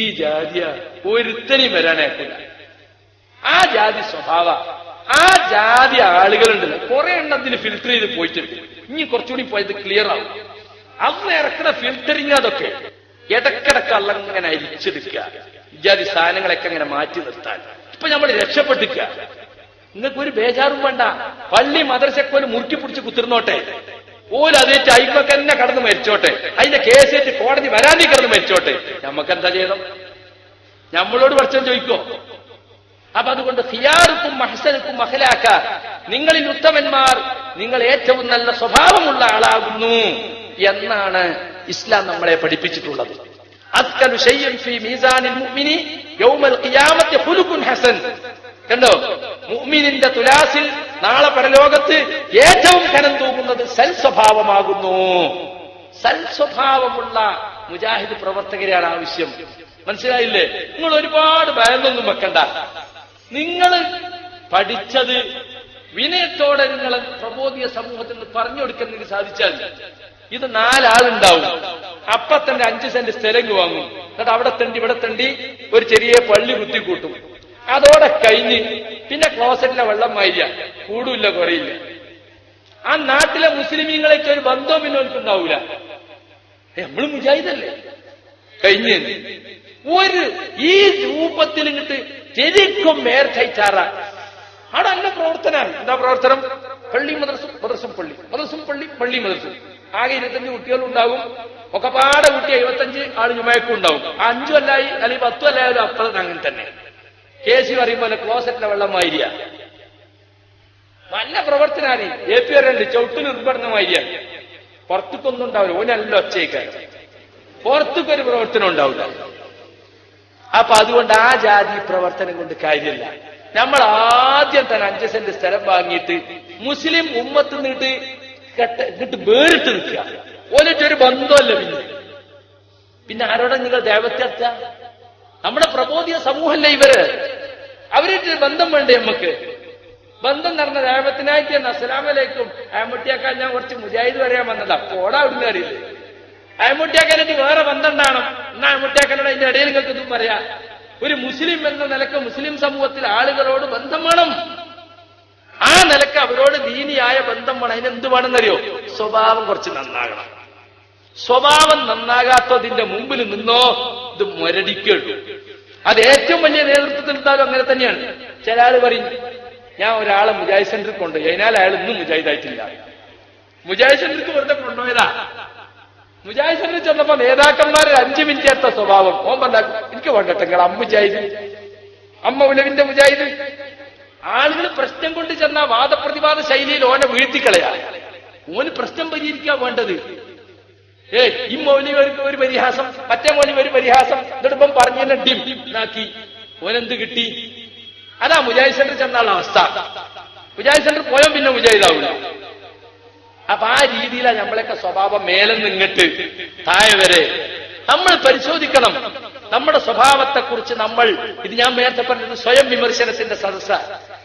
[SPEAKER 2] ഈ ജാതിയ ഒരുത്തനെയും വരാനേക്കില്ല ആ ജാതി സ്വഭാവ ആ ജാതി ആളുകളുണ്ട് കുറെ എണ്ണത്തിന് ഫിൽറ്റർ ചെയ്ത് പോയിട്ടുണ്ട് ഇനി കുറച്ചുകൂടി പോയത് ക്ലിയർ ആവും അന്ന് ഇറക്കുന്ന ഫിൽട്ടറിങ് അതൊക്കെ ഇടക്കിടക്ക് അള്ളങ്ങനെ അരിച്ചെടുക്കുക ഇജാതി സാധനങ്ങളൊക്കെ അങ്ങനെ മാറ്റി നിർത്താൻ ഇപ്പൊ നമ്മൾ രക്ഷപ്പെട്ടിക്ക നിങ്ങൾക്ക് ഒരു ബേജാറും വേണ്ട പള്ളി മദർശക്കോൽ മുറുക്കി പിടിച്ച് കുത്തിർന്നോട്ടെ ഓരതേറ്റ് അയിമൊക്കെ തന്നെ കടന്ന് മരിച്ചോട്ടെ അതിന്റെ കേസേറ്റ് കോടതി വരാനീ കിടന്ന് മരിച്ചോട്ടെ നമുക്ക് എന്താ ചെയ്തോ നമ്മളോട് പഠിച്ചം ചോദിക്കോ അപ്പൊ അതുകൊണ്ട് സിയാർക്കും മഹസനക്കും മഹലാക്ക നിങ്ങളിൽ ഉത്തമന്മാർ നിങ്ങൾ ഏറ്റവും നല്ല സ്വഭാവമുള്ള ആളാകുന്നു എന്നാണ് ഇസ്ലാം നമ്മളെ പഠിപ്പിച്ചിട്ടുള്ളത് ഹസൻ കണ്ടോ മുഅ്മിനിന്റെ തുലാസിൽ നാളെ പരലോകത്ത് ഏറ്റവും കനം തൂങ്ങുന്നത് സൽസ്വഭാവമാകുന്നു സൽസ്വഭാവമുള്ള മുജാഹിദ് പ്രവർത്തകരെയാണ് ആവശ്യം മനസ്സിലായില്ലേ നിങ്ങൾ ഒരുപാട് ഭയന്നൊന്നും വെക്കണ്ട നിങ്ങൾ പഠിച്ചത് വിനയത്തോടെ നിങ്ങൾ പ്രബോധിയ സമൂഹത്തിൽ നിന്ന് പറഞ്ഞു കൊടുക്കാൻ നിങ്ങൾക്ക് സാധിച്ചാൽ ഇത് നാലാളുണ്ടാവും അപ്പൊ തന്നെ അഞ്ച് സെന്റ് സ്ഥലം വാങ്ങും എന്നിട്ട് അവിടെ തണ്ടി ഇവിടെ തണ്ടി ഒരു ചെറിയ പള്ളി കുത്തിക്കൂട്ടും അതോടെ കഴിഞ്ഞ് പിന്നെ ക്ലോസറ്റിലെ വെള്ളം മാരിയ കൂടില്ല കുറയില്ല ആ നാട്ടിലെ മുസ്ലിമീങ്ങളെ ഒരു ബന്ധവും പിന്നെ ഉണ്ടാവൂല നമ്മൾ മുജാഹിദല്ലേ കഴിഞ്ഞ് ഒരു ഈ രൂപത്തിൽ ഇങ്ങോട്ട് ശരിക്കും മേർ ചൈച്ചാറ അവിടെ അന്ന പ്രവർത്തനമാണ് എന്താ പ്രവർത്തനം പള്ളി മദർസും മദർസും പള്ളി മദർസും പള്ളി പള്ളി മദർസും ആകെ ഇരുപത്തഞ്ച് കുട്ടികളുണ്ടാകും ഒക്കെ പാടെ കുട്ടി എഴുപത്തഞ്ച് ആള് ജുമായക്കും ഉണ്ടാവും അഞ്ചു അല്ലായി അല്ലെങ്കിൽ പത്തു അല്ലായാലും അപ്പുറത്ത് അങ്ങനെ തന്നെ കെ സി പറയുമ്പോൾ ക്ലോസറ്റിലെ വെള്ളമായിരിയ നല്ല പ്രവർത്തനാണ് എ പി ആരുണ്ട് ചവിട്ട് മാരിയ പുറത്തുക്കൊന്നും ഉണ്ടാവില്ല ഓനല്ല ഒച്ചയ്ക്കാൻ പുറത്തുക്കൊരു പ്രവർത്തനം ഉണ്ടാവില്ല അപ്പൊ അതുകൊണ്ട് ആ ജാതി പ്രവർത്തനം കൊണ്ട് കാര്യമില്ല നമ്മൾ ആദ്യം തന്നെ അഞ്ച് സെന്റ് സ്ഥലം വാങ്ങിയിട്ട് മുസ്ലിം ഉമ്മത്ത് നിന്നിട്ട് കെട്ട് എന്നിട്ട് വേറിട്ട് നിൽക്കുക ഒരിട്ടൊരു ബന്ധമല്ല പിന്നെ പിന്നെ ആരോടെ നിങ്ങൾ ദേവത്തെ നമ്മുടെ പ്രബോധിയ സമൂഹമല്ലേ ഇവര് അവരിട്ടൊരു ബന്ധം വേണ്ടേ നമുക്ക് ബന്ധം നടന്ന ദേവത്തിനായിട്ട് തന്നെ അസ്സലാമലേക്കും അയമുട്ടിയാക്കാൻ ഞാൻ കുറച്ച് മുജാഹിദ് പറയാൻ വന്നതാ പോടാ അവിടുന്ന് അറിയില്ല അയമുട്ടിയാക്കാനായിട്ട് വേറെ ബന്ധം ഉണ്ടാകണം എന്നാ അയമുട്ടിയാക്കാനോട് അതിന്റെ ഇടയിൽ നിങ്ങൾക്ക് ഇതും പറയാ ഒരു മുസ്ലിം എന്ന നിലക്ക് മുസ്ലിം സമൂഹത്തിൽ ആളുകളോട് ബന്ധം വേണം ആ നിലക്ക് അവരോട് ദീനിയായ ബന്ധം വേണം അതിനെന്ത് വേണമെന്നറിയോ സ്വഭാവം കുറച്ച് നന്നാകണം സ്വഭാവം നന്നാകാത്തതിന്റെ മുമ്പിൽ നിന്നോ ഇത് മുരടിക്കുള്ളൂ അത് ഏറ്റവും വലിയ നേതൃത്വത്തിൽ ഉണ്ടാലും അങ്ങനെ തന്നെയാണ് ചില ആൾ പറയും ഞാൻ ഒരാളെ മുജാഹിദ് സെന്ററിൽ കൊണ്ടുപോയി അതിനാൽ അയാൾ ഇന്നും മുജാഹിദായിട്ടില്ല മുജാഹിദ് സെന്ററിൽ വെറുതെ കൊണ്ടുപോയതാ മുജാഹിദ് സെന്ററിൽ ചെന്നപ്പോ നേതാക്കന്മാർ അഞ്ചു മിനിറ്റ് എത്ത സ്വഭാവം ഓൻ പറഞ്ഞാൽ എനിക്ക് വേണ്ടട്ടെങ്കിൽ അമ്മ മുജാഹിദ് അമ്മ ഉലവിന്റെ മുജാഹിദ് ആളുകൾ പ്രശ്നം കൊണ്ട് ചെന്ന വാദപ്രതിവാദ ശൈലിയിൽ ഓനെ വീഴ്ത്തിക്കളയാ ഓന് പ്രശ്നം പരിഹരിക്കാൻ വേണ്ടത് ഏ ഈ മൗലിക ഒരു പരിഹാസം മറ്റേ മൗലിക ഒരു പരിഹാസം എന്നിടുമ്പം പറഞ്ഞു ഡിം ഓനെന്ത് കിട്ടി അതാ മുജാഹിദ് സെന്റർ ചെന്നാളുടെ അവസ്ഥ മുജാഹിദ് സെന്റർ പോയാൽ പിന്നെ മുജാഹിദാവില്ല അപ്പൊ ആ രീതിയിലാണ് നമ്മളൊക്കെ സ്വഭാവം മേലെ നിന്നിട്ട് തായവരെ വരെ നമ്മൾ പരിശോധിക്കണം നമ്മുടെ സ്വഭാവത്തെക്കുറിച്ച് നമ്മൾ ഇത് ഞാൻ നേരത്തെ പറഞ്ഞത് സ്വയം വിമർശനത്തിന്റെ സദസ്സ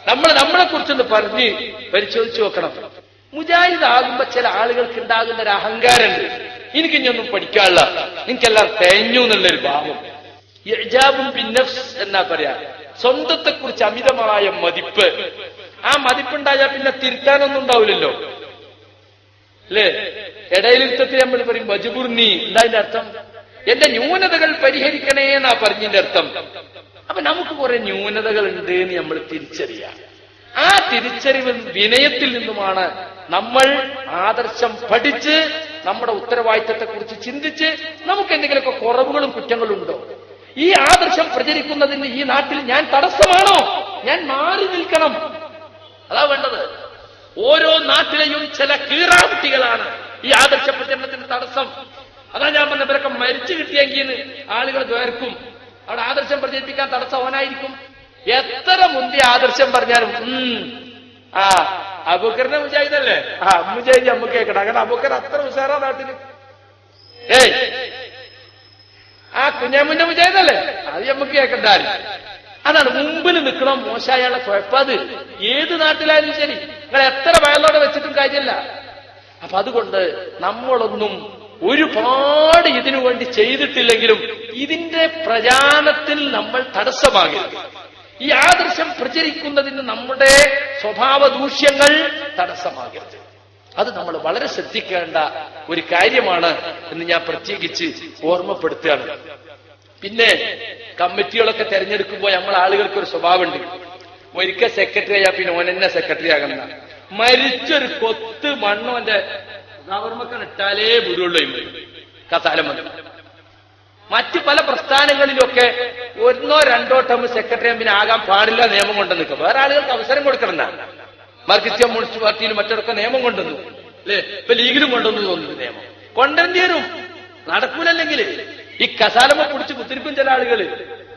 [SPEAKER 2] നമ്മൾ നമ്മളെ കുറിച്ചൊന്ന് പറഞ്ഞ് പരിശോധിച്ചു നോക്കണം മുജാഹിദ് ചില ആളുകൾക്ക് ഉണ്ടാകുന്ന ഒരു അഹങ്കാരമുണ്ട് എനിക്ക് ഇനിയൊന്നും പഠിക്കാനുള്ള നിനക്കെല്ലാം തേഞ്ഞു എന്നുള്ളൊരു ഭാവം ബിന്നഫ്സ് എന്നാ പറയാ സ്വന്തത്തെ കുറിച്ച് അമിതമായ മതിപ്പ് ആ മതിപ്പുണ്ടായാൽ പിന്നെ തിരുത്താനൊന്നും ഉണ്ടാവില്ലല്ലോ അല്ലേ ഇടയിലിരുത്തത്തിൽ നമ്മൾ പറയും നീ എന്താ അതിന്റെ അർത്ഥം എന്റെ ന്യൂനതകൾ പരിഹരിക്കണേ എന്നാ പറഞ്ഞതിന്റെ അർത്ഥം അപ്പൊ നമുക്ക് കുറെ ന്യൂനതകൾ ഉണ്ട് എന്ന് നമ്മൾ തിരിച്ചറിയാം ആ തിരിച്ചറിവ് വിനയത്തിൽ നിന്നുമാണ് നമ്മൾ ആദർശം പഠിച്ച് നമ്മുടെ ഉത്തരവാദിത്തത്തെക്കുറിച്ച് ചിന്തിച്ച് നമുക്ക് എന്തെങ്കിലുമൊക്കെ കുറവുകളും കുറ്റങ്ങളും ഉണ്ടോ ഈ ആദർശം പ്രചരിക്കുന്നതിന് ഈ നാട്ടിൽ ഞാൻ തടസ്സമാണോ ഞാൻ മാറി നിൽക്കണം അതാ വേണ്ടത് ഓരോ നാട്ടിലെയും ചില കീറാകുട്ടികളാണ് ഈ ആദർശ പ്രചരണത്തിന്റെ തടസ്സം അതാ ഞാൻ പറഞ്ഞ മരിച്ചു കിട്ടിയെങ്കിൽ ആളുകൾ വേർക്കും അവിടെ ആദർശം പ്രചരിപ്പിക്കാൻ തടസ്സം എത്ര മുന്തി ആദർശം പറഞ്ഞാലും ആ അബുക്കറിനെ മുജാഹിദല്ലേ ആ മുജാഹിദ് നമുക്ക് കേൾക്കണം കാരണം അബുക്കർ അത്ര ഉഷാറാ നാട്ടില് ഏയ് ആ കുഞ്ഞാമ്മിന്റെ മുജാഹിദല്ലേ അത് നമുക്ക് കേൾക്കണ്ട അതാണ് മുമ്പിൽ നിൽക്കണം മോശമായുള്ള കുഴപ്പത് ഏത് നാട്ടിലായാലും ശരി നിങ്ങൾ എത്ര വയലോടെ വെച്ചിട്ടും കാര്യമില്ല അപ്പൊ അതുകൊണ്ട് നമ്മളൊന്നും ഒരുപാട് ഇതിനു വേണ്ടി ചെയ്തിട്ടില്ലെങ്കിലും ഇതിന്റെ പ്രചാരണത്തിൽ നമ്മൾ തടസ്സമാകരുത് ഈ ആദർശം പ്രചരിക്കുന്നതിന് നമ്മുടെ സ്വഭാവ ദൂഷ്യങ്ങൾ തടസ്സമാകരുത് അത് നമ്മൾ വളരെ ശ്രദ്ധിക്കേണ്ട ഒരു കാര്യമാണ് എന്ന് ഞാൻ പ്രത്യേകിച്ച് ഓർമ്മപ്പെടുത്തുകയാണ് പിന്നെ കമ്മിറ്റികളൊക്കെ തിരഞ്ഞെടുക്കുമ്പോൾ നമ്മൾ ആളുകൾക്ക് ഒരു സ്വഭാവമുണ്ട് ഒരിക്കൽ സെക്രട്ടറി ആയാൽ പിന്നെ ഓനെന്നെ സെക്രട്ടറി ആകുന്ന മരിച്ചൊരു കൊത്ത് മണ്ണോന്റെ ഗവർമ്മക്കൻ ഇട്ടാലേ ബുദ്ധിയുള്ളൂ കസാലം മതി മറ്റ് പല പ്രസ്ഥാനങ്ങളിലൊക്കെ ഒന്നോ രണ്ടോ ടൈം സെക്രട്ടറി എമ്പിന് ആകാൻ പാടില്ല നിയമം കൊണ്ടു നിൽക്കും വേറെ ആളുകൾക്ക് അവസരം കൊടുക്കണം മാർക്സിസ്റ്റ് കമ്മ്യൂണിസ്റ്റ് പാർട്ടിയിൽ മറ്റൊക്കെ നിയമം കൊണ്ടുവന്നു അല്ലേ ഇപ്പൊ ലീഗിലും കൊണ്ടുവന്നു തോന്നുന്നു നിയമം കൊണ്ടുവരേണ്ടി നടക്കൂലല്ലെങ്കിൽ ഈ കസാലമ പിടിച്ച് കുത്തിരിപ്പും ചില ആളുകൾ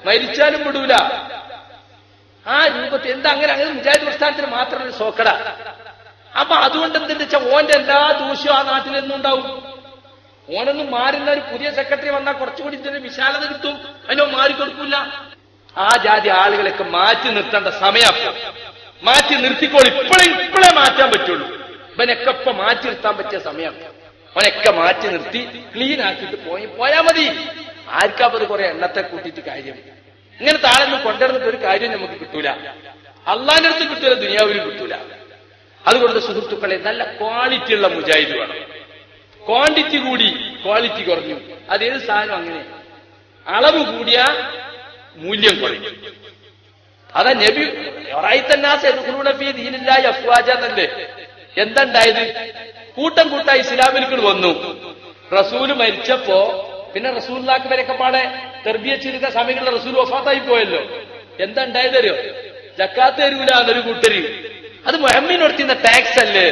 [SPEAKER 2] മരിച്ചാലും വിടൂല ആ രൂപത്തിൽ എന്താ അങ്ങനെ അങ്ങനെ മുജാഹിദ് പ്രസ്ഥാനത്തിന് മാത്രം ഒരു സോക്കട അപ്പൊ അതുകൊണ്ട് എന്തെന്ന് വെച്ചാൽ ഓന്റെ എല്ലാ ദൂഷ്യവും ആ നാട്ടിൽ എന്നുണ്ടാവും ഓനൊന്നും മാറുന്ന ഒരു പുതിയ സെക്രട്ടറി വന്നാൽ കുറച്ചുകൂടി ഇതിന്റെ വിശാലത കിട്ടും അതിനോ മാറിക്കൊടുക്കില്ല ആ ജാതി ആളുകളൊക്കെ മാറ്റി നിർത്തേണ്ട സമയം മാറ്റി നിർത്തിക്കോളൂ ഇപ്പോഴും ഇപ്പോഴേ മാറ്റാൻ പറ്റുള്ളൂ ഇവനൊക്കെ ഇപ്പൊ മാറ്റി നിർത്താൻ പറ്റിയ സമയം അവനൊക്കെ മാറ്റി നിർത്തി ക്ലീൻ ആക്കിയിട്ട് പോയി പോയാ മതി ആർക്കാപ്പത് കുറെ എണ്ണത്തെ കൂട്ടിയിട്ട് കാര്യം ഇങ്ങനെ താഴൊന്നും കൊണ്ടുവന്നിട്ട് ഒരു കാര്യം നമുക്ക് കിട്ടൂല അള്ളാന്റെ അടുത്ത് കിട്ടൂല ദുനിയാവിലും കിട്ടൂല അതുകൊണ്ട് സുഹൃത്തുക്കളെ നല്ല ക്വാളിറ്റിയുള്ള മുജാഹിദ് വേണം ക്വാണ്ടിറ്റി കൂടി ക്വാളിറ്റി കുറഞ്ഞു അതേത് സാധനം അങ്ങനെ അളവ് കൂടിയ മൂല്യം കുറയും അതാ നബി ദീനില്ലായി അഫ്വാജ എന്നല്ലേ എന്തുണ്ടായത് കൂട്ടം കൂട്ടായി ഇസ്ലാമിലേക്ക് വന്നു റസൂല് മരിച്ചപ്പോ പിന്നെ റസൂലിനാക്ക് വരെയൊക്കെ പാടെ തെർബിയ ചെയ്ത സമയങ്ങളിൽ റസൂൽ വഫാത്തായി പോയല്ലോ എന്താ അറിയോ ജക്കാത്ത തരൂല എന്നൊരു കൂട്ടര് അത് മുഹമ്മിനടുത്തിരുന്ന ടാക്സ് അല്ലേ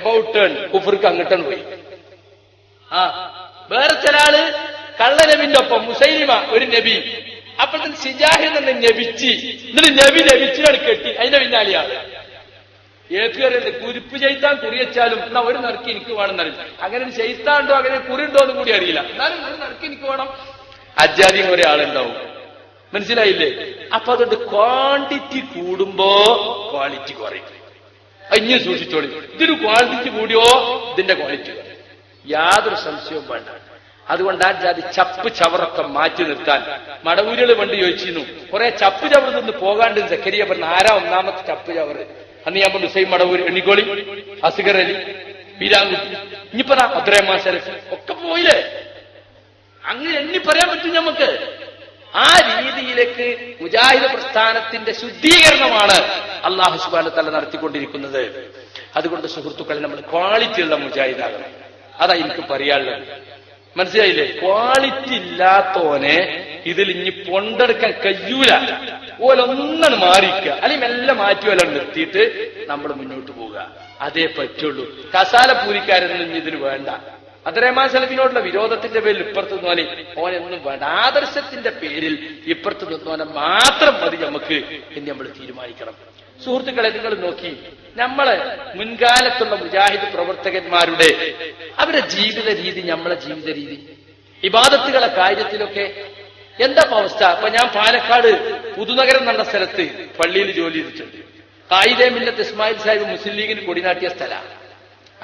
[SPEAKER 2] എബൌട്ട് ടേൺ കുഫർക്ക് അങ്ങട്ടേൺ പോയി ആ വേറെ ചിലാള് കള്ള കള്ളനബിന്റെ ഒപ്പം മുസൈലിമ ഒരു നബി അപ്പോഴത്തെ സിജാഹ് നിന്ന് നബിച്ച് എന്നിട്ട് നബി നബിച്ചിനാണ് കെട്ടി അതിന്റെ പിന്നാലെയാണ് ഏക്കുകയറിയത് കുരിപ്പ് ചെയ്താൻ കുറിയച്ചാലും എന്നാ ഒരു നറുക്ക് എനിക്ക് എന്നറിയില്ല അങ്ങനെ ചെയ്താണ്ടോ അങ്ങനെ ഉണ്ടോ എന്ന് കൂടി അറിയില്ല എന്നാലും ഒരു നറുക്ക് എനിക്ക് വേണം അജാതി ഒരാളുണ്ടാവും മനസ്സിലായില്ലേ അപ്പൊ അതുകൊണ്ട് ക്വാണ്ടിറ്റി കൂടുമ്പോ ക്വാളിറ്റി കുറയും അഞ്ഞു സൂക്ഷിച്ചോളി ഇതൊരു ക്വാണ്ടിറ്റി കൂടിയോ ഇതിന്റെ ക്വാളിറ്റി കുറയും യാതൊരു സംശയവും വേണ്ട അതുകൊണ്ട് ആ ജാതി ചപ്പ് ചവറൊക്കെ മാറ്റി നിർത്താൻ മടവൂരുകൾ വണ്ടി ചോദിച്ചിരുന്നു കുറെ ചപ്പ് ചവർ നിന്ന് പോകാണ്ട് ചക്കരിയ പറഞ്ഞ ആരാ ഒന്നാമത്തെ ചപ്പ് ചവറ് അന്ന് ഞാൻ പറഞ്ഞു സെയിം മടവൂർ എണ്ണിക്കോളി അസുഖരലി അലി വീരാങ്കുട്ടി ഇനിയിപ്പോ അത്രയും മാസം ഒക്കെ പോയില്ലേ അങ്ങനെ എണ്ണി പറയാൻ പറ്റും നമുക്ക് ആ രീതിയിലേക്ക് മുജാഹിദ് പ്രസ്ഥാനത്തിന്റെ ശുദ്ധീകരണമാണ് അള്ളാഹു സുബാന തല നടത്തിക്കൊണ്ടിരിക്കുന്നത് അതുകൊണ്ട് സുഹൃത്തുക്കളെ നമ്മൾ ക്വാളിറ്റിയുള്ള മുജാഹിദാകണം അതാ എനിക്ക് പറയാനുള്ളത് മനസ്സിലായില്ലേ ക്വാളിറ്റി ഇല്ലാത്തവനെ ഇതിൽ ഇനി പൊണ്ടെടുക്കാൻ കഴിയൂല ഓലൊന്നും മാറിക്കുക അല്ലെങ്കിൽ മെല്ലെ മാറ്റിയോലം നിർത്തിയിട്ട് നമ്മൾ മുന്നോട്ട് പോവുക അതേ പറ്റുള്ളൂ കസാലപ്പൂരിക്കാരൊന്നും ഇതിൽ വേണ്ട അതരമാൻ സലഫിനോടുള്ള വിരോധത്തിന്റെ പേരിൽ ഇപ്പുറത്ത് നിന്നോനെ ഓനൊന്നും വേണ്ട ആദർശത്തിന്റെ പേരിൽ ഇപ്പുറത്ത് നിന്നോനെ മാത്രം മതി നമുക്ക് എന്ന് നമ്മൾ തീരുമാനിക്കണം സുഹൃത്തുക്കളെ നിങ്ങൾ നോക്കി നമ്മള് മുൻകാലത്തുള്ള മുജാഹിദ് പ്രവർത്തകന്മാരുടെ അവരുടെ ജീവിത രീതി നമ്മളെ ജീവിത രീതി വിവാദത്തുകളെ കാര്യത്തിലൊക്കെ എന്താ അവസ്ഥ അപ്പൊ ഞാൻ പാലക്കാട് പുതുനഗരം എന്ന സ്ഥലത്ത് പള്ളിയിൽ ജോലി ചെയ്തിട്ടുണ്ട് കായിദേ മില്ലത്ത് ഇസ്മായിൽ സാഹിബ് മുസ്ലിം ലീഗിന് കൊടിനാട്ടിയ സ്ഥലമാണ്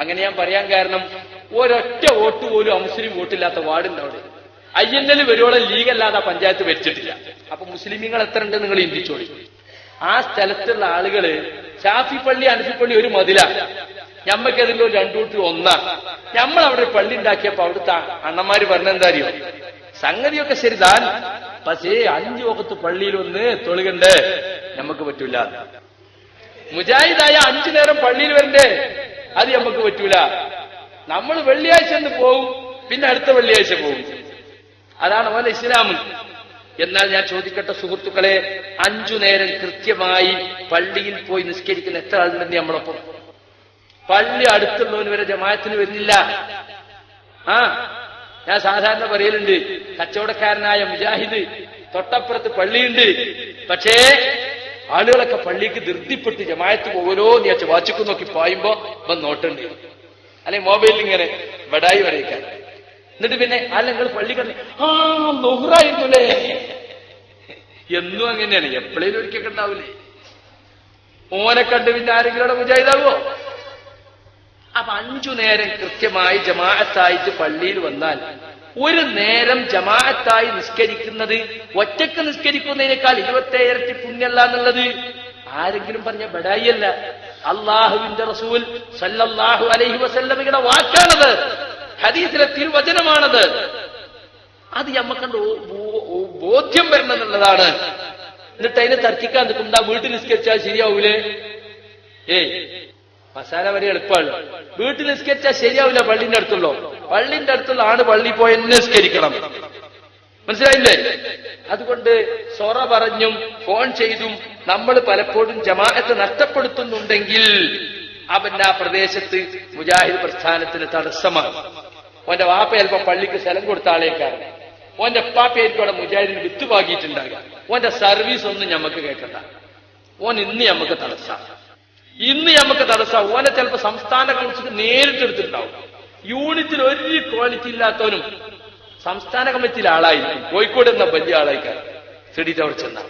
[SPEAKER 2] അങ്ങനെ ഞാൻ പറയാൻ കാരണം ഒരൊറ്റ വോട്ട് പോലും അമുസ്ലിം വോട്ടില്ലാത്ത വാർഡുണ്ട് അവിടെ ഐ എൻ എൽ വരുവോളം ലീഗല്ലാതെ പഞ്ചായത്ത് ഭരിച്ചിട്ടില്ല അപ്പൊ മുസ്ലിമീങ്ങൾ എത്ര ഉണ്ട് നിങ്ങൾ ഇന്ത്യച്ചോളി ആ സ്ഥലത്തുള്ള ആളുകള് ഷാഫി പള്ളി അനഫിപ്പള്ളി ഒരു മതില ഞമ്മക്ക് ഏതെങ്കിലും രണ്ടു കൂട്ടി ഒന്നാ നമ്മൾ അവിടെ പള്ളി ഉണ്ടാക്കിയപ്പോ അവിടുത്തെ അണ്ണന്മാര് പറഞ്ഞെന്താ അറിയോ സംഗതിയൊക്കെ ശരി താൻ പക്ഷേ അഞ്ചു വക്കത്ത് പള്ളിയിൽ ഒന്ന് തൊളുകണ്ടേ നമുക്ക് പറ്റൂല മുജാഹിദായ അഞ്ചു നേരം പള്ളിയിൽ വരണ്ടേ അത് നമുക്ക് പറ്റൂല നമ്മൾ വെള്ളിയാഴ്ച എന്ന് പോവും പിന്നെ അടുത്ത വെള്ളിയാഴ്ച പോവും അതാണ് അവന്റെ ഇസ്ലാമും എന്നാൽ ഞാൻ ചോദിക്കട്ടെ സുഹൃത്തുക്കളെ അഞ്ചു നേരം കൃത്യമായി പള്ളിയിൽ പോയി നിസ്കരിക്കുന്ന എത്ര ആളുണ്ടെന്ന് നമ്മളൊപ്പം പള്ളി അടുത്തുള്ളവന് വരെ ജമായത്തിന് വരുന്നില്ല ആ ഞാൻ സാധാരണ പറയലുണ്ട് കച്ചവടക്കാരനായ മുജാഹിദ് തൊട്ടപ്പുറത്ത് പള്ളിയുണ്ട് പക്ഷേ ആളുകളൊക്കെ പള്ളിക്ക് ധൃതിപ്പെട്ട് ജമായത്ത് പോകലോ നീ ആ ചവാച്ചിക്ക് നോക്കി പായുമ്പോ ഇപ്പം നോട്ടുണ്ട് അല്ലെ മൊബൈലിൽ ഇങ്ങനെ വടായി വരയ്ക്കാൻ എന്നിട്ട് പിന്നെ അല്ലെങ്കിൽ പള്ളി കണ്ടി ആ ലുഹറായിരുന്നുല്ലേ എന്നും അങ്ങനെയാണ് എപ്പോഴേലും ഒരിക്കൽ ഉണ്ടാവില്ലേ ഓനെ കണ്ട് പിന്നെ ആരെങ്കിലും മുജാഹിദാവോ അപ്പൊ അഞ്ചു നേരം കൃത്യമായി ജമാഅത്തായിട്ട് പള്ളിയിൽ വന്നാൽ ഒരു നേരം ജമാഅത്തായി നിസ്കരിക്കുന്നത് ഒറ്റക്ക് നിസ്കരിക്കുന്നതിനേക്കാൾ ഇരുപത്തേഴരട്ടി പുണ്യല്ല എന്നുള്ളത് ആരെങ്കിലും പറഞ്ഞ ബഡായിയല്ല അള്ളാഹുവിന്റെ റസൂൽ സല്ലല്ലാഹു അലൈഹി വസല്ലമയുടെ വാക്കാണത് ഹദീസിലെ തിരുവചനമാണത് അത് നമ്മക്കണ്ട് ബോധ്യം വരണം എന്നുള്ളതാണ് എന്നിട്ട് അതിനെ തർക്കിക്കാൻ നിൽക്കുമ്പോൾ വീട്ടിൽ നിസ്കരിച്ചാൽ ശരിയാവൂലേ ഏയ് മസാല വരെ എളുപ്പമാണ് വീട്ടിൽ നിസ്കരിച്ചാൽ ശരിയാവില്ല പള്ളിന്റെ അടുത്തുള്ളോ പള്ളിന്റെ അടുത്തുള്ള ആണ് പള്ളി പോയി നിസ്കരിക്കണം മനസ്സിലായില്ലേ അതുകൊണ്ട് സൊറ പറഞ്ഞും ഫോൺ ചെയ്തും നമ്മൾ പലപ്പോഴും ജമാഅത്ത് നഷ്ടപ്പെടുത്തുന്നുണ്ടെങ്കിൽ അവൻ ആ പ്രദേശത്ത് മുജാഹിദ് പ്രസ്ഥാനത്തിന് തടസ്സമാണ് ഓന്റെ വാപ്പ ചിലപ്പോ പള്ളിക്ക് സ്ഥലം കൊടുത്ത ആളേക്കാരൻ ഓന്റെ ഉപ്പാപ്പയായിരിക്കും അവിടെ മുജാഹിദിന് വിത്ത് പാകിയിട്ടുണ്ടാകുക ഓന്റെ സർവീസ് ഒന്നും ഞമ്മക്ക് കേൾക്കണ്ട ഓൻ ഇന്ന് ഞമ്മക്ക് തടസ്സ ഇന്ന് ഞമ്മക്ക് തടസ്സ ഓനെ ചിലപ്പോ സംസ്ഥാന കൗൺസിൽ നേരിട്ടെടുത്തിട്ടുണ്ടാവും യൂണിറ്റിൽ ഒരു ക്വാളിറ്റി ഇല്ലാത്തവനും സംസ്ഥാന കമ്മിറ്റിയിലെ ആളായിരിക്കും കോഴിക്കോട് എന്ന വലിയ ആളായിക്കാരൻ സിഡിറ്റ് ചെന്ന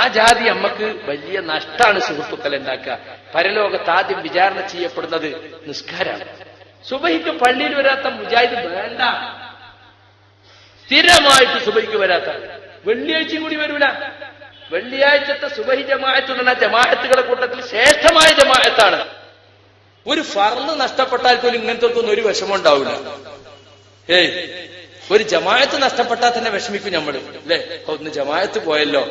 [SPEAKER 2] ആ ജാതി അമ്മക്ക് വലിയ നഷ്ടമാണ് സുഹൃത്തുക്കൾ ഉണ്ടാക്കുക പരലോകത്ത് ആദ്യം വിചാരണ ചെയ്യപ്പെടുന്നത് നിസ്കാരമാണ് സുബഹിക്ക് പള്ളിയിൽ വരാത്ത മുജാഹിദ് വേണ്ട സ്ഥിരമായിട്ട് സുബഹിക്ക് വരാത്ത വെള്ളിയാഴ്ച കൂടി വരൂല വെള്ളിയാഴ്ചത്തെ സുബഹി ജമാഅത്ത് എന്ന ജമാഅത്തുകളുടെ കൂട്ടത്തിൽ ശ്രേഷ്ഠമായ ജമാഅത്താണ് ഒരു ഫർന്ന് നഷ്ടപ്പെട്ടാൽ പോലും ഇങ്ങനത്തെ ഒരു വിഷമം ഉണ്ടാവില്ല ഏയ് ഒരു ജമാഅത്ത് നഷ്ടപ്പെട്ടാൽ തന്നെ വിഷമിക്കും നമ്മൾ അല്ലേ ഒന്ന് ജമാഅത്ത് പോയല്ലോ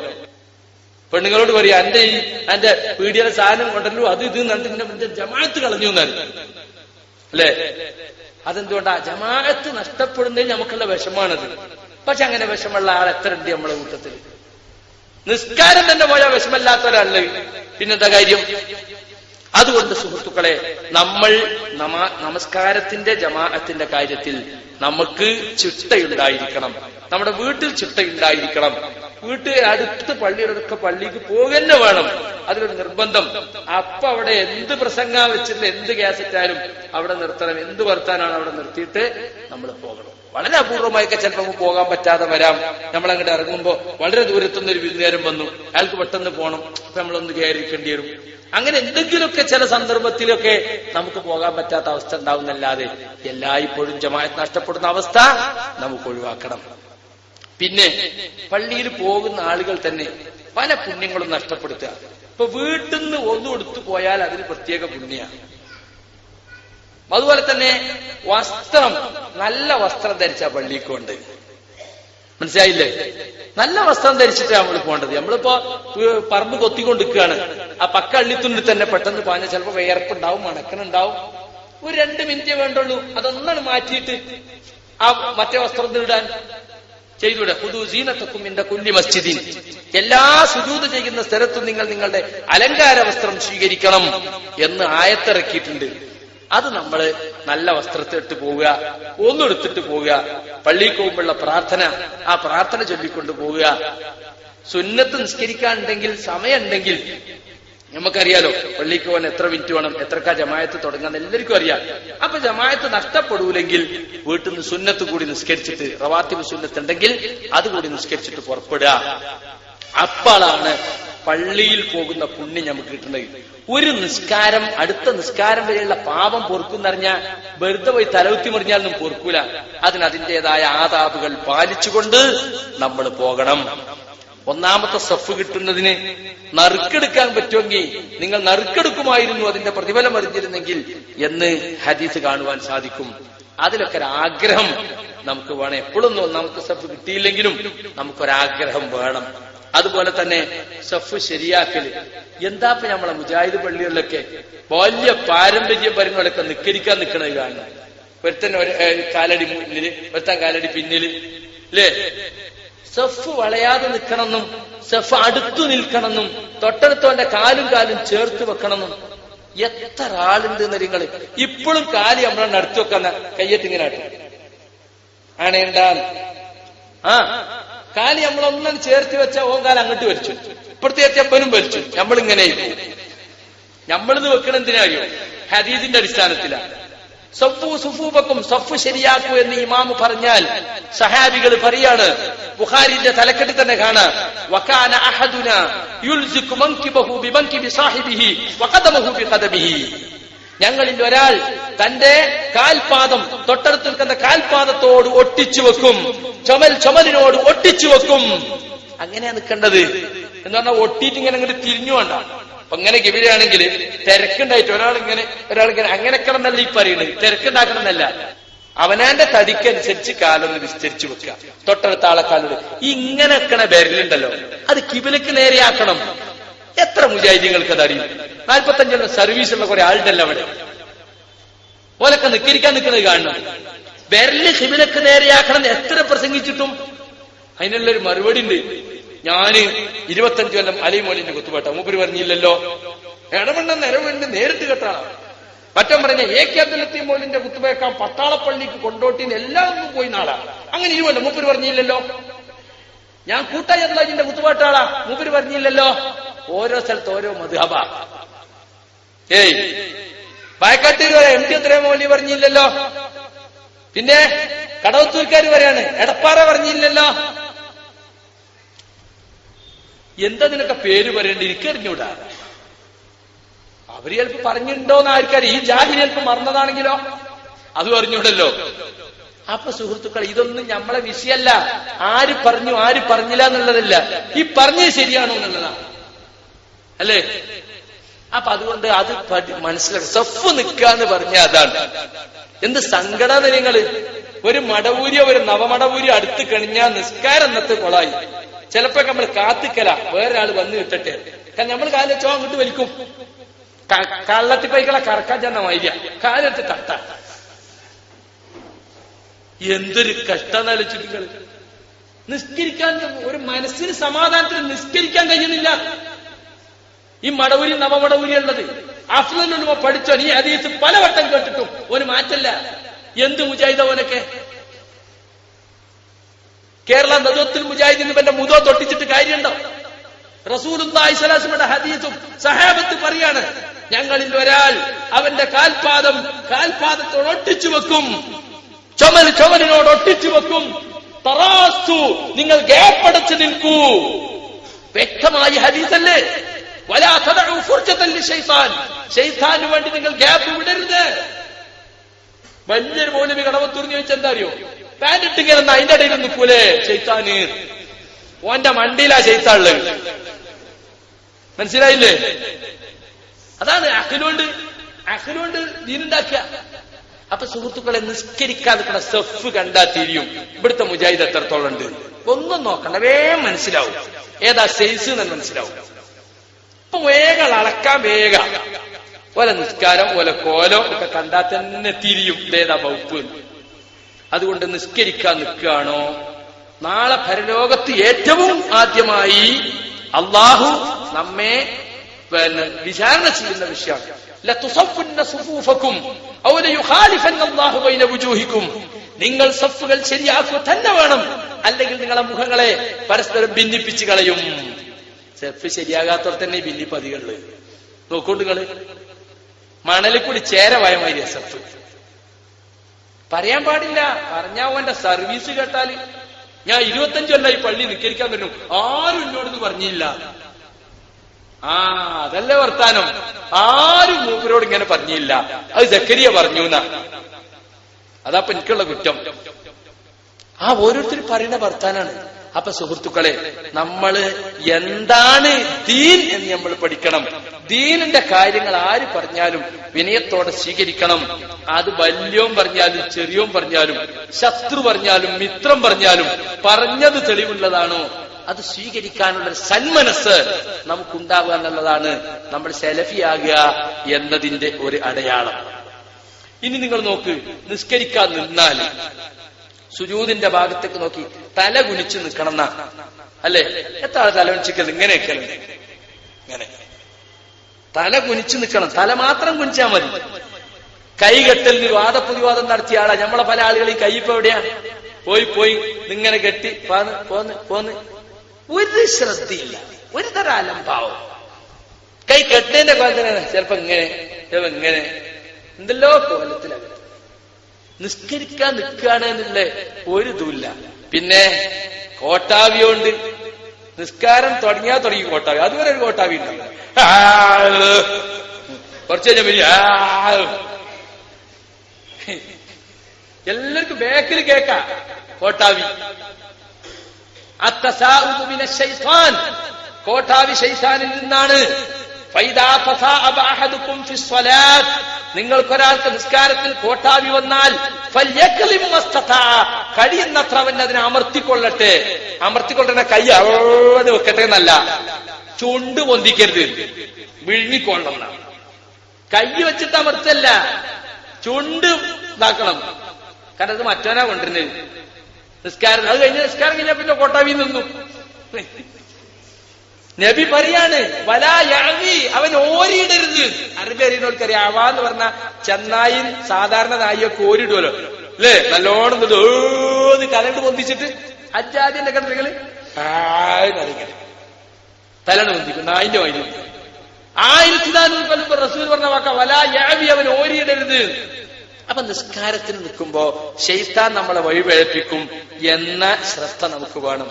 [SPEAKER 2] പെണ്ണുങ്ങളോട് പറയാ എന്റെ ഈ എന്റെ പീഡിയുടെ സാധനം കൊണ്ടല്ലോ അത് ഇത് എന്നിട്ട് ജമാഅത്ത് കളഞ്ഞു എന്നായിരുന്നു അല്ലേ അതെന്തുകൊണ്ടാ ജമാഅത്ത് നഷ്ടപ്പെടുന്നതിൽ നമുക്കുള്ള വിഷമാണത് പക്ഷെ അങ്ങനെ വിഷമുള്ള ആൾ എത്ര ഉണ്ട് നമ്മളെ കൂട്ടത്തിൽ നിസ്കാരം തന്നെ പോയാൽ വിഷമല്ലാത്ത ഒരാളല്ലേ പിന്നെന്താ കാര്യം അതുകൊണ്ട് സുഹൃത്തുക്കളെ നമ്മൾ നമസ്കാരത്തിന്റെ ജമാഅത്തിന്റെ കാര്യത്തിൽ നമുക്ക് ചിട്ടയുണ്ടായിരിക്കണം നമ്മുടെ വീട്ടിൽ ചിട്ടയുണ്ടായിരിക്കണം വീട്ട് അടുത്ത് പള്ളിയിലൊക്കെ പള്ളിക്ക് പോകന്നെ വേണം അതിലൊരു നിർബന്ധം അപ്പൊ അവിടെ എന്ത് പ്രസംഗ വെച്ചിട്ടില്ല എന്ത് ഗ്യാസറ്റായാലും അവിടെ നിർത്തണം എന്ത് വർത്താനാണ് അവിടെ നിർത്തിയിട്ട് നമ്മൾ പോകണം വളരെ അപൂർവമായൊക്കെ ചിലപ്പോൾ പോകാൻ പറ്റാതെ വരാം നമ്മൾ അങ്ങോട്ട് ഇറങ്ങുമ്പോൾ വളരെ ദൂരത്തുനിന്ന് ഒരു വിരുന്നുകാരൻ വന്നു അയാൾക്ക് പെട്ടെന്ന് പോകണം അപ്പൊ നമ്മളൊന്ന് കയറിക്കേണ്ടി വരും അങ്ങനെ എന്തെങ്കിലുമൊക്കെ ചില സന്ദർഭത്തിലൊക്കെ നമുക്ക് പോകാൻ പറ്റാത്ത അവസ്ഥ ഉണ്ടാവുന്നല്ലാതെ എല്ലായ്പ്പോഴും ജമായത്ത് നഷ്ടപ്പെടുന്ന അവസ്ഥ നമുക്ക് ഒഴിവാക്കണം പിന്നെ പള്ളിയിൽ പോകുന്ന ആളുകൾ തന്നെ പല പുണ്യങ്ങളും നഷ്ടപ്പെടുത്തുക ഇപ്പൊ വീട്ടിൽ നിന്ന് ഒന്നു കൊടുത്തു പോയാൽ അതിന് പ്രത്യേക പുണ്യമാണ് അതുപോലെ തന്നെ വസ്ത്രം നല്ല വസ്ത്രം ധരിച്ച കൊണ്ട് മനസ്സിലായില്ലേ
[SPEAKER 1] നല്ല വസ്ത്രം ധരിച്ചിട്ടാണ് നമ്മൾ
[SPEAKER 2] പോകേണ്ടത് നമ്മളിപ്പോ പറമ്പ് കൊത്തിക്കൊണ്ടിരിക്കുകയാണ് ആ പക്ക അള്ളിത്തുണ്ടിൽ തന്നെ പെട്ടെന്ന് പാഞ്ഞ ചിലപ്പോ വിയർപ്പുണ്ടാവും മണക്കണുണ്ടാവും ഒരു രണ്ട് മിനിറ്റേ വേണ്ടുള്ളൂ അതൊന്നാണ് മാറ്റിയിട്ട് ആ മറ്റേ വസ്ത്രം ഇടാൻ ചെയ്തൂടെ പുതു സീനത്തക്കും കുല്ലി മസ്ജിദിൻ എല്ലാ സുജൂത് ചെയ്യുന്ന സ്ഥലത്തും നിങ്ങൾ നിങ്ങളുടെ അലങ്കാര വസ്ത്രം സ്വീകരിക്കണം എന്ന് ആയത്തിറക്കിയിട്ടുണ്ട് അത് നമ്മൾ നല്ല വസ്ത്രത്തിട്ട് പോവുക ഒന്നെടുത്തിട്ട് പോവുക പള്ളിയിൽ പോകുമ്പോഴുള്ള പ്രാർത്ഥന ആ പ്രാർത്ഥന ചൊല്ലിക്കൊണ്ട് പോവുക സുന്നത്ത് നിസ്കരിക്കാനുണ്ടെങ്കിൽ സമയമുണ്ടെങ്കിൽ നമുക്കറിയാലോ പള്ളിക്ക് പോകാൻ എത്ര മിനിറ്റ് വേണം എത്രക്കാ ജമായത്ത് തുടങ്ങാൻ എല്ലാവർക്കും അറിയാം അപ്പൊ ജമായത്ത് നഷ്ടപ്പെടൂലെങ്കിൽ വീട്ടിൽ നിന്ന് സുന്നത്ത് കൂടി നിസ്കരിച്ചിട്ട് റവാത്തിബ് സുന്നത്ത് ഉണ്ടെങ്കിൽ അതുകൂടി നിസ്കരിച്ചിട്ട് പുറപ്പെടുക അപ്പോളാണ് പള്ളിയിൽ പോകുന്ന പുണ്യം നമുക്ക് കിട്ടുന്നത് ഒരു നിസ്കാരം അടുത്ത നിസ്കാരം വരെയുള്ള പാപം പൊറുക്കുന്നറിഞ്ഞ വെറുതെ പോയി തലവുത്തി മറിഞ്ഞാലൊന്നും പൊറുക്കൂല അതിന് അതിൻ്റെതായ ആതാബുകൾ പാലിച്ചുകൊണ്ട് നമ്മൾ പോകണം ഒന്നാമത്തെ സഫ് കിട്ടുന്നതിന് നറുക്കെടുക്കാൻ പറ്റുമെങ്കിൽ നിങ്ങൾ നറുക്കെടുക്കുമായിരുന്നു അതിന്റെ പ്രതിഫലം അറിഞ്ഞിരുന്നെങ്കിൽ എന്ന് ഹദീസ് കാണുവാൻ സാധിക്കും അതിലൊക്കെ ഒരാഗ്രഹം നമുക്ക് വേണം എപ്പോഴൊന്നും ഒന്നാമത്തെ സഫ് കിട്ടിയില്ലെങ്കിലും നമുക്കൊരാഗ്രഹം വേണം അതുപോലെ തന്നെ സഫ് ശരിയാക്കല് എന്താ ഇപ്പൊ നമ്മളെ മുജാഹിദ് പള്ളികളിലൊക്കെ വലിയ പാരമ്പര്യ പരങ്ങളൊക്കെ നിക്കരിക്കാൻ നിൽക്കുന്നത് കാണുന്നത് ഒരുത്തൻ ഒരു കാലടി മുന്നില് ഒരുത്തൻ കാലടി പിന്നില് അല്ലേ സെഫ് വളയാതെ നിൽക്കണമെന്നും സെഫ് അടുത്തു നിൽക്കണമെന്നും തൊട്ടടുത്തവന്റെ കാലും കാലും ചേർത്ത് വെക്കണമെന്നും എത്ര ആളുണ്ട് നിങ്ങൾ ഇപ്പോഴും കാലി നമ്മളെ നടത്തി വെക്കുന്ന കയ്യറ്റിങ്ങനാട്ട് ആണേണ്ടാൽ ആ കാലി നമ്മളൊന്നും ചേർത്ത് വെച്ച ഓൻ കാലം അങ്ങോട്ട് വലിച്ചു ഇപ്പോഴത്തെ എത്തിയപ്പനും വലിച്ചു നമ്മളിങ്ങനെ നമ്മളിത് വെക്കണെന്തിനായോ ഹരീതിന്റെ അടിസ്ഥാനത്തിലാണ് സഫു സുഫൂബക്കും സഫ് ശരിയാക്കൂ എന്ന് ഇമാമ് പറഞ്ഞാൽ സഹാബികൾ പറയാണ് ബുഖാരിന്റെ തലക്കെട്ട് തന്നെ കാണാൻ ഞങ്ങളിൽ ഒരാൾ തന്റെ കാൽപാദം തൊട്ടടുത്ത് നിൽക്കുന്ന കാൽപാദത്തോട് ഒട്ടിച്ചു വെക്കും ചുമൽ ചുമലിനോട് ഒട്ടിച്ചു വെക്കും അങ്ങനെയാ നിൽക്കേണ്ടത് എന്ന് പറഞ്ഞാൽ ഒട്ടിയിട്ട് ഇങ്ങനെ അങ്ങോട്ട് തിരിഞ്ഞു കൊണ്ടാണ് അപ്പൊ ഇങ്ങനെ ഗിബിലാണെങ്കിൽ തിരക്കുണ്ടായിട്ട് ഒരാൾ ഇങ്ങനെ അങ്ങനെ കിടന്നല്ല ഈ പറയുന്നത് തിരക്കുണ്ടാക്കണമെന്നല്ല അവനാന്റെ തടിക്കനുസരിച്ച് കാലൊന്ന് വിസ്തരിച്ചു വെക്കുക തൊട്ടടുത്ത ആളെ കാലൊരു ഈ ഇങ്ങനെ വെക്കണ ബരലുണ്ടല്ലോ അത് കിബിലക്ക് നേരെയാക്കണം എത്ര മുജാഹിദികൾക്ക് അത് അറിയും നാൽപ്പത്തഞ്ചെണ്ണം സർവീസ് ഉള്ള കുറെ ആളുണ്ടല്ലോ അവിടെ ഓലൊക്കെ നിക്കിരിക്കാൻ നിൽക്കുന്നത് കാണണം വിരല് കിബിലക്ക് നേരെയാക്കണം എത്ര പ്രസംഗിച്ചിട്ടും അതിനുള്ളൊരു മറുപടി ഉണ്ട് ഞാന് ഇരുപത്തഞ്ചു കൊല്ലം അലി മോലിന്റെ കുത്തുപാട്ട മൂപ്പര് പറഞ്ഞില്ലല്ലോ ഇടമണ്ണ നിലവിണ്ട് നേരിട്ട് കേട്ടാണ് മറ്റം പറഞ്ഞ എ കെ അബ്ദുലത്തി മോലിന്റെ കുത്തുബേക്കാം പട്ടാളപ്പള്ളിക്ക് കൊണ്ടോട്ടിന്ന് എല്ലാം ഒന്നും പോയി നാളാ അങ്ങനെ ഇരുവല്ലോ മൂപ്പര് പറഞ്ഞില്ലല്ലോ ഞാൻ കൂട്ടായി അള്ളാജിന്റെ കുത്തുപാട്ടാളാ മൂപ്പര് പറഞ്ഞില്ലല്ലോ ഓരോ സ്ഥലത്ത് ഓരോ മധുഹബ ഏയ് വയക്കാട്ടൂർ വരെ എം ടി അത്രയും മോലി പറഞ്ഞില്ലല്ലോ പിന്നെ കടവത്തൂർക്കാർ പറയാണ് എടപ്പാറ പറഞ്ഞില്ലല്ലോ എന്താ നിനക്ക് പേര് പറയേണ്ടി എനിക്കറിഞ്ഞൂടാ അവര് ചിലപ്പോ പറഞ്ഞിട്ടുണ്ടോന്ന് ആർക്കറിയാം ഈ ജാതി ചിലപ്പോ മറന്നതാണെങ്കിലോ അത് അറിഞ്ഞൂടല്ലോ അപ്പൊ സുഹൃത്തുക്കൾ ഇതൊന്നും നമ്മളെ വിഷയല്ല ആര് പറഞ്ഞു ആര് പറഞ്ഞില്ല എന്നുള്ളതല്ല ഈ പറഞ്ഞേ ശരിയാണോ എന്നുള്ളതാണ് അല്ലേ അപ്പൊ അതുകൊണ്ട് അത് മനസ്സിലാക്കി സഫ് നിൽക്കുക എന്ന് പറഞ്ഞ അതാണ് എന്ത് സങ്കടാ നിങ്ങള് ഒരു മടവൂരിയോ ഒരു നവമടവൂരിയോ അടുത്ത് കഴിഞ്ഞാൽ നിസ്കാരം എന്നത്തെ കൊളായി ചിലപ്പോ നമ്മൾ കാത്തിക്കല വേറൊരാൾ വന്ന് കിട്ടട്ടെ കാരണം നമ്മൾ കാലിൽ വെച്ചോ അങ്ങോട്ട് വലിക്കും കള്ളത്തി പൈക്കള കറക്കാൻ ചെന്ന മൈര്യ കാലത്ത് തട്ട എന്തൊരു കഷ്ടം ആലോചിച്ചിട്ടുകൾ നിസ്കരിക്കാൻ ഒരു മനസ്സിന് സമാധാനത്തിന് നിസ്കരിക്കാൻ കഴിയുന്നില്ല ഈ മടവൂരി നവമടവൂരി ഉള്ളത് അഫ്ലോ പഠിച്ചോ നീ അതീത്ത് പലവട്ടം കേട്ടിട്ടും ഒരു മാറ്റല്ല എന്ത് മുജാഹിദ് അവനൊക്കെ കേരള നജോത്തിൽ മുജാഹിദ് ഇവന്റെ മുതോ തൊട്ടിച്ചിട്ട് കാര്യമുണ്ടോ റസൂലുദ്ദാഹിസ്വലാസിമയുടെ ഹദീസും സഹാബത്ത് പറയാണ് ഞങ്ങളിൽ ഒരാൾ അവന്റെ കാൽപാദം കാൽപാദത്തോട് ഒട്ടിച്ചു വെക്കും ചുമൽ ചുമലിനോട് ഒട്ടിച്ചു വെക്കും തറാസ്തു നിങ്ങൾ ഗ്യാപ്പടച്ചു നിൽക്കൂ വ്യക്തമായി ഹദീസല്ലേ ഷെയ്ത്താന് വേണ്ടി നിങ്ങൾ ഗ്യാപ്പ് വിടരുത് വലിയൊരു മൗലവി കടവത്തൂർന്ന് ചോദിച്ചെന്താ അറിയോ പാൻറ് ഇട്ടിങ്ങനെ അതിന്റെ ഇടയിൽ നിൽക്കൂലേ ചെയ്ത്താന് ഓന്റെ മണ്ടിയിലാ ചെയ്ത്താള് മനസ്സിലായില്ലേ അതാണ് അഖിലോണ്ട് അഖിലോണ്ട് ദീനുണ്ടാക്കുക അപ്പൊ സുഹൃത്തുക്കളെ നിസ്കരിക്കാതിരിക്കുന്ന സെഫ് കണ്ടാ തിരിയും ഇവിടുത്തെ മുജാഹിദ് എത്രത്തോളം ഉണ്ട് ഒന്നും നോക്കണ്ട വേഗം മനസ്സിലാവും ഏതാ സൈസ് എന്ന് മനസ്സിലാവും ഇപ്പൊ വേഗം അളക്കാൻ വേഗം ഓല നിസ്കാരം ഓല കോലോ ഒക്കെ കണ്ടാൽ തന്നെ തിരിയും ഏതാ വകുപ്പ് അതുകൊണ്ട് നിസ്കരിക്കാൻ നിൽക്കുകയാണോ നാളെ ഭരലോകത്ത് ഏറ്റവും ആദ്യമായി അള്ളാഹു നമ്മെ പിന്നെ വിചാരണ ചെയ്യുന്ന വിഷയമാണ് നിങ്ങൾ സഫുകൾ ശരിയാക്കുക തന്നെ വേണം അല്ലെങ്കിൽ നിങ്ങളെ മുഖങ്ങളെ പരസ്പരം ഭിന്നിപ്പിച്ചു കളയും സെഫ് ശരിയാകാത്തവർ തന്നെ ഭിന്നിപ്പ് അധികമുള്ളത് നോക്കൂ മണലിൽ കൂടി ചേരവായ മാതിരിയ സെഫ് പറയാൻ പാടില്ല പറഞ്ഞാ ഓന്റെ സർവീസ് കേട്ടാല് ഞാൻ ഇരുപത്തഞ്ച് കൊല്ലായി പള്ളി നിക്കരിക്കാൻ പറ്റും ആരും എന്നോടൊന്നും പറഞ്ഞില്ല ആ അതല്ലേ വർത്താനം ആരും മൂപ്പരോട് ഇങ്ങനെ പറഞ്ഞില്ല അത് ജക്കരിയ പറഞ്ഞു എന്നാ അതാ എനിക്കുള്ള കുറ്റം ആ ഓരോരുത്തർ പറയുന്ന വർത്താനാണ് അപ്പൊ സുഹൃത്തുക്കളെ നമ്മൾ എന്താണ് ദീൻ എന്ന് നമ്മൾ പഠിക്കണം ദീനിന്റെ കാര്യങ്ങൾ ആര് പറഞ്ഞാലും വിനയത്തോടെ സ്വീകരിക്കണം അത് വല്യവും പറഞ്ഞാലും ചെറിയവും പറഞ്ഞാലും ശത്രു പറഞ്ഞാലും മിത്രം പറഞ്ഞാലും പറഞ്ഞത് തെളിവുള്ളതാണോ അത് സ്വീകരിക്കാനുള്ള സന്മനസ് നമുക്കുണ്ടാവുക എന്നുള്ളതാണ് നമ്മൾ സെലഫിയാകുക എന്നതിന്റെ ഒരു അടയാളം ഇനി നിങ്ങൾ നോക്ക് നിസ്കരിക്കാൻ നിന്നാൽ സുജൂതിന്റെ ഭാഗത്തേക്ക് നോക്കി തല കുനിച്ചു നിൽക്കണം എന്നാ അല്ലേ എത്ര ആള് തല കുനിച്ചിക്കൽ ഇങ്ങനെയൊക്കെ ഇങ്ങനെ തല കുനിച്ചു നിൽക്കണം തല മാത്രം കുനിച്ചാൽ മതി കൈകെട്ടലിന് വാദപ്രതിവാദം നടത്തിയ ആളാ നമ്മളെ പല ആളുകൾ ഈ കൈ ഇപ്പൊ എവിടെയാ പോയി പോയി നിങ്ങനെ കെട്ടി പോന്ന് പോന്ന് പോന്ന് ഒരു ശ്രദ്ധയില്ല ഒരു തര അലംഭാവം കൈ കെട്ടേന്റെ കോലത്തിനാണ് ചിലപ്പോ ഇങ്ങനെ ചിലപ്പോ ഇങ്ങനെ എന്തെല്ലോ കോലത്തിലാണ് നിസ്കരിക്കാൻ നിൽക്കുകയാണ് എന്നുള്ള ഒരു ഇതുമില്ല പിന്നെ ഉണ്ട് നിസ്കാരം തുടങ്ങിയാ തുടങ്ങി കോട്ടാവി അതുവരെ ഒരു കോട്ടാവി ഉണ്ടാവില്ല കുറച്ച് കഴിഞ്ഞ എല്ലാവർക്കും ബേക്കിൽ കേക്കാം കോട്ടാവി കോട്ടാവി ശൈസാനിൽ നിന്നാണ് നിങ്ങൾക്കൊരാൾക്ക് നിസ്കാരത്തിൽ കോട്ടാവി വന്നാൽ കഴിയുന്നത്ര അവൻ അതിനെ അമർത്തിക്കൊള്ളട്ടെ അമർത്തിക്കൊള്ളുന്ന കൈ അവിടെ വെക്കട്ടെ എന്നല്ല ചുണ്ട് പൊന്തിക്കരുത് വിഴുങ്ങിക്കൊള്ളണം കൈ വെച്ചിട്ട് അമർത്തല്ല ചുണ്ട് ഇതാക്കണം കാരണം അത് മറ്റവനാ കൊണ്ടിരുന്നത് നിസ്കാരം അത് കഴിഞ്ഞ നിസ്കാരം കഴിഞ്ഞാൽ പിന്നെ കോട്ടാവി നിന്നു നബി പറയാണ് വലായഴവി അവൻ ഓരിയിടരുത് അറബി അറിയുന്നവർക്കറിയാം അവ എന്ന് പറഞ്ഞ ചെന്നായി സാധാരണ നായിയൊക്കെ ഓരിടുമല്ലോ അല്ലേ നല്ലോണം ഏത് കലണ്ട് പൊന്തിച്ചിട്ട് അജാദിന്റെ കണ്ടികള് ആയിട്ടറിയിക്കണം തലണ്ട് പൊന്തിക്കും നായിന്റെ വൈദ്യുതി ആയിരത്തിനാനൂറ് റസൂൽ പറഞ്ഞ വാക്ക വലായാവി അവൻ ഓരിയിടരുത് അപ്പൊ നിസ്കാരത്തിന് നിൽക്കുമ്പോ ശൈത്താൻ നമ്മളെ വഴിപഴപ്പിക്കും എന്ന ശ്രദ്ധ നമുക്ക് വേണം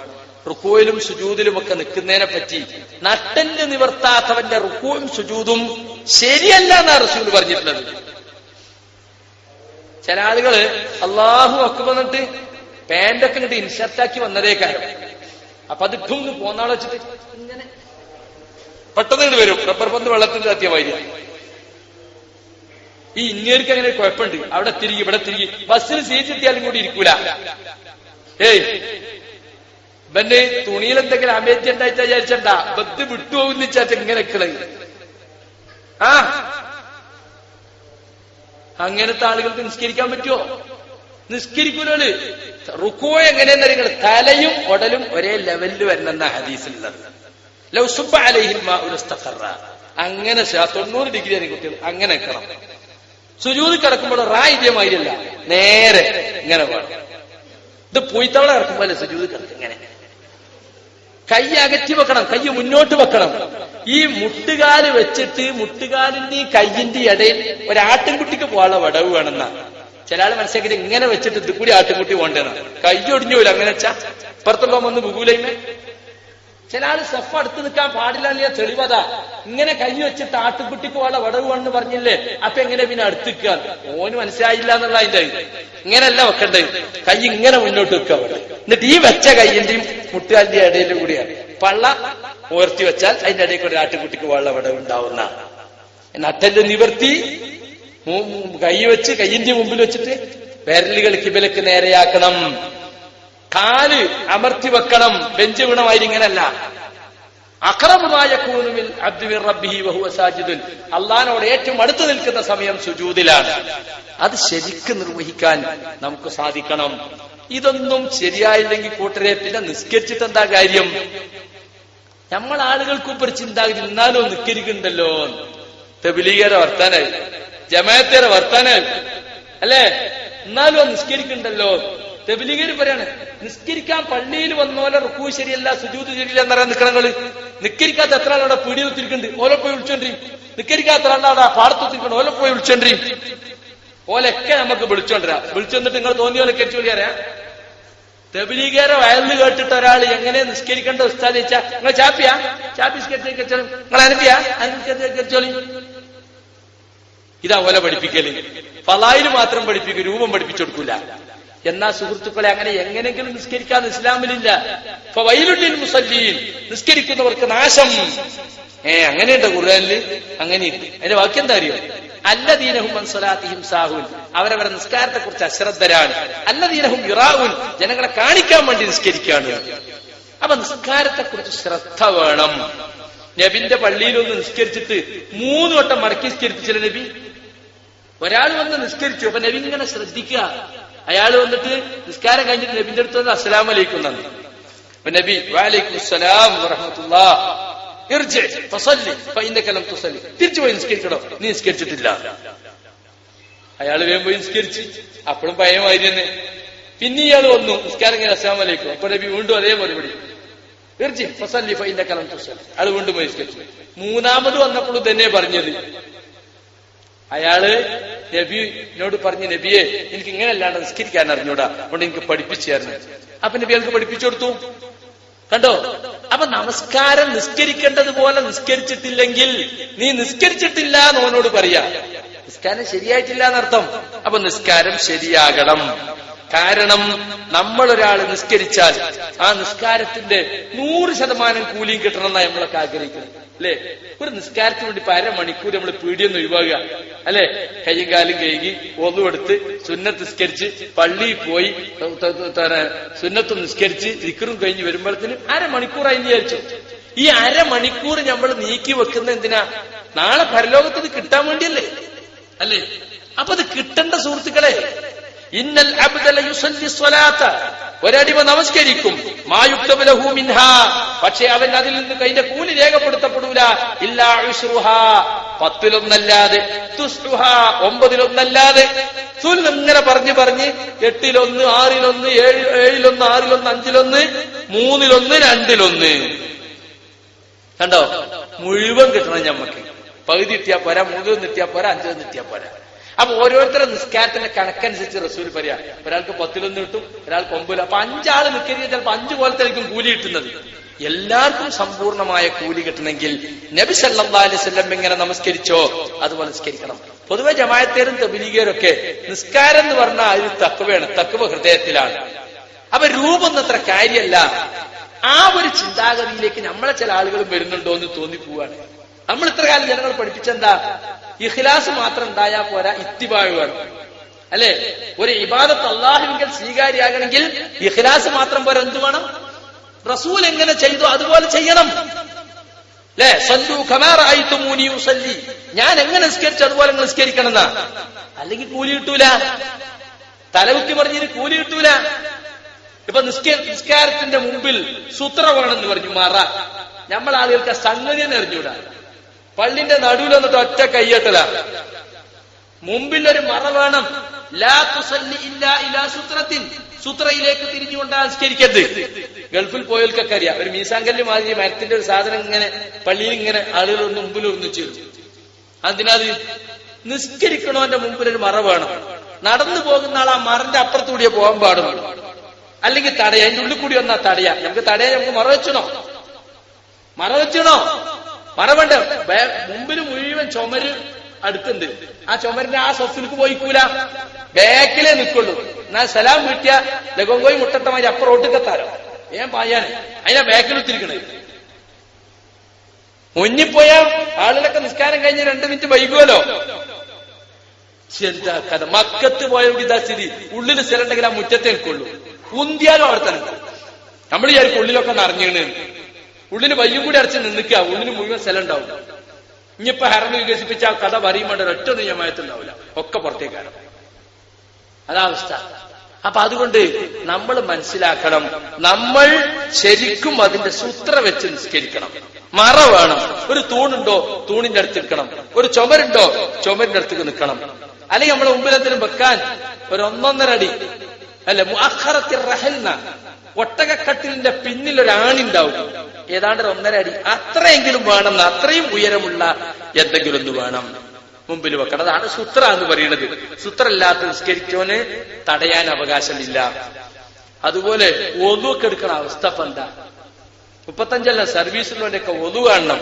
[SPEAKER 2] റുക്കൂയിലും സുജൂതിലുമൊക്കെ നിൽക്കുന്നതിനെ പറ്റി നട്ടല് നിവർത്താത്തവന്റെ റുക്കുവും സുജൂതും ശരിയല്ല എന്നാണ് റസൂൽ പറഞ്ഞിട്ടുള്ളത് ചില ആളുകള് അള്ളാഹു ഒക്കെ വന്നിട്ട് പാൻറ്റൊക്കെ ഇങ്ങോട്ട് വന്നതേ കാര്യം അപ്പൊ അത് ഇട്ടും പോന്നാളെ വെച്ചിട്ട് ഇങ്ങനെ പെട്ടെന്ന് ഇങ്ങനെ വരും റബ്ബർ പന്ത് വെള്ളത്തിന്റെ അത്യമായി ഈ ഇന്ത്യർക്ക് അങ്ങനെ കുഴപ്പമുണ്ട് അവിടെ തിരികെ ഇവിടെ തിരികെ ബസ്സിൽ സീറ്റ് കിട്ടിയാലും കൂടി ഇരിക്കൂല ഏയ് ഇവന് തുണിയിൽ എന്തെങ്കിലും അമേജ് ഉണ്ടായിട്ട് വിചാരിച്ചണ്ട ബത്ത് വിട്ടുപോകുന്നിച്ചാച്ച ഇങ്ങനെ കളയും ആ അങ്ങനത്തെ ആളുകൾക്ക് നിസ്കരിക്കാൻ പറ്റുമോ നിസ്കരിക്കൂലോള് റുക്കോ എങ്ങനെയെന്ന് നിങ്ങൾ തലയും ഉടലും ഒരേ ലെവലിൽ വരണമെന്ന ഹദീസിലുള്ളത് ലൗസുബ അലഹിമ ഉലസ്തഖറ അങ്ങനെ തൊണ്ണൂറ് ഡിഗ്രി ആണ് കുട്ടികൾ അങ്ങനെ കിടക്കണം സുജൂത് കിടക്കുമ്പോൾ അല്ല നേരെ ഇങ്ങനെ വേണം ഇത് പൂയ്ത്തവള കിടക്കുമ്പോൾ സുജൂത് കിടക്കും ഇങ്ങനെ കൈ അകറ്റി വെക്കണം കൈ മുന്നോട്ട് വെക്കണം ഈ മുട്ടുകാല് വെച്ചിട്ട് മുട്ടുകാലിന്റെ കയ്യിന്റെ ഇടയിൽ ഒരാട്ടിൻകുട്ടിക്ക് പോകാനുള്ള വടവ് വേണമെന്ന ചില ആള് മനസ്സിലാക്കി ഇങ്ങനെ വെച്ചിട്ട് കൂടി ആട്ടിൻകുട്ടി പോകേണ്ടതാണ് കൈ ഒടിഞ്ഞു പോലും അങ്ങനെ വെച്ചാ പുറത്തുള്ള ഒന്ന് ബുകൂലൈമേ ചില ആള് സെഫ് അടുത്ത് നിൽക്കാൻ പാടില്ല എന്നുള്ള തെളിവതാ ഇങ്ങനെ കൈ വെച്ചിട്ട് ആട്ടുകുട്ടിക്ക് വടവ് വടവുവാണെന്ന് പറഞ്ഞില്ലേ അപ്പൊ എങ്ങനെ പിന്നെ നിൽക്കുക ഓന് മനസ്സിലായില്ല എന്നുള്ള അതിന്റെ ഇങ്ങനെയല്ല വെക്കേണ്ടത് കൈ ഇങ്ങനെ മുന്നോട്ട് വെക്കുക അവിടെ എന്നിട്ട് ഈ വെച്ച കൈയിന്റെയും മുട്ടുകാലിന്റെ ഇടയിൽ കൂടിയാണ് പള്ള ഉയർത്തി വെച്ചാൽ അതിന്റെ ഇടയിൽ കൂടി ആട്ടുകുട്ടിക്ക് വളരെ വടവ് ഉണ്ടാവുന്ന നട്ടല് നിവർത്തി കൈ വെച്ച് കൈയിന്റെ മുമ്പിൽ വെച്ചിട്ട് വിരലുകൾ കിബലക്ക് നേരെയാക്കണം കാല് അമർത്തി വെക്കണം ബെഞ്ച് വീണമായിരിങ്ങനല്ല അക്രമമായ കൂനുമിൽ അബ്ദുബിർ റബ്ബി വഹുവ സാജിദുൽ അള്ളഹാനോട് ഏറ്റവും അടുത്ത് നിൽക്കുന്ന സമയം സുജൂതിലാണ് അത് ശരിക്ക് നിർവഹിക്കാൻ നമുക്ക് സാധിക്കണം ഇതൊന്നും ശരിയായില്ലെങ്കിൽ കൂട്ടരെ പിന്നെ നിസ്കരിച്ചിട്ട് എന്താ കാര്യം നമ്മൾ ആളുകൾക്ക് ഒരു ചിന്താഗതി ഇന്നാലും നിസ്കരിക്കുന്നുണ്ടല്ലോ തെബിലീകരെ വർത്താനായി ജമായത്തേരെ വർത്താനായി അല്ലേ എന്നാലും നിസ്കരിക്കുന്നുണ്ടല്ലോ തെബിലിഗര് പറയാണ് നിസ്കരിക്കാൻ പള്ളിയിൽ പോലെ റുക്കു ശരിയല്ല സുജൂത് ശരിയല്ല എന്നറിയാൻ നിൽക്കണങ്ങള് നിക്കരിക്കാത്ത എത്ര ആളവിടെ പിടിയെത്തിരിക്കുന്നുണ്ട് ഓലെ പോയി വിളിച്ചോണ്ടി നിക്കരിക്കാത്ത ആളവിടെ പാടത്തെത്തിരിക്കണം ഓലെ പോയി വിളിച്ചോണ്ടി ഓലൊക്കെ നമുക്ക് വിളിച്ചോണ്ടിരാ വിളിച്ചോണ്ടിട്ട് നിങ്ങൾ തോന്നിയ പോലെ കെച്ചു വിളിയാരാ തെബിലീഗേരെ വയലിൽ കേട്ടിട്ട് ഒരാൾ എങ്ങനെ നിസ്കരിക്കേണ്ട ഉസ്താദ് ചോദിച്ചാ നിങ്ങൾ ചാപ്പിയാ ചാപ്പി നിങ്ങൾ അനപ്പിയാ അനുസരിച്ചോളി ഇതാ ഓല പഠിപ്പിക്കല് ഫലായിൽ മാത്രം പഠിപ്പിക്കും രൂപം പഠിപ്പിച്ചു കൊടുക്കൂല എന്നാ സുഹൃത്തുക്കളെ അങ്ങനെ എങ്ങനെങ്കിലും നിസ്കരിക്കാൻ ഇസ്ലാമിലില്ല ഇപ്പൊ വൈലുള്ളിൽ മുസല്ലീൻ നിസ്കരിക്കുന്നവർക്ക് നാശം ഏ അങ്ങനെയുണ്ട് ഖുർആാനില് അങ്ങനെയുണ്ട് അതിന്റെ വാക്യം എന്താ അറിയോ അല്ലദീനഹും മൻസലാത്തിഹിം സാഹുൻ അവരവരെ നിസ്കാരത്തെ കുറിച്ച് അശ്രദ്ധരാണ് ദീനഹും യുറാവുൻ ജനങ്ങളെ കാണിക്കാൻ വേണ്ടി നിസ്കരിക്കുകയാണ് അപ്പൊ നിസ്കാരത്തെ കുറിച്ച് ശ്രദ്ധ വേണം നബിന്റെ പള്ളിയിലൊന്ന് നിസ്കരിച്ചിട്ട് മൂന്ന് വട്ടം മടക്കി നിസ്കരിപ്പിച്ചില്ല നബി ഒരാൾ വന്ന് നിസ്കരിച്ചു അപ്പൊ നബി ഇങ്ങനെ ശ്രദ്ധിക്കുക അയാൾ വന്നിട്ട് നിസ്കാരം കഴിഞ്ഞിട്ട് നബിന്റെ അടുത്ത് വന്ന് അസ്സലാം അലൈക്കും നന്ദി അപ്പൊ നബി വാലൈക്കും അസ്സലാം വറഹമത്തുല്ലാ തിരിച്ചു പോയി നീ നിസ്കരിച്ചിട്ടില്ല അയാൾ വേഗം പോയി നിസ്കരിച്ച് അപ്പോഴും ഭയമായി തന്നെ പിന്നെ ഇയാൾ വന്നു നിസ്കാരം കഴിഞ്ഞ അസ്സാം വലൈക്കും അപ്പൊ നബി വീണ്ടും അതേ മറുപടി അയാൾ വീണ്ടും പോയി നിസ്കരിച്ചു മൂന്നാമത് വന്നപ്പോഴും തന്നെ പറഞ്ഞത് അയാള് നബിനോട് പറഞ്ഞു നബിയെ എനിക്ക് ഇങ്ങനെ അല്ലാണ്ട് നിസ്കരിക്കാൻ അറിഞ്ഞൂടാ അതുകൊണ്ട് എനിക്ക് പഠിപ്പിച്ചു തരണം അപ്പൊ നബി അവൾക്ക് പഠിപ്പിച്ചു കൊടുത്തു കണ്ടോ അപ്പൊ നമസ്കാരം നിസ്കരിക്കേണ്ടതുപോലെ നിസ്കരിച്ചിട്ടില്ലെങ്കിൽ നീ നിസ്കരിച്ചിട്ടില്ല എന്ന് അവനോട് പറയാ നിസ്കാരം ശരിയായിട്ടില്ല എന്നർത്ഥം അപ്പൊ നിസ്കാരം ശരിയാകണം കാരണം നമ്മൾ ഒരാൾ നിസ്കരിച്ചാൽ ആ നിസ്കാരത്തിന്റെ നൂറ് ശതമാനം കൂലിയും എന്നാ നമ്മളൊക്കെ ആഗ്രഹിക്കുന്നത് അല്ലെ ഒരു നിസ്കാരത്തിന് വേണ്ടി ഇപ്പൊ മണിക്കൂർ നമ്മൾ പീടിയൊന്നും ഒഴിവാക്കുക അല്ലെ കയ്യും കാലും കഴുകി ഒന്നുവെടുത്ത് സുന്നത്ത് നിസ്കരിച്ച് പള്ളിയിൽ പോയി സുന്നത്തും നിസ്കരിച്ച് ഇക്കറും കഴിഞ്ഞ് വരുമ്പോഴത്തേനും അരമണിക്കൂറായി വിചാരിച്ചു ഈ അരമണിക്കൂർ നമ്മൾ നീക്കി വെക്കുന്ന എന്തിനാ നാളെ പരലോകത്തിന് കിട്ടാൻ വേണ്ടിയല്ലേ അല്ലേ അപ്പൊ അത് കിട്ടേണ്ട സുഹൃത്തുക്കളെ ഇന്നൽ ഒരടിമ നമസ്കരിക്കും മിൻഹ പക്ഷെ അവൻ അതിൽ നിന്ന് കൈന്റെ കൂലി രേഖപ്പെടുത്തപ്പെടൂല ഇല്ലാ പത്തിലൊന്നല്ലാതെ ഒമ്പതിലൊന്നല്ലാതെ ഇങ്ങനെ പറഞ്ഞു പറഞ്ഞ് എട്ടിലൊന്ന് ആറിലൊന്ന് ഏഴ് ഏഴിലൊന്ന് ആറിലൊന്ന് അഞ്ചിലൊന്ന് മൂന്നിലൊന്ന് രണ്ടിലൊന്ന് കണ്ടോ മുഴുവൻ കിട്ടണം ഞമ്മക്ക് പകുതി ഇട്ടിയാ പോരാ മൂന്നിലൊന്ന് ഇട്ടിയാ പോരാ അഞ്ചിലൊന്ന് ഇട്ടിയാ പോരാ അപ്പൊ ഓരോരുത്തരുടെ നിസ്കാരത്തിന്റെ കണക്കനുസരിച്ച് റസൂൽ പറയാ ഒരാൾക്ക് പത്തിലൊന്ന് കിട്ടും ഒരാൾക്ക് ഒമ്പതിലും അപ്പൊ അഞ്ചാള് നിൽക്കരുത് ചിലപ്പോ അഞ്ചു ആയിരിക്കും കൂലി കിട്ടുന്നത് എല്ലാവർക്കും സമ്പൂർണമായ കൂലി കിട്ടണമെങ്കിൽ നബി അലൈഹി അലൈവല്ലം എങ്ങനെ നമസ്കരിച്ചോ അതുപോലെ നിസ്കരിക്കണം പൊതുവെ ജമായത്തേരും തബിലിഗേരൊക്കെ നിസ്കാരം എന്ന് പറഞ്ഞാൽ അതിൽ തക്കുവയാണ് തക്കുവ ഹൃദയത്തിലാണ് അപ്പൊ രൂപൊന്നത്ര കാര്യമല്ല ആ ഒരു ചിന്താഗതിയിലേക്ക് നമ്മളെ ചില ആളുകൾ വരുന്നുണ്ടോ എന്ന് തോന്നിപ്പോവാണ് നമ്മൾ ഇത്ര കാലം ജനങ്ങൾ പഠിപ്പിച്ചെന്താ ഇഖിലാസ് മാത്രം ഉണ്ടായാൽ പോരാ ഇത്തിബാഴ് വേണം അല്ലെ ഒരു ഇബാദത്ത് അള്ളാഹുവിൽ സ്വീകാര്യമാകണമെങ്കിൽ ഇഖ്ലാസ് മാത്രം പോരാ എന്തു വേണം റസൂൽ എങ്ങനെ ചെയ്തു അതുപോലെ ചെയ്യണം അല്ലേ സല്ലു മൂനിയു സല്ലി ഞാൻ എങ്ങനെ നിസ്കരിച്ചു അതുപോലെ നിങ്ങൾ നിസ്കരിക്കണം എന്നാ അല്ലെങ്കിൽ കൂലി കിട്ടൂല തലകുത്തി പറഞ്ഞതിന് കൂലി കിട്ടൂല ഇപ്പൊ നിസ്കാരത്തിന്റെ മുമ്പിൽ സൂത്ര എന്ന് പറഞ്ഞു മാറ നമ്മൾ ആളുകൾക്ക് സംഗതി എറിഞ്ഞൂടാ പള്ളിന്റെ നടുവിൽ വന്നിട്ട് ഒറ്റ കയ്യട്ടല മുമ്പിൽ ഒരു മറ വേണം സൂത്രത്തിൽ സൂത്രയിലേക്ക് തിരിഞ്ഞുകൊണ്ട് ആവിഷ്കരിക്കരുത് ഗൾഫിൽ പോയവർക്കൊക്കെ അറിയാം ഒരു മീസാങ്കല്ല് മാതിരി മരത്തിന്റെ ഒരു സാധനം ഇങ്ങനെ പള്ളിയിൽ ഇങ്ങനെ ആളുകളൊന്ന് മുമ്പിൽ ഒന്നിച്ചു അതിനത് നിസ്കരിക്കണവന്റെ മുമ്പിൽ ഒരു മറ വേണം നടന്നു പോകുന്ന ആൾ ആ മറിന്റെ അപ്പുറത്തൂടിയേ പോകാൻ പാടുള്ളൂ അല്ലെങ്കിൽ തടയാ അതിന്റെ ഉള്ളിൽ കൂടി വന്നാ തടയാ നമുക്ക് തടയാ നമുക്ക് മറ വെച്ചണോ മറ വെച്ചണോ പറവണ്ട് മുമ്പിൽ മുഴുവൻ ചുമര് അടുത്തുണ്ട് ആ ചുമരിന്റെ ആ സ്വത്തിലേക്ക് പോയിക്കൂല ബാക്കിലേ നിൽക്കുള്ളൂ എന്നാ സലാം വീട്ടിയ ലഗോങ്കോയി മുട്ടത്തമാര് അപ്പുറോട്ടേക്ക് എത്താലോ ഞാൻ പായാൻ അതിനാ ബാക്കിൽ ഒത്തിരിക്കണേ മുങ്ങിപ്പോയ ആളുകളൊക്കെ നിസ്കാരം കഴിഞ്ഞ് രണ്ട് മിനിറ്റ് വൈകുമല്ലോ എന്താ കഥ മക്കത്ത് പോയവിടെ ഇതാ സ്ഥിതി ഉള്ളിൽ സ്ഥലം ഉണ്ടെങ്കിൽ ആ മുറ്റത്തെ നിൽക്കുള്ളൂ കുന്തിയാലും അവിടെ തന്നെ നമ്മൾ ഈ ഉള്ളിലൊക്കെ നിറഞ്ഞു ഉള്ളിൽ വയ്യും കൂടി അടച്ച് നിന്നിക്കുക ഉള്ളിന് മുഴുവൻ സ്ഥലം ഉണ്ടാവും ഇനിയിപ്പോ ഹെറം വികസിപ്പിച്ച ആ കഥ പറയുമ്പോൾ ഒറ്റ നിയമയത്തുണ്ടാവില്ല ഒക്കെ പുറത്തേക്കാണ് അതാ അവസ്ഥ അപ്പൊ അതുകൊണ്ട് നമ്മൾ മനസ്സിലാക്കണം നമ്മൾ ശരിക്കും അതിന്റെ സൂത്ര വെച്ച് നിസ്കരിക്കണം മറ വേണം ഒരു തൂണുണ്ടോ തൂണിന്റെ അടുത്ത് നിൽക്കണം ഒരു ചുമരുണ്ടോ ചുമരിന്റെ അടുത്ത് നിൽക്കണം അല്ലെങ്കിൽ നമ്മൾ മുമ്പിലെത്തിനും വെക്കാൻ ഒരു ഒന്നൊന്നര അടി അല്ലെ അഹറത്തിൽ റഹൽന ഒട്ടകക്കട്ടിലിന്റെ പിന്നിൽ ഒരാണിണ്ടാവും ഏതാണ്ട് ഒന്നര അടി അത്രയെങ്കിലും വേണം അത്രയും ഉയരമുള്ള എന്തെങ്കിലും ഒന്ന് വേണം മുമ്പിൽ വെക്കണം അതാണ് സുത്ര എന്ന് പറയുന്നത് സുത്രല്ലാത്ത നിസ്കരിച്ചവന് തടയാൻ അവകാശമില്ല അതുപോലെ ഒതുവൊക്കെ എടുക്കണ അവസ്ഥ ഇപ്പൊ എന്താ മുപ്പത്തഞ്ചല്ല സർവീസിലൊക്കെ ഒതു കാണണം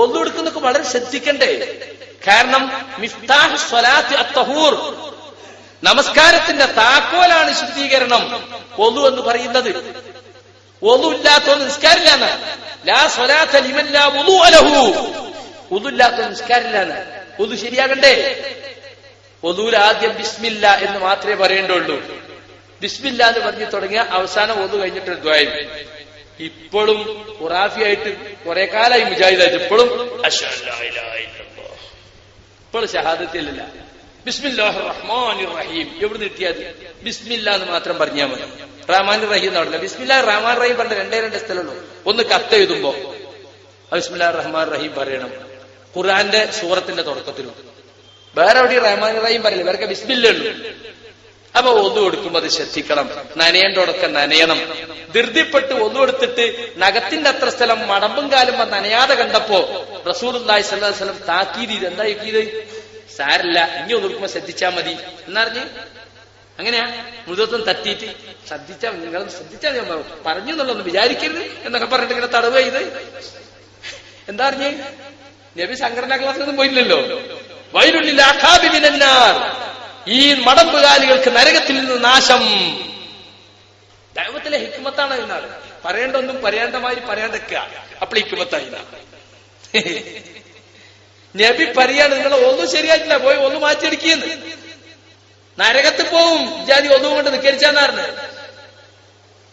[SPEAKER 2] ഒതു എടുക്കുന്നൊക്കെ വളരെ ശ്രദ്ധിക്കണ്ടേ കാരണം നമസ്കാരത്തിന്റെ താക്കോലാണ് ശുദ്ധീകരണം ഒതു എന്ന് പറയുന്നത് ഒതുല്ലാത്ത നിസ്കാരില്ല ലാ സ്വലാത്ത അലഹു ഒതുല്ലാത്ത നിസ്കാരില്ല ഒതു ശരിയാകണ്ടേ ഒതുവിൽ ആദ്യം ബിസ്മില്ല എന്ന് മാത്രമേ പറയേണ്ടുള്ളൂ ബിസ്മില്ല എന്ന് പറഞ്ഞു തുടങ്ങിയ അവസാനം ഒതു കഴിഞ്ഞിട്ട് ദ്വായം ഇപ്പോഴും ഖുറാഫിയായിട്ട് കുറെ കാലമായി മുജാഹിദായിട്ട് ഇപ്പോഴും ഇപ്പോഴും ഷഹാദത്തിലില്ല ബിസ്മില്ലാഹ് റഹ്മാൻ റഹീം എവിടെ കിട്ടിയത് ബിസ്മില്ല എന്ന് മാത്രം പറഞ്ഞാൽ മതി റഹ്മാൻ റഹീം എന്ന് പറഞ്ഞില്ല ബിസ്മില്ല റഹ്മാൻ റഹീം പറഞ്ഞ രണ്ടേ രണ്ട് സ്ഥലമുള്ളൂ ഒന്ന് കത്ത് എഴുതുമ്പോ ബിസ്മില്ലാ റഹ്മാൻ റഹീം പറയണം ഖുർആന്റെ സൂറത്തിന്റെ തുടക്കത്തിലും വേറെ എവിടെയും റഹ്മാൻ റഹീം പറയില്ല വേറെ ബിസ്മില്ല ഉള്ളൂ അപ്പൊ ഒന്നു എടുക്കുമ്പോൾ അത് ശ്രദ്ധിക്കണം നനയേണ്ടോടൊക്കെ നനയണം ധൃതിപ്പെട്ട് ഒന്നു എടുത്തിട്ട് നഖത്തിന്റെ അത്ര സ്ഥലം മടമ്പും കാലും നനയാതെ കണ്ടപ്പോ റസൂർ അള്ളാഹി സ്വല്ലം താക്കീത് എന്താ ഇത് സാരല്ല ഇനി ഒന്ന് കൊടുക്കുമ്പോ ശ്രദ്ധിച്ചാൽ മതി എന്നറിഞ്ഞ് അങ്ങനെയാ മൃതത്വം തട്ടിയിട്ട് ശ്രദ്ധിച്ചാൽ നിങ്ങൾ ശ്രദ്ധിച്ചാൽ ഞാൻ പറഞ്ഞു പറഞ്ഞു എന്നുള്ളൊന്ന് വിചാരിക്കരുത് എന്നൊക്കെ പറഞ്ഞിട്ട് ഇങ്ങനെ തടവ് ചെയ്ത് എന്താ അറിഞ്ഞ് നബി സംഘടനാ ക്ലാസ്സിലൊന്നും പോയില്ലല്ലോ വയലുള്ളിൽ അഖാബിമിനാർ ഈ മടമ്പുകാലികൾക്ക് നരകത്തിൽ നിന്ന് നാശം ദൈവത്തിലെ ഹിക്മത്താണ് ഇന്നാൾ പറയേണ്ട ഒന്നും പറയാണ്ടമാതിരി പറയാണ്ടിരിക്കുക അപ്പോൾ ഹിക്മത്തായി നബി പറയാണ് നിങ്ങൾ ഒന്നും ശരിയായിട്ടില്ല പോയി ഒന്ന് മാറ്റിയെടുക്കിയെന്ന് നരകത്ത് പോവും ജാതി ഒന്നും കൊണ്ട് നിക്കരിച്ചാന്നാറിന്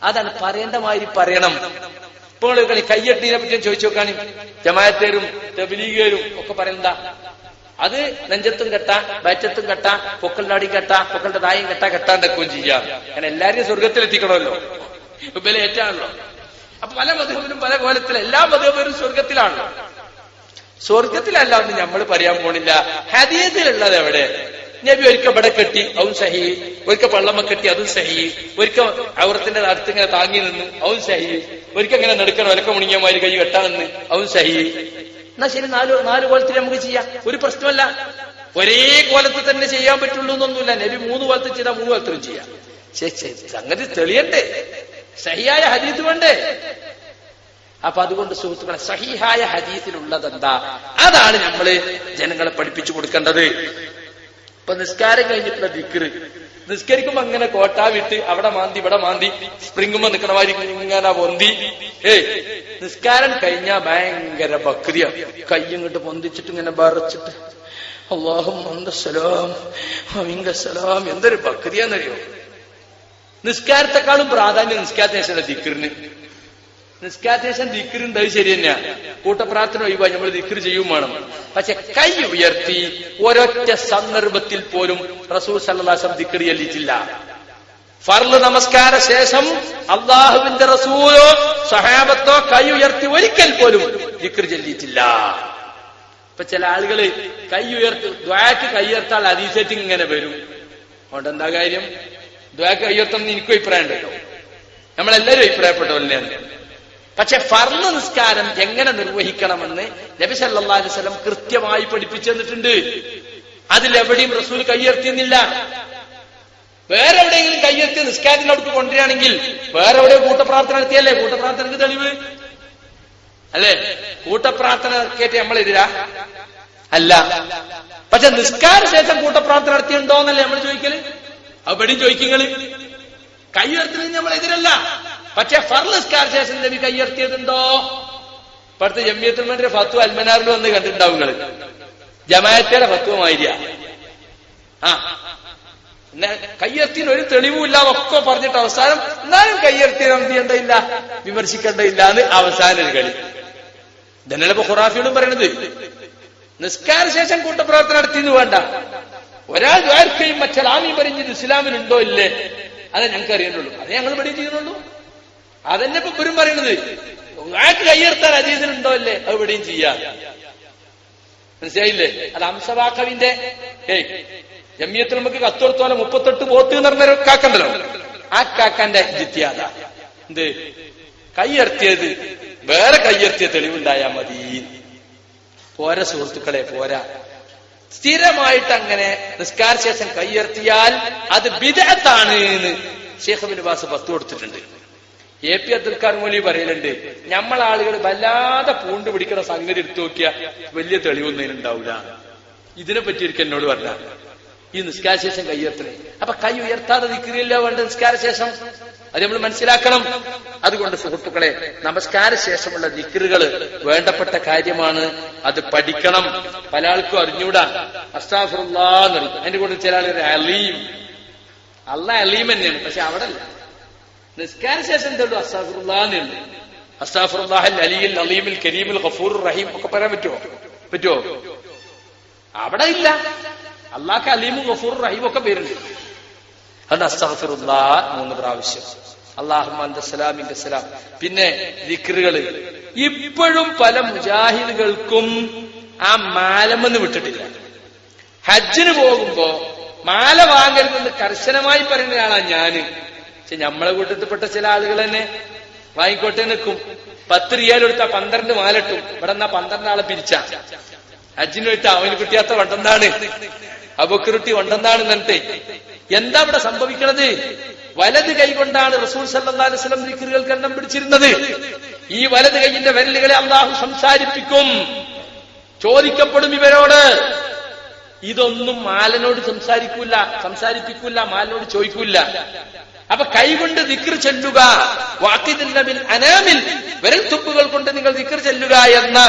[SPEAKER 2] അതാണ് പറയേണ്ട മാതിരി പറയണം ഇപ്പോൾ കളി കയ്യെട്ടിനെ പറ്റി ചോദിച്ചു നോക്കാണി ജമായത്തേരും തബിലീഗേരും ഒക്കെ പറയണ്ട അത് നെഞ്ചത്തും കെട്ട വയറ്റത്തും കെട്ട അടി കെട്ട പൊക്കളുടെ തായും കെട്ട എക്കുകയും ചെയ്യാം അങ്ങനെ എല്ലാരെയും സ്വർഗത്തിലെത്തിക്കണമല്ലോ ഇബലെ ഏറ്റാണല്ലോ അപ്പൊ പല മധുബിനും പല കോലത്തിലും എല്ലാ മധുബരും സ്വർഗത്തിലാണല്ലോ സ്വർഗത്തിലല്ല നമ്മൾ പറയാൻ പോണില്ല ഹദീസിലുള്ളത് എവിടെ നബി ഒരിക്കൽ ബട കെട്ടി അവൻ സഹി ഒരിക്കൽ പള്ളമ്മ കെട്ടി അതും സഹി ഒരിക്കൽ അവർത്തിന്റെ അടുത്ത് ഇങ്ങനെ താങ്ങി നിന്നു അവൻ സഹി ഒരിക്കൽ ഇങ്ങനെ നെടുക്കണം ഒലക്ക മുണിങ്ങിയമാര് കൈ വെട്ടാമെന്ന് അവൻ സഹി എന്നാ ശരി നാല് നാല് കോലത്തിൽ നമുക്ക് ചെയ്യാം ഒരു പ്രശ്നമല്ല ഒരേ കോലത്തിൽ തന്നെ ചെയ്യാൻ പറ്റുള്ളൂ എന്നൊന്നുമില്ല നബി മൂന്ന് കോലത്തിൽ ചെയ്താൽ മൂന്ന് കോലത്തിലും ചെയ്യാം സംഗതി തെളിയണ്ടേ സഹിയായ ഹരീത് വേണ്ടേ അപ്പൊ അതുകൊണ്ട് സുഹൃത്തുക്കളെ സഹിഹായ ഹദീസിലുള്ളത് എന്താ അതാണ് നമ്മൾ ജനങ്ങളെ പഠിപ്പിച്ചു കൊടുക്കേണ്ടത് ഇപ്പൊ നിസ്കാരം കഴിഞ്ഞിട്ടുള്ള ദിക്കറ് നിസ്കരിക്കുമ്പോ അങ്ങനെ കോട്ട വിട്ട് അവിടെ മാന്തി ഇവിടെ മാന്തി സ്പ്രിങ്ങുമ്പോ നിക്കണമാതിരി ഇങ്ങനെ പൊന്തി ഏയ് നിസ്കാരം കഴിഞ്ഞാ ഭയങ്കര ബക്രിയ കയ്യങ്ങോട്ട് പൊന്തിച്ചിട്ട് ഇങ്ങനെ ബറച്ചിട്ട് അള്ളാഹും സലാം സലാം എന്തൊരു ബക്രിയാന്നറിയോ നിസ്കാരത്തെക്കാളും പ്രാധാന്യം നിസ്കാരത്തിന് ശേഷം ദിക്കറിന് നിസ്കാരശേഷം ദിക്കറുണ്ട് അത് ശരി തന്നെയാ കൂട്ടപ്രാർത്ഥന ഒഴിവായി നമ്മൾ ദിക്കർ ചെയ്യും വേണം പക്ഷെ കൈ ഉയർത്തി ഒരൊറ്റ സന്ദർഭത്തിൽ പോലും റസൂൽ സല്ലാസം ദിക്കർ ചെല്ലിച്ചില്ല ഫർള് നമസ്കാര ശേഷം അള്ളാഹുവിന്റെ റസൂലോ സഹാബത്തോ കൈ ഉയർത്തി ഒരിക്കൽ പോലും ദിക്കർ ചെല്ലിയിട്ടില്ല ഇപ്പൊ ചില ആളുകൾ കൈ ഉയർത്തി ദ്വാക്ക് കൈയർത്താൽ അതീസേറ്റ് ഇങ്ങനെ വരും അതുകൊണ്ട് എന്താ കാര്യം ദ്വാക്ക് കൈയർത്തം എന്ന് എനിക്കും അഭിപ്രായം ഉണ്ടല്ലോ നമ്മളെല്ലാവരും അഭിപ്രായപ്പെട്ടവല്ലേ പക്ഷെ ഫർന്ന് നിസ്കാരം എങ്ങനെ നിർവഹിക്കണമെന്ന് നബി സല്ലാ അലിസ്ലം കൃത്യമായി പഠിപ്പിച്ചു തന്നിട്ടുണ്ട് അതിലെവിടെയും റസൂൽ കൈയർത്തിയെന്നില്ല വേറെ എവിടെയെങ്കിലും കൈയെത്തി നിസ്കാരത്തിന്റെ അടുത്ത് കൊണ്ടുവരികയാണെങ്കിൽ വേറെ എവിടെയോ കൂട്ടപ്രാർത്ഥന നടത്തിയല്ലേ കൂട്ടപ്രാർത്ഥനക്ക് തെളിവ് അല്ലേ കൂട്ടപ്രാർത്ഥന കേട്ട് നമ്മൾ എതിരാ അല്ല പക്ഷെ നിസ്കാര ശേഷം കൂട്ടപ്രാർത്ഥന നടത്തിയുണ്ടോന്നല്ലേ നമ്മൾ ചോദിക്കല് അവിടെയും ചോദിക്കുന്നത് കൈ നമ്മൾ എതിരല്ല പക്ഷെ ഫർലസ് ശേഷം നബി കൈയർത്തിയതുണ്ടോ ഇപ്പോഴത്തെ ജമ്മിയത്തിൽ മന്റെ ഫത്തു അൽമനാറിൽ വന്ന് കണ്ടിട്ടുണ്ടാവും നിങ്ങൾ ജമായത്തിയുടെ ഫത്വമായിരിക്ക ആ കയ്യർത്തിന് ഒരു തെളിവുമില്ല ഒക്കെ പറഞ്ഞിട്ട് അവസാനം എന്നാലും കയ്യർത്തിന് എന്ത് ചെയ്യണ്ടയില്ല വിമർശിക്കേണ്ടയില്ല എന്ന് അവസാന ഒരു കളി ഇതന്നെയാണ് ഇപ്പൊ ഖുറാഫിയോടും പറയണത് നിസ്കാര ശേഷം കൂട്ടപ്രവർത്തനം നടത്തിയെന്ന് വേണ്ട ഒരാൾ ദ്വാരക്കയും മറ്റൊരാമീ പറഞ്ഞത് ഇസ്ലാമിലുണ്ടോ ഇല്ലേ അതെ ഞങ്ങൾക്ക് അറിയണുള്ളൂ അത് ഞങ്ങൾ ഇവിടെ ചെയ്യുന്നുള്ളൂ അതന്നെ ഇപ്പൊ ഇവരും പറയണത് ആക്ക് കയ്യെടുത്താൽ അജീതിനുണ്ടോ അല്ലേ അത് ഇവിടെയും ചെയ്യാം മനസ്സിലായില്ലേ അത് അംസവാക്കവിന്റെ ജമ്യത്തിൽ നമുക്ക് കത്തോർത്തോലെ മുപ്പത്തെട്ട് പോത്ത് എന്ന് പറഞ്ഞൊരു കാക്കണ്ടല്ലോ ആ കാക്കാന്റെ ജിത്യാത എന്ത് കയ്യർത്തിയത് വേറെ കയ്യർത്തിയ തെളിവുണ്ടായാ മതി പോര സുഹൃത്തുക്കളെ പോരാ സ്ഥിരമായിട്ട് അങ്ങനെ നിസ്കാര ശേഷം കയ്യർത്തിയാൽ അത് വിദഗത്താണ് ഷേഖബിൻ ബാസ് പത്ത് കൊടുത്തിട്ടുണ്ട് എ പി അബ്ദുൽ ഖാർ മൊലി പറയലുണ്ട് നമ്മൾ ആളുകൾ വല്ലാതെ പൂണ്ട് പിടിക്കുന്ന സംഗതി എടുത്തു നോക്കിയ വലിയ അതിനുണ്ടാവില്ല ഇതിനെ പറ്റിയിരിക്കും എന്നോട് പറഞ്ഞ ഈ നിസ്കാരശേഷം കയ്യത്തണേ അപ്പൊ കൈ ഉയർത്താതെ നിൽക്കുന്നില്ല വേണ്ട നിസ്കാരശേഷം അത് നമ്മൾ മനസ്സിലാക്കണം അതുകൊണ്ട് സുഹൃത്തുക്കളെ നമസ്കാര ശേഷമുള്ള നിക്കറുകൾ വേണ്ടപ്പെട്ട കാര്യമാണ് അത് പഠിക്കണം പല ആൾക്കും അറിഞ്ഞൂടാ അസ്താഫുല്ലാന്ന് അതിന്റെ കൂടെ ചില ആളുകൾ അലീം അല്ല അലീം തന്നെയാണ് പക്ഷെ അവിടെ അല്ല നിസ്കാര ശേഷം എന്തുള്ളൂ അസ്താഫുറുള്ളാന്നുള്ളു അസ്താഫുറുല്ലാഹൽ അലിയിൽ അലീമിൽ കരീമിൽ ഖഫൂർ റഹീം ഒക്കെ പറയാൻ പറ്റുമോ പറ്റുമോ അവിടെ ഇല്ല അള്ളാഹ് അലീമും ഖഫൂർ റഹീം ഒക്കെ പേരുണ്ട് അത് അസ്താഫിറുല്ലാ മൂന്ന് പ്രാവശ്യം അള്ളാഹുമാന്റെ സലാമിന്റെ സലാം പിന്നെ ദിക്റുകള് ഇപ്പോഴും പല മുജാഹിദുകൾക്കും ആ മാലമെന്ന് വിട്ടിട്ടില്ല ഹജ്ജിന് പോകുമ്പോ മാല വാങ്ങരുതെന്ന് കർശനമായി പറയുന്ന ഒരാളാണ് ഞാന് പക്ഷെ നമ്മളെ കൂട്ടത്തിൽപ്പെട്ട ചില ആളുകൾ തന്നെ വാങ്ങിക്കോട്ടെ നിൽക്കും പത്ത് റിയാൽ എടുത്താൽ പന്ത്രണ്ട് മാലിട്ടും ഇവിടെ എന്നാ പന്ത്രണ്ട് ആളെ പിരിച്ച അജിനു വിട്ട അവന് കിട്ടിയാത്ത വണ്ടെന്നാണ് അബക്കുരുട്ടി വണ്ടെന്നാണ് എന്നിട്ട് എന്താ ഇവിടെ സംഭവിക്കണത് വലത് കൊണ്ടാണ് റസൂൽ സല്ലാസ്ലം ദിക്കറുകൾക്ക് എണ്ണം പിടിച്ചിരുന്നത് ഈ വലത് കൈയിന്റെ വരലുകളെ അള്ളാഹു സംസാരിപ്പിക്കും ചോദിക്കപ്പെടും ഇവരോട് ഇതൊന്നും മാലനോട് സംസാരിക്കൂല സംസാരിപ്പിക്കൂല മാലനോട് ചോദിക്കൂല അപ്പൊ കൈകൊണ്ട് ദിക്ർ ചെല്ലുക വാക്കിനില്ലമിൽ അനാമിൽ വിരൽ കൊണ്ട് നിങ്ങൾ ദിക്ർ ചെല്ലുക എന്ന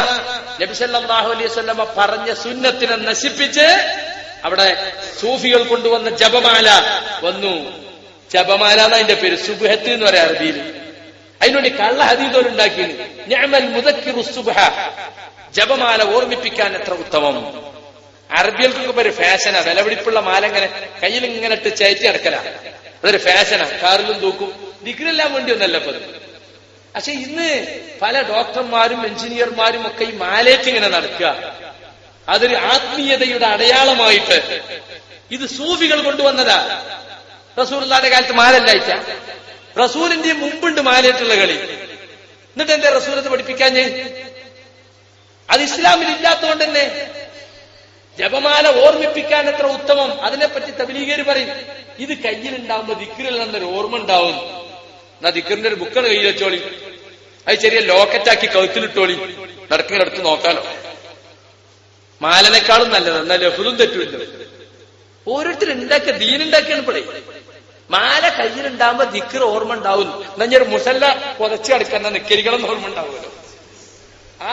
[SPEAKER 2] നബിസല്ലാഹു അലൈഹി പറഞ്ഞ സുന്നത്തിനെ നശിപ്പിച്ച് അവിടെ സൂഫികൾ കൊണ്ടുവന്ന ജപമാല വന്നു ജപമാല എന്ന അതിന്റെ പേര് സുബുഹത്ത് എന്ന് പറയാം അറബിയിൽ അതിനുവേണ്ടി കള്ള ഹദീതോരുണ്ടാക്കി ഞാമൽ മുതക്കിറു സുബഹ ജപമാല ഓർമ്മിപ്പിക്കാൻ എത്ര ഉത്തമം അറബികൾക്കൊക്കെ ഒരു ഫാഷനാ വിലപിടിപ്പുള്ള മാല ഇങ്ങനെ കയ്യിൽ ഇങ്ങനെ ഇട്ട് ചേറ്റി അടക്കലാണ് അതൊരു ഫാഷനാ കാറിലും തൂക്കും ദിക്രെല്ലാം വേണ്ടി ഒന്നല്ല അപ്പൊ പക്ഷെ ഇന്ന് പല ഡോക്ടർമാരും എഞ്ചിനീയർമാരും ഒക്കെ ഈ മാലേറ്റ് ഇങ്ങനെ നടക്കുക അതൊരു ആത്മീയതയുടെ അടയാളമായിട്ട് ഇത് സൂഫികൾ കൊണ്ടുവന്നതാ റസൂലിന്റെ കാലത്ത് മാലല്ല അയച്ച റസൂലിന്റെ മുമ്പുണ്ട് മാലയിട്ടുള്ള കളി എന്നിട്ട് എന്താ റസൂലത്ത് പഠിപ്പിക്കാഞ്ഞ് അത് ഇസ്ലാമിൽ ഇല്ലാത്തതുകൊണ്ട് തന്നെ ജപമാല ഓർമ്മിപ്പിക്കാൻ എത്ര ഉത്തമം അതിനെപ്പറ്റി തബിലീകരി പറയും ഇത് ഉണ്ടാവുമ്പോ ദിക്കറിൽ നിന്നൊരു ഓർമ്മ ഉണ്ടാവും എന്നാ ദിക്കറിന്റെ ഒരു ബുക്കാണ് കയ്യിൽ വെച്ചോളി അത് ചെറിയ ലോക്കറ്റാക്കി കഴുത്തിലിട്ടോളി നടക്കിനടുത്ത് നോക്കാലോ മാലനേക്കാളും നല്ലത് എന്നാൽ ലഹുലും തെറ്റുമില്ല ഓരോരുത്തർ ഉണ്ടാക്കിയ ദീനുണ്ടാക്കിയാണ് പടി മാല ഉണ്ടാവുമ്പോ ദിക്കർ ഓർമ്മ ഉണ്ടാവും എന്നാ ഞാൻ മുസല്ല പുതച്ചു കിടക്കാൻ നിക്കരികളെന്ന് ഓർമ്മ ഉണ്ടാവുമല്ലോ ആ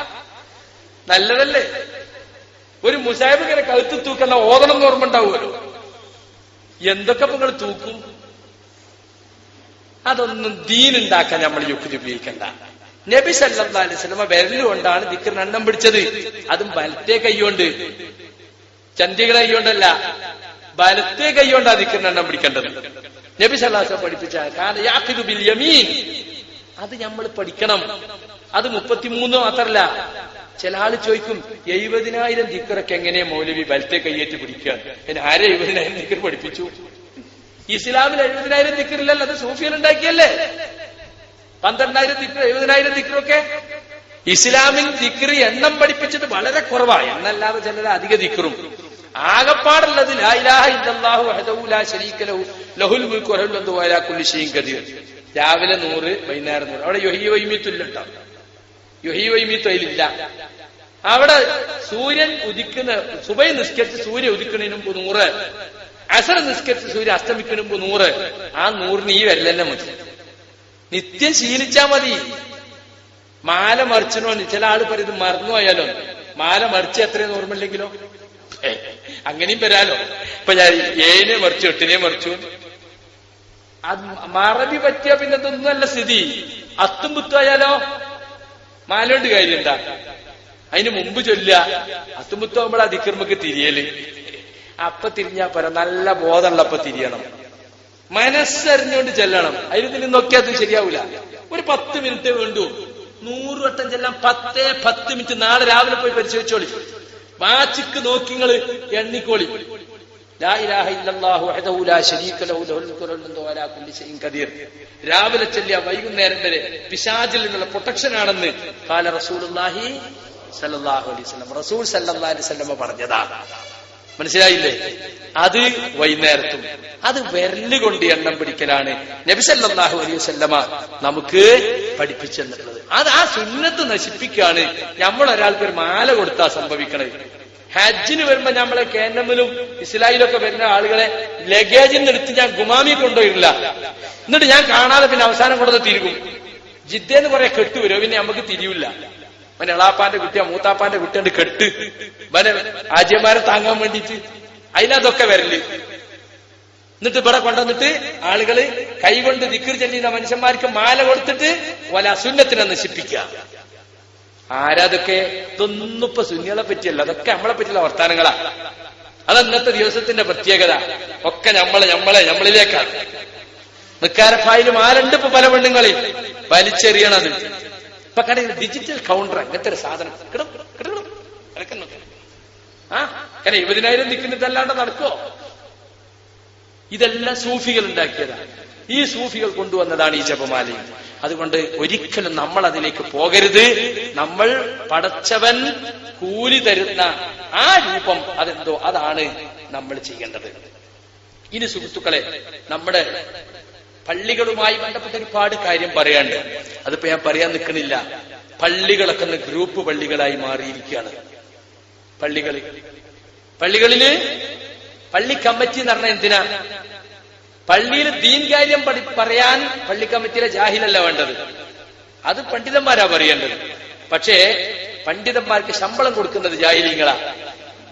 [SPEAKER 2] നല്ലതല്ലേ ഒരു മുസാഹിബ് ഇങ്ങനെ കഴുത്ത് തൂക്കല്ല ഓതണം എന്ന് ഓർമ്മ ഉണ്ടാവുമല്ലോ എന്തൊക്കെ നിങ്ങൾ തൂക്കും അതൊന്നും ദീനുണ്ടാക്കാൻ നമ്മൾ യുക്തി ഉപയോഗിക്കണ്ട നബി സല്ലാ അലൈഹി സ്വലമ വിരലുകൊണ്ടാണ് ദിക്കർ എണ്ണം പിടിച്ചത് അതും വലത്തെ കൈകൊണ്ട് ചന്തികളെ കൈകൊണ്ടല്ല വലത്തെ കൈകൊണ്ടാ ദിക്കർ എണ്ണം പിടിക്കേണ്ടത് നബി സല്ലാസ് പഠിപ്പിച്ച കാരണം യമീൻ അത് നമ്മൾ പഠിക്കണം അത് മുപ്പത്തിമൂന്ന് മാത്രല്ല ചില ആള് ചോദിക്കും എഴുപതിനായിരം ദിക്കറൊക്കെ എങ്ങനെ മൗലവി വലത്തെ കയ്യേറ്റ് പിടിക്കുക എന്നെ ആരെ എഴുപതിനായിരം ദിക്കർ പഠിപ്പിച്ചു ഇസ്ലാമിൽ എഴുപതിനായിരം ദിക്കറില്ലല്ലോ അത് സൂഫിയൽ ഉണ്ടാക്കിയല്ലേ പന്ത്രണ്ടായിരം ദിക്കർ എഴുപതിനായിരം ദിക്കറൊക്കെ ഇസ്ലാമിൽ ദിക്രി എണ്ണം പഠിപ്പിച്ചത് വളരെ കുറവാണ് എന്നല്ലാതെ ചില അധിക ദിക്റും ആകപ്പാടുള്ളത് രാവിലെ നൂറ് വൈകുന്നേരം നൂറ് അവിടെ യൊഹിയ വൈമിത്തുല്ലുണ്ടാവും യുഹീവൈമിത്തൊയിലില്ല അവിടെ സൂര്യൻ ഉദിക്കുന്ന സുബൈ നിസ്കരിച്ച് സൂര്യ ഉദിക്കുന്നതിന് മുമ്പ് നൂറ് അസർ നിസ്കരിച്ച് സൂര്യ അസ്തമിക്കുന്നതിന് മുമ്പ് നൂറ് ആ നൂറിന് ഈ വരലെന്നെ മതി നിത്യം ശീലിച്ചാ മതി മാല മറിച്ചനോ ചില ആള് പറയും ഇത് പോയാലോ മാല മറിച്ച് എത്രയും ഓർമ്മയില്ലെങ്കിലോ അങ്ങനെയും വരാലോ ഇപ്പൊ ഞാൻ ഏനെ മറിച്ചു എട്ടിനെ മറിച്ചു അത് മറവി പറ്റിയ പിന്നെ ഇതൊന്നുമല്ല സ്ഥിതി അത്തും പുത്തുമായാലോ നാലോണ്ട് കാര്യണ്ടാ അതിന് മുമ്പ് ചൊല്ല അത്തുമുത്താകുമ്പോൾ ആ ദിക്കർമ്മക്ക് തിരിയല് അപ്പൊ തിരിഞ്ഞാ പോരാ നല്ല ബോധമുള്ളപ്പ തിരിയണം മനസ്സറിഞ്ഞുകൊണ്ട് ചെല്ലണം അതിൽ ഇതിൽ നോക്കിയാൽ ശരിയാവൂല ഒരു പത്ത് മിനിറ്റ് വേണ്ടു നൂറ് വട്ടം ചെല്ലാം പത്തേ പത്ത് മിനിറ്റ് നാളെ രാവിലെ പോയി പരിശോധിച്ചോളി വാച്ചിക്ക് നിങ്ങള് എണ്ണിക്കോളി രാവിലെ ചെല്ലിയ വൈകുന്നേരം വരെ പിശാചിൽ നിന്നുള്ള പ്രൊട്ടക്ഷൻ ആണെന്ന് കാല റസൂൽ റസൂൽ സല്ലാ പറഞ്ഞതാണ് മനസ്സിലായില്ലേ അത് വൈകുന്നേരത്തും അത് വരലുകൊണ്ട് എണ്ണം പിടിക്കലാണ് നബിസല്ലാഹു അലൈഹി വല്ലമ നമുക്ക് പഠിപ്പിച്ചെന്നുള്ളത് അത് ആ സുന്നത്ത് നശിപ്പിക്കുകയാണ് നമ്മൾ ഒരാൾക്ക് ഒരു മാല കൊടുത്താ സംഭവിക്കണത് ഹജ്ജിന് വരുമ്പോ നമ്മളെ കേന്ദ്രമിലും ഇസ്ലായിലൊക്കെ വരുന്ന ആളുകളെ ലഗേജിൽ നിന്ന് എടുത്ത് ഞാൻ ഗുമാമി കൊണ്ടുപോയിട്ടില്ല എന്നിട്ട് ഞാൻ കാണാതെ പിന്നെ അവസാനം കൊണ്ടുവന്ന് തിരികും ജിദ്ദേന്ന് പറയാ കെട്ട് വരും പിന്നെ നമുക്ക് തിരിയില്ല മനെ എളാപ്പാന്റെ കുട്ടിയാ മൂത്താപ്പാന്റെ കുട്ടിയുണ്ട് കെട്ട് മനെ ആജ്യന്മാരെ താങ്ങാൻ വേണ്ടിയിട്ട് അതിനകത്തൊക്കെ വരല് എന്നിട്ട് ഇവിടെ കൊണ്ടുവന്നിട്ട് ആളുകള് കൈകൊണ്ട് ദിക്കർ ചെല്ലിയ മനുഷ്യന്മാർക്ക് മാല കൊടുത്തിട്ട് വല അസുന്നത്തിനെ നശിപ്പിക്കുക ആരാതൊക്കെ ഇതൊന്നും സുന്നികളെ പറ്റിയല്ല അതൊക്കെ നമ്മളെ പറ്റിയുള്ള വർത്താനങ്ങളാ അത് അന്നത്തെ ദിവസത്തിന്റെ പ്രത്യേകത ഒക്കെ നമ്മളെ നമ്മളെ നമ്മളിലേക്കാണ് നിക്കാരപ്പായാലും ആ ഇപ്പൊ പല പെണ്ണുങ്ങളിൽ വലിച്ചെറിയണത് ഇപ്പൊ കടയിൽ ഡിജിറ്റൽ കൗണ്ടർ അങ്ങനത്തെ ഒരു സാധനം ആ ഇരുപതിനായിരം നിൽക്കുന്നതല്ലാണ്ട് നടക്കോ ഇതെല്ലാം സൂഫികൾ ഉണ്ടാക്കിയതാണ് ഈ സൂഫികൾ കൊണ്ടുവന്നതാണ് ഈ ജപമാലയും അതുകൊണ്ട് ഒരിക്കലും നമ്മൾ അതിലേക്ക് പോകരുത് നമ്മൾ പടച്ചവൻ കൂലി തരുന്ന ആ രൂപം അതെന്തോ അതാണ് നമ്മൾ ചെയ്യേണ്ടത് ഇനി സുഹൃത്തുക്കളെ നമ്മുടെ പള്ളികളുമായി ബന്ധപ്പെട്ട ഒരുപാട് കാര്യം പറയാണ്ട് അതിപ്പോ ഞാൻ പറയാൻ നിൽക്കുന്നില്ല പള്ളികളൊക്കെ ഗ്രൂപ്പ് പള്ളികളായി മാറിയിരിക്കുകയാണ് പള്ളികളിൽ പള്ളികളില് പള്ളി കമ്മിറ്റി എന്ന് പറഞ്ഞാൽ എന്തിനാ പള്ളിയിൽ ദീൻ കാര്യം പറയാൻ പള്ളി കമ്മിറ്റിയിലെ ജാഹിലല്ല വേണ്ടത് അത് പണ്ഡിതന്മാരാ പറയേണ്ടത് പക്ഷേ പണ്ഡിതന്മാർക്ക് ശമ്പളം കൊടുക്കുന്നത് ജാഹിലിങ്ങളാ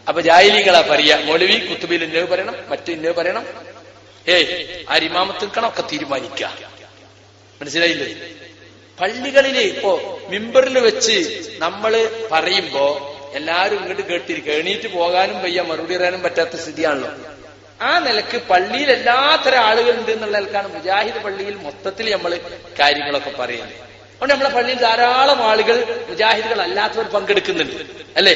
[SPEAKER 2] അപ്പൊ ജാഹിലിങ്ങളാ പറയാ മൗലവി കുത്തുബിൽ ഇന്നത് പറയണം മറ്റു ഇന്നത് പറയണം ഏയ് ആരിമാമത്തിൽക്കണം ഒക്കെ തീരുമാനിക്ക മനസ്സിലായില്ലേ പള്ളികളില് ഇപ്പോ മിമ്പറിൽ വെച്ച് നമ്മള് പറയുമ്പോ എല്ലാരും ഇങ്ങോട്ട് കേട്ടിരിക്കുക എണീറ്റ് പോകാനും വയ്യ മറുപടി പറയാനും പറ്റാത്ത സ്ഥിതിയാണല്ലോ ആ നിലക്ക് പള്ളിയിൽ എല്ലാത്തരം ഉണ്ട് എന്നുള്ള നിലക്കാണ് മുജാഹിദ് പള്ളിയിൽ മൊത്തത്തിൽ നമ്മൾ കാര്യങ്ങളൊക്കെ പറയുന്നത് അതുകൊണ്ട് നമ്മളെ പള്ളിയിൽ ധാരാളം ആളുകൾ മുജാഹിദുകൾ അല്ലാത്തവർ പങ്കെടുക്കുന്നുണ്ട് അല്ലേ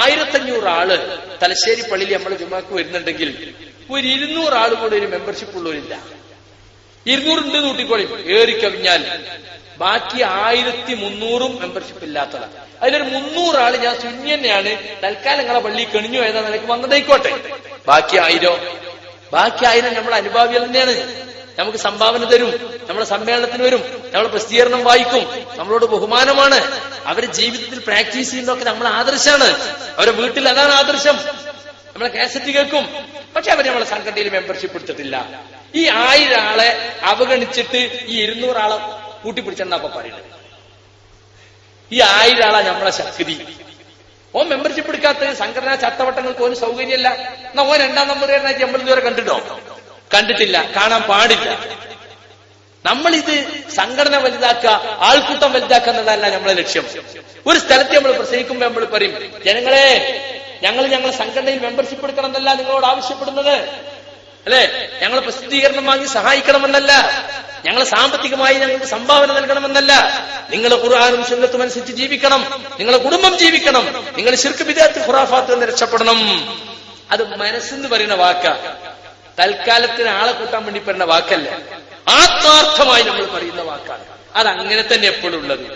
[SPEAKER 2] ആയിരത്തഞ്ഞൂറ് ആള് തലശ്ശേരി പള്ളിയിൽ നമ്മൾ ജുമാക്ക് വരുന്നുണ്ടെങ്കിൽ ഒരു ഇരുന്നൂറ് ആൾ കൂടെ ഒരു മെമ്പർഷിപ്പ് ഉള്ളവരില്ല ഇരുന്നൂറുണ്ട് കൂട്ടിക്കോളി ഏറി കവിഞ്ഞാൽ ബാക്കി ആയിരത്തി മുന്നൂറും മെമ്പർഷിപ്പ് ഇല്ലാത്തതാണ് അതിലൊരു മുന്നൂറാൾ ഞാൻ സുന്നി തന്നെയാണ് തൽക്കാലം നിങ്ങളെ പള്ളി കെണിഞ്ഞു ഏതാ നിനക്ക് വന്നതായിക്കോട്ടെ ബാക്കി ആയിരോ ബാക്കി ആയിരം നമ്മുടെ അനുഭാവികൾ തന്നെയാണ് നമുക്ക് സംഭാവന തരും നമ്മുടെ സമ്മേളനത്തിന് വരും നമ്മളെ പ്രസിദ്ധീകരണം വായിക്കും നമ്മളോട് ബഹുമാനമാണ് അവരെ ജീവിതത്തിൽ പ്രാക്ടീസ് ചെയ്യുന്നതൊക്കെ നമ്മൾ ആദർശമാണ് അവരെ വീട്ടിൽ അതാണ് ആദർശം നമ്മളെ കാസറ്റ് കേൾക്കും പക്ഷെ അവർ നമ്മളെ സംഘടനയിൽ മെമ്പർഷിപ്പ് എടുത്തിട്ടില്ല ഈ ആയിരം ആളെ അവഗണിച്ചിട്ട് ഈ ഇരുന്നൂറാളെ ആളെ കൂട്ടിപ്പിടിച്ചെന്നാ പറയുന്നത് ഈ ആയിരാളാ നമ്മളെ ശക്തി ഓൻ മെമ്പർഷിപ്പ് എടുക്കാത്ത സംഘടനാ ചട്ടവട്ടങ്ങൾക്ക് ഓന് സൗകര്യമല്ല എന്നാ ഓൻ രണ്ടാം നമ്പർ കാരനായി നമ്മൾ ഇതുവരെ കണ്ടിട്ടോ കണ്ടിട്ടില്ല കാണാൻ പാടില്ല നമ്മളിത് സംഘടന വലുതാക്കുക ആൾക്കൂട്ടം വലുതാക്കുക എന്നതല്ല നമ്മളെ ലക്ഷ്യം ഒരു സ്ഥലത്ത് നമ്മൾ പ്രസംഗിക്കുമ്പോൾ നമ്മൾ പറയും ജനങ്ങളെ ഞങ്ങൾ ഞങ്ങൾ സംഘടനയിൽ മെമ്പർഷിപ്പ് എടുക്കണം എന്നല്ല നിങ്ങളോട് ആവശ്യപ്പെടുന്നത് അല്ലെ ഞങ്ങൾ പ്രസിദ്ധീകരണം വാങ്ങി സഹായിക്കണമെന്നല്ല ഞങ്ങൾ സാമ്പത്തികമായി ഞങ്ങൾക്ക് സംഭാവന നൽകണമെന്നല്ല നിങ്ങൾ ഖുർആാനും സുന്നത്തും അനുസരിച്ച് ജീവിക്കണം നിങ്ങളെ കുടുംബം ജീവിക്കണം നിങ്ങൾ ശിർക്ക് വിദ്യാർത്ഥി ഖുറാഫാത്ത് നിന്ന് രക്ഷപ്പെടണം അത് മനസ്സെന്ന് പറയുന്ന വാക്ക തൽക്കാലത്തിന് ആളെ കൂട്ടാൻ വേണ്ടി പറയുന്ന വാക്കല്ല ആത്മാർത്ഥമായി നമ്മൾ പറയുന്ന വാക്കാണ് അത് അങ്ങനെ തന്നെ എപ്പോഴും ഉള്ളത്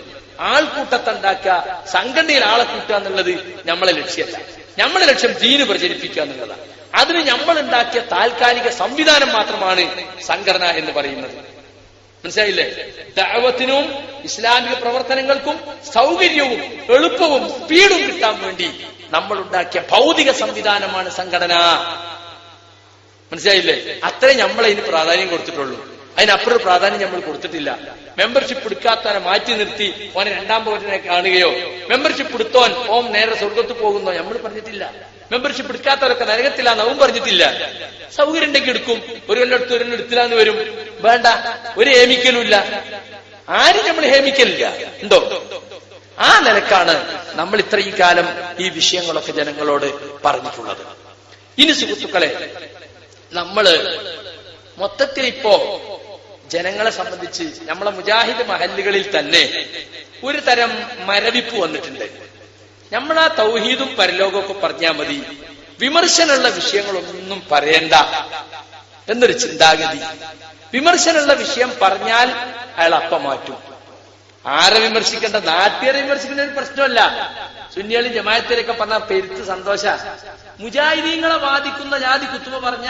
[SPEAKER 2] ആൾക്കൂട്ടത്തുണ്ടാക്കുക സംഘടനയിൽ ആളെ കൂട്ടുക എന്നുള്ളത് നമ്മളെ ലക്ഷ്യമല്ല നമ്മളെ ലക്ഷ്യം ജീന് പ്രചരിപ്പിക്കുക എന്നുള്ളതാണ് അതിന് നമ്മൾ ഉണ്ടാക്കിയ താൽക്കാലിക സംവിധാനം മാത്രമാണ് സംഘടന എന്ന് പറയുന്നത് മനസ്സിലായില്ലേ ദഅവത്തിനും ഇസ്ലാമിക പ്രവർത്തനങ്ങൾക്കും സൗകര്യവും എളുപ്പവും സ്പീഡും കിട്ടാൻ വേണ്ടി നമ്മൾ ഉണ്ടാക്കിയ ഭൗതിക സംവിധാനമാണ് സംഘടന മനസ്സിലായില്ലേ അത്രേ നമ്മൾ അതിന് പ്രാധാന്യം കൊടുത്തിട്ടുള്ളൂ അതിനപ്പുറം പ്രാധാന്യം നമ്മൾ കൊടുത്തിട്ടില്ല മെമ്പർഷിപ്പ് എടുക്കാത്തവനെ മാറ്റി നിർത്തി ഓനെ രണ്ടാം പോറ്റിനെ കാണുകയോ മെമ്പർഷിപ്പ് എടുത്തോൻ ഓം നേരെ സ്വർഗത്ത് പോകുന്നോ നമ്മൾ പറഞ്ഞിട്ടില്ല മെമ്പർഷിപ്പ് എടുക്കാത്തവരൊക്കെ നരകത്തില്ല നവും പറഞ്ഞിട്ടില്ല സൗകര്യം ഉണ്ടെങ്കിൽ എടുക്കും ഒരു കൊല്ലടുത്ത് ഒരു എടുത്തില്ലാന്ന് വരും വേണ്ട ഒരു ഇല്ല ആരും നമ്മൾ ഹേമിക്കലില്ല ഉണ്ടോ ആ നിലക്കാണ് നമ്മൾ ഇത്രയും കാലം ഈ വിഷയങ്ങളൊക്കെ ജനങ്ങളോട് പറഞ്ഞിട്ടുള്ളത് ഇനി സുഹൃത്തുക്കളെ നമ്മള് മൊത്തത്തിൽ ഇപ്പോ ജനങ്ങളെ സംബന്ധിച്ച് നമ്മളെ മുജാഹിദ് മഹല്ലുകളിൽ തന്നെ ഒരു തരം മരവിപ്പ് വന്നിട്ടുണ്ട് നമ്മൾ ആ തൗഹീദും പരലോകമൊക്കെ പറഞ്ഞാൽ മതി വിമർശനമുള്ള വിഷയങ്ങളൊന്നും പറയണ്ട എന്നൊരു ചിന്താഗതി വിമർശനമുള്ള വിഷയം പറഞ്ഞാൽ അയാൾ അപ്പ മാറ്റും ആരെ വിമർശിക്കേണ്ട നാട്ടുകാരെ വിമർശിക്കേണ്ട ഒരു പ്രശ്നമല്ല സുന്നികളും ജമായത്തിലൊക്കെ പറഞ്ഞ പെരുത്ത് സന്തോഷ മുജാഹിദീങ്ങളെ ബാധിക്കുന്ന ജാതി കുത്തുമ പറഞ്ഞ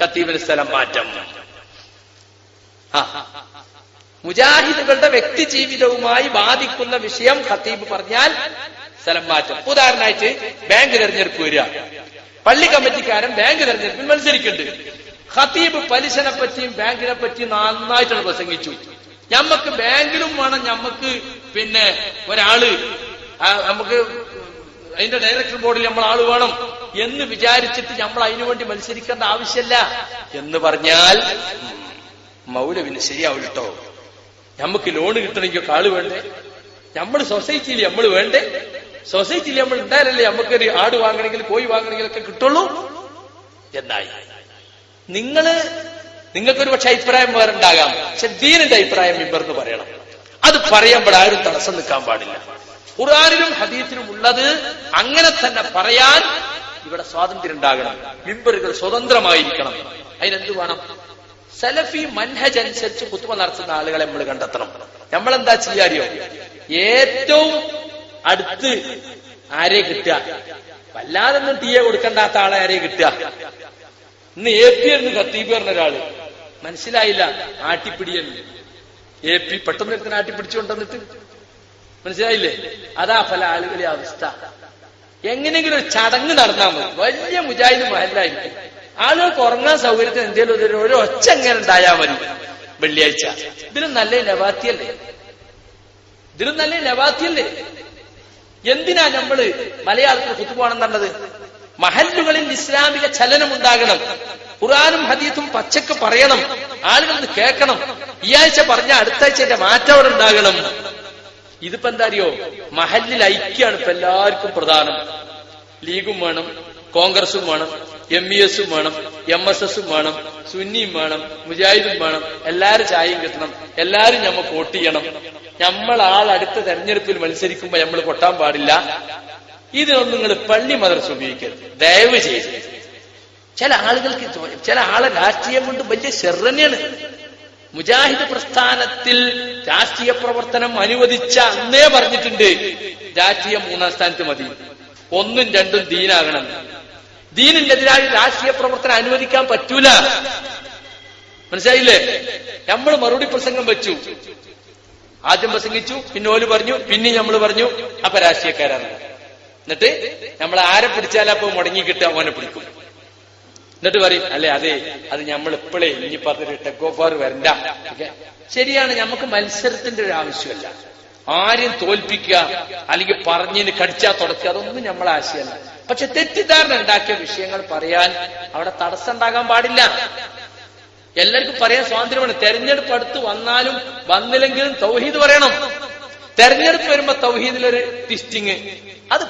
[SPEAKER 2] കത്തീബിന് സ്ഥലം മാറ്റം മുജാഹിദുകളുടെ വ്യക്തി ജീവിതവുമായി ബാധിക്കുന്ന വിഷയം ഖത്തീബ് പറഞ്ഞാൽ സ്ഥലം മാറ്റം ഉദാഹരണമായിട്ട് ബാങ്ക് തെരഞ്ഞെടുപ്പ് വരിക പള്ളി കമ്മിറ്റിക്കാരൻ ബാങ്ക് തെരഞ്ഞെടുപ്പിൽ മത്സരിക്കുന്നുണ്ട് ഖത്തീബ് പലിശനെ പറ്റിയും ബാങ്കിനെ പറ്റിയും നന്നായിട്ടാണ് പ്രസംഗിച്ചു ഞമ്മക്ക് ബാങ്കിലും വേണം ഞമ്മക്ക് പിന്നെ ഒരാള് നമുക്ക് അതിന്റെ ഡയറക്ടർ ബോർഡിൽ നമ്മൾ ആള് വേണം എന്ന് വിചാരിച്ചിട്ട് നമ്മൾ അതിനുവേണ്ടി മത്സരിക്കേണ്ട ആവശ്യമില്ല എന്ന് പറഞ്ഞാൽ മൗലവിന് ശരിയാവില്ല കേട്ടോ നമുക്ക് ലോൺ കിട്ടണമെങ്കിൽ ആള് വേണ്ടേ നമ്മൾ സൊസൈറ്റിയിൽ നമ്മൾ വേണ്ടേ സൊസൈറ്റിയിൽ നമ്മൾ ഉണ്ടായാലല്ലേ നമുക്കൊരു ആട് വാങ്ങണമെങ്കിൽ കോഴി വാങ്ങണമെങ്കിലൊക്കെ കിട്ടുള്ളൂ എന്നായി നിങ്ങള് നിങ്ങൾക്കൊരു പക്ഷെ അഭിപ്രായം വേറെ ഉണ്ടാകാം പക്ഷെ ദീനിന്റെ അഭിപ്രായം ഇവർന്ന് പറയണം അത് പറയുമ്പോൾ ആരും തടസ്സം നിൽക്കാൻ പാടില്ല ഖുറാനിലും ഹദീസിലും ഉള്ളത് അങ്ങനെ തന്നെ പറയാൻ ഇവിടെ സ്വാതന്ത്ര്യം ഉണ്ടാകണം മിമ്പറുകൾ സ്വതന്ത്രമായിരിക്കണം അതിനെന്ത് വേണം സലഫി മൻഹജ് അനുസരിച്ച് കുത്തുമ നടത്തുന്ന ആളുകളെ നമ്മൾ കണ്ടെത്തണം നമ്മൾ എന്താ ചെയ്യാറിയോ ഏറ്റവും അടുത്ത് ആരെ കിട്ടുക വല്ലാതൊന്നും ടീയെ കൊടുക്കണ്ടാത്ത ആളെ ആരെ കിട്ടുക ഇന്ന് എ പി എന്ന് കത്തീബ് പറഞ്ഞ ഒരാള് മനസ്സിലായില്ല ആട്ടിപ്പിടിയെന്ന് എ പി പെട്ടെന്ന് എടുത്തിന് ആട്ടിപ്പിടിച്ചുകൊണ്ടെന്നിട്ട് മനസ്സിലായില്ലേ അതാ പല ആളുകളെ അവസ്ഥ എങ്ങനെയെങ്കിലും ഒരു ചടങ്ങ് നടന്നാൽ മതി വലിയ മുജാഹിദ് മഹലായിട്ട് ആളുകൾക്ക് ഉറങ്ങാൻ സൗകര്യത്തിന് എന്തെങ്കിലും ഒരു ഒച്ച എങ്ങനെ ഉണ്ടായാൽ മതി വെള്ളിയാഴ്ച ഇതിലും നല്ല നവാത്തിയല്ലേ ഇതിലും നല്ല നവാത്തിയല്ലേ എന്തിനാ നമ്മള് മലയാളത്തിൽ കുത്തുപോകണം എന്നുള്ളത് മഹല്ലുകളിൽ ഇസ്ലാമിക ചലനം ഉണ്ടാകണം ഖുറാനും ഹദീത്തും പച്ചക്ക് പറയണം ആളുകൾ കേൾക്കണം ഈ ആഴ്ച പറഞ്ഞ അടുത്ത ആഴ്ച മാറ്റം അവിടെ ഉണ്ടാകണം ഇതിപ്പോ എന്താ അറിയോ മഹല്ലിൽ ഐക്യാണ് ഇപ്പൊ എല്ലാവർക്കും പ്രധാനം ലീഗും വേണം കോൺഗ്രസും വേണം എം ഇ എസും വേണം എം എസ് എസും വേണം സുന്നിയും വേണം മുജാഹിദും വേണം എല്ലാരും ചായയും കിട്ടണം എല്ലാരും ഞമ്മ വോട്ട് ചെയ്യണം നമ്മൾ ആൾ അടുത്ത തെരഞ്ഞെടുപ്പിൽ മത്സരിക്കുമ്പോ നമ്മൾ കൊട്ടാൻ പാടില്ല ഇതിനൊന്നും നിങ്ങൾ പള്ളി മദർസ് ഉപയോഗിക്കരുത് ദയവ് ചെയ്ത് ചില ആളുകൾക്ക് ചില ആളെ രാഷ്ട്രീയം കൊണ്ട് വലിയ ശെറന്നെയാണ് മുജാഹിദ് പ്രസ്ഥാനത്തിൽ രാഷ്ട്രീയ പ്രവർത്തനം അനുവദിച്ച അന്നേ പറഞ്ഞിട്ടുണ്ട് രാഷ്ട്രീയം മൂന്നാം സ്ഥാനത്ത് മതി ഒന്നും രണ്ടും ദീനാകണം ദീനിനെതിരായി രാഷ്ട്രീയ പ്രവർത്തനം അനുവദിക്കാൻ പറ്റൂല മനസ്സിലായില്ലേ നമ്മൾ മറുപടി പ്രസംഗം വെച്ചു ആദ്യം പ്രസംഗിച്ചു പിന്നെ ഓല് പറഞ്ഞു പിന്നെ നമ്മൾ പറഞ്ഞു അപ്പൊ രാഷ്ട്രീയക്കാരാണ് എന്നിട്ട് നമ്മൾ ആരെ പിടിച്ചാലും അപ്പൊ മുടങ്ങി അവനെ പിടിക്കും എന്നിട്ട് പറയും അല്ലെ അതെ അത് നമ്മൾ ഇപ്പോഴേ ഇനി പറഞ്ഞിട്ട് ടെക്കോഫാർ വരണ്ട ശരിയാണ് നമുക്ക് മത്സരത്തിന്റെ ഒരു ആവശ്യമല്ല ആരെയും തോൽപ്പിക്കുക അല്ലെങ്കിൽ പറഞ്ഞതിന് കടിച്ചാൽ തുടക്കുക അതൊന്നും നമ്മളെ ആശയമല്ല പക്ഷെ തെറ്റിദ്ധാരണ ഉണ്ടാക്കിയ വിഷയങ്ങൾ പറയാൻ അവിടെ തടസ്സം ഉണ്ടാകാൻ പാടില്ല എല്ലാവർക്കും പറയാൻ സ്വാതന്ത്ര്യമാണ് തെരഞ്ഞെടുപ്പ് അടുത്ത് വന്നാലും വന്നില്ലെങ്കിലും തൗഹീദ് പറയണം തെരഞ്ഞെടുപ്പ് വരുമ്പോ തൗഹീദിലൊരു ട്വിസ്റ്റിങ് അത്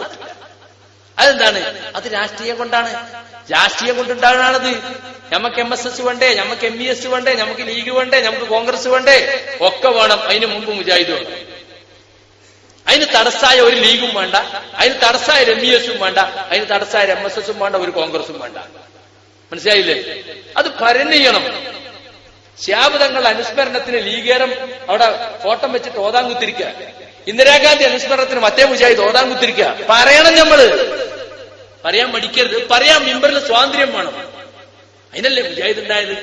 [SPEAKER 2] അതെന്താണ് അത് രാഷ്ട്രീയം കൊണ്ടാണ് രാഷ്ട്രീയം കൊണ്ടുണ്ടാകണത് നമുക്ക് എം എസ് എസ് വേണ്ടേ നമുക്ക് എം ഇ എസ് വേണ്ടേ നമുക്ക് ലീഗ് വേണ്ടേ നമുക്ക് കോൺഗ്രസ് വേണ്ടേ ഒക്കെ വേണം അതിന് മുമ്പ് മുജാഹിദ് വേണം അതിന് തടസ്സായ ഒരു ലീഗും വേണ്ട അതിന് തടസ്സായ ഒരു എം ഇ എസും വേണ്ട അതിന് തടസ്സായ എം എസ് എസും വേണ്ട ഒരു കോൺഗ്രസും വേണ്ട മനസ്സിലായില്ലേ അത് പരന്ന് ചെയ്യണം ശ്യാബ് തങ്ങളുടെ അനുസ്മരണത്തിന് ലീഗേരം അവിടെ ഫോട്ടം വെച്ചിട്ട് ഓതാൻ കുത്തിരിക്കുക ഇന്ദിരാഗാന്ധി അനുസ്മരണത്തിന് മറ്റേ മുജാഹിദ് ഓതാൻ കുത്തിരിക്കുക പറയണം നമ്മള് പറയാൻ മടിക്കരുത് പറയാൻ മിമ്പറിൽ സ്വാതന്ത്ര്യം വേണം അതിനല്ലേ മുജാഹിദ് ഉണ്ടായത്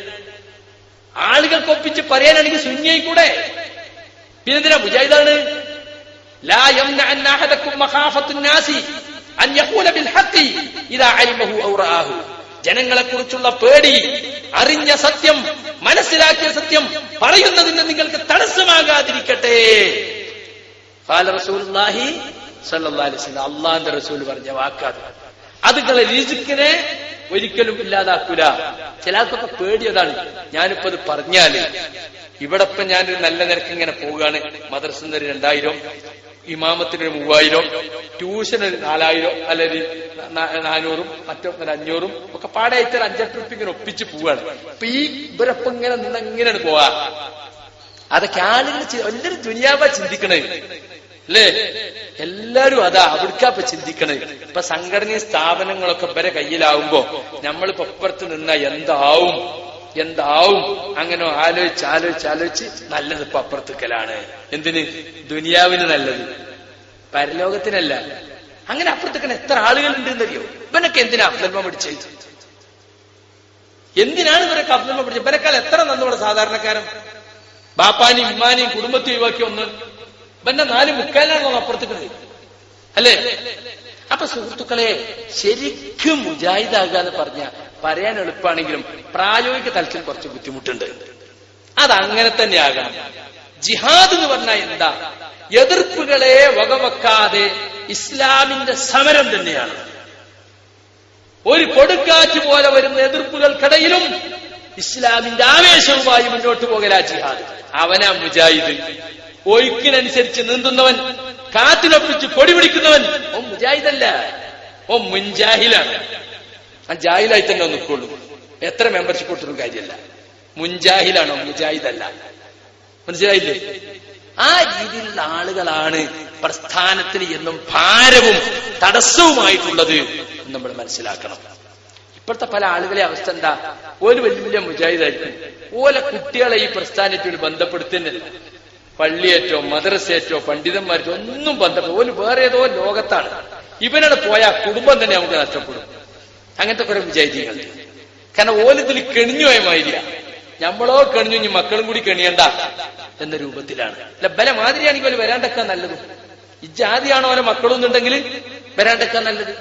[SPEAKER 2] ആളുകൾക്കൊപ്പിച്ച് പറയാനാണെങ്കിൽ ശൂന്യായി കൂടെ പിന്നെന്തിനാ മുജാഹിദാണ് لا يمنع أن أحدكم مخافة الناس أن يقول بالحق إذا علمه ജനങ്ങളെക്കുറിച്ചുള്ള പേടി അറിഞ്ഞ സത്യം മനസ്സിലാക്കിയ സത്യം പറയുന്നതിന് നിങ്ങൾക്ക് തടസ്സമാകാതിരിക്കട്ടെ അള്ളാന്റെ റസൂൽ പറഞ്ഞ വാക്കാത് അതുങ്ങളെ നിങ്ങളെ രിജിക്കിനെ ഒരിക്കലും ഇല്ലാതാക്കൂല ചിലർക്കൊക്കെ പേടിയതാണ് ഞാനിപ്പോ അത് പറഞ്ഞാല് ഇവിടെ ഇപ്പൊ ഞാനൊരു നല്ല നിരക്ക് ഇങ്ങനെ പോവുകയാണ് മദ്രസിന്ന് ഒരു രണ്ടായിരം ഇമാമത്തിന് ഒരു മൂവായിരം ട്യൂഷൻ ഒരു നാലായിരം അല്ലെങ്കിൽ നാനൂറും മറ്റും ഒരു അഞ്ഞൂറും ഒക്കെ പാടെ ആയിട്ട് അഞ്ചെട്ട് ഇങ്ങനെ ഒപ്പിച്ച് പോവാണ് അപ്പൊ ഈ ഇവരപ്പം ഇങ്ങനെ നിന്ന് എങ്ങനെയാണ് പോവാ അതൊക്കെ ആളുകൾ എല്ലാവരും ദുനിയാവ ചിന്തിക്കണേ അല്ലേ എല്ലാരും അതാ അവിടുക്ക ഇപ്പൊ ചിന്തിക്കണേ ഇപ്പൊ സംഘടനീയ സ്ഥാപനങ്ങളൊക്കെ ഇവരെ കയ്യിലാവുമ്പോ നമ്മളിപ്പോ അപ്പുറത്ത് നിന്ന എന്താവും എന്താവും അങ്ങനെ ആലോചിച്ച് ആലോചിച്ച് ആലോചിച്ച് നല്ലത് ഇപ്പൊ അപ്പുറത്തുക്കലാണ് എന്തിന് ദുനിയാവിന് നല്ലത് പരലോകത്തിനല്ല അങ്ങനെ അപ്പുറത്തേക്കൻ എത്ര ആളുകൾ ഉണ്ടെന്നറിയോ ഇവനൊക്കെ എന്തിനാ അഫ്ലമ പിടിച്ചു എന്തിനാണ് ഇവരൊക്കെ അഫ്ലമ പിടിച്ചത് ഇവരെക്കാൾ എത്ര നന്നോടെ സാധാരണക്കാരൻ ബാപ്പാനെയും ഉമ്മാനെയും കുടുംബത്തെ ഒഴിവാക്കി ഒന്ന് ഇവന്റെ നാല് മുക്കാലാണ് അപ്പുറത്തേക്കത് അല്ലേ അപ്പൊ സുഹൃത്തുക്കളെ ശരിക്കും മുജാഹിദാകാന്ന് പറഞ്ഞ പറയാൻ എളുപ്പമാണെങ്കിലും പ്രായോഗിക തലത്തിൽ കുറച്ച് ബുദ്ധിമുട്ടുണ്ട് അതങ്ങനെ തന്നെ ആകണം ജിഹാദ് എന്ന് പറഞ്ഞാൽ എന്താ എതിർപ്പുകളെ വകവെക്കാതെ ഇസ്ലാമിന്റെ സമരം തന്നെയാണ് ഒരു കൊടുക്കാറ്റ് പോലെ വരുന്ന എതിർപ്പുകൾക്കിടയിലും ഇസ്ലാമിന്റെ ആവേശവുമായി മുന്നോട്ട് പോകല ജിഹാദ് അവനാ മുജാഹിദ് ഒഴുക്കിനനുസരിച്ച് നീന്തുന്നവൻ കാത്തിലൊപ്പിച്ച് കൊടി പിടിക്കുന്നവൻ ഓ മുജാഹിദല്ല ഓ മുൻജാഹിലാണ് ആ ജാഹിലായി തന്നെ നിൽക്കുള്ളൂ എത്ര മെമ്പർഷിപ്പ് കൊടുത്തിട്ടും കാര്യമല്ല മുൻജാഹിലാണോ മുജാഹിദല്ല മനസ്സിലായില്ലേ ആ രീതിയിലുള്ള ആളുകളാണ് പ്രസ്ഥാനത്തിന് എന്നും ഭാരവും തടസ്സവുമായിട്ടുള്ളത് എന്ന് നമ്മൾ മനസ്സിലാക്കണം ഇപ്പോഴത്തെ പല ആളുകളെ അവസ്ഥ എന്താ ഒരു വലിയ മുജാഹിദായിരിക്കും ഓലെ കുട്ടികളെ ഈ പ്രസ്ഥാനത്തോട് ബന്ധപ്പെടുത്തുന്നില്ല പള്ളിയേറ്റോ മദ്രസേറ്റോ പണ്ഡിതന്മാരോ ഒന്നും ബന്ധപ്പെടും ഓല് വേറെ ഏതോ ലോകത്താണ് ഇവനോട് പോയാൽ കുടുംബം തന്നെ നമുക്ക് നഷ്ടപ്പെടും അങ്ങനത്തെ കുറെ വിജയജീകൾ കാരണം ഓലത്തിൽ കെണിഞ്ഞു പോയ മാതിരിയ നമ്മളോ കെണിഞ്ഞു ഇനി മക്കളും കൂടി കെണിയണ്ട എന്ന രൂപത്തിലാണ് അല്ല ബല മാതിരിയാണെങ്കിൽ ഓല് വരാണ്ടൊക്കെ നല്ലത് ഇജാതിയാണോ മക്കളും എന്നുണ്ടെങ്കിൽ വരാണ്ടൊക്കെ നല്ലത്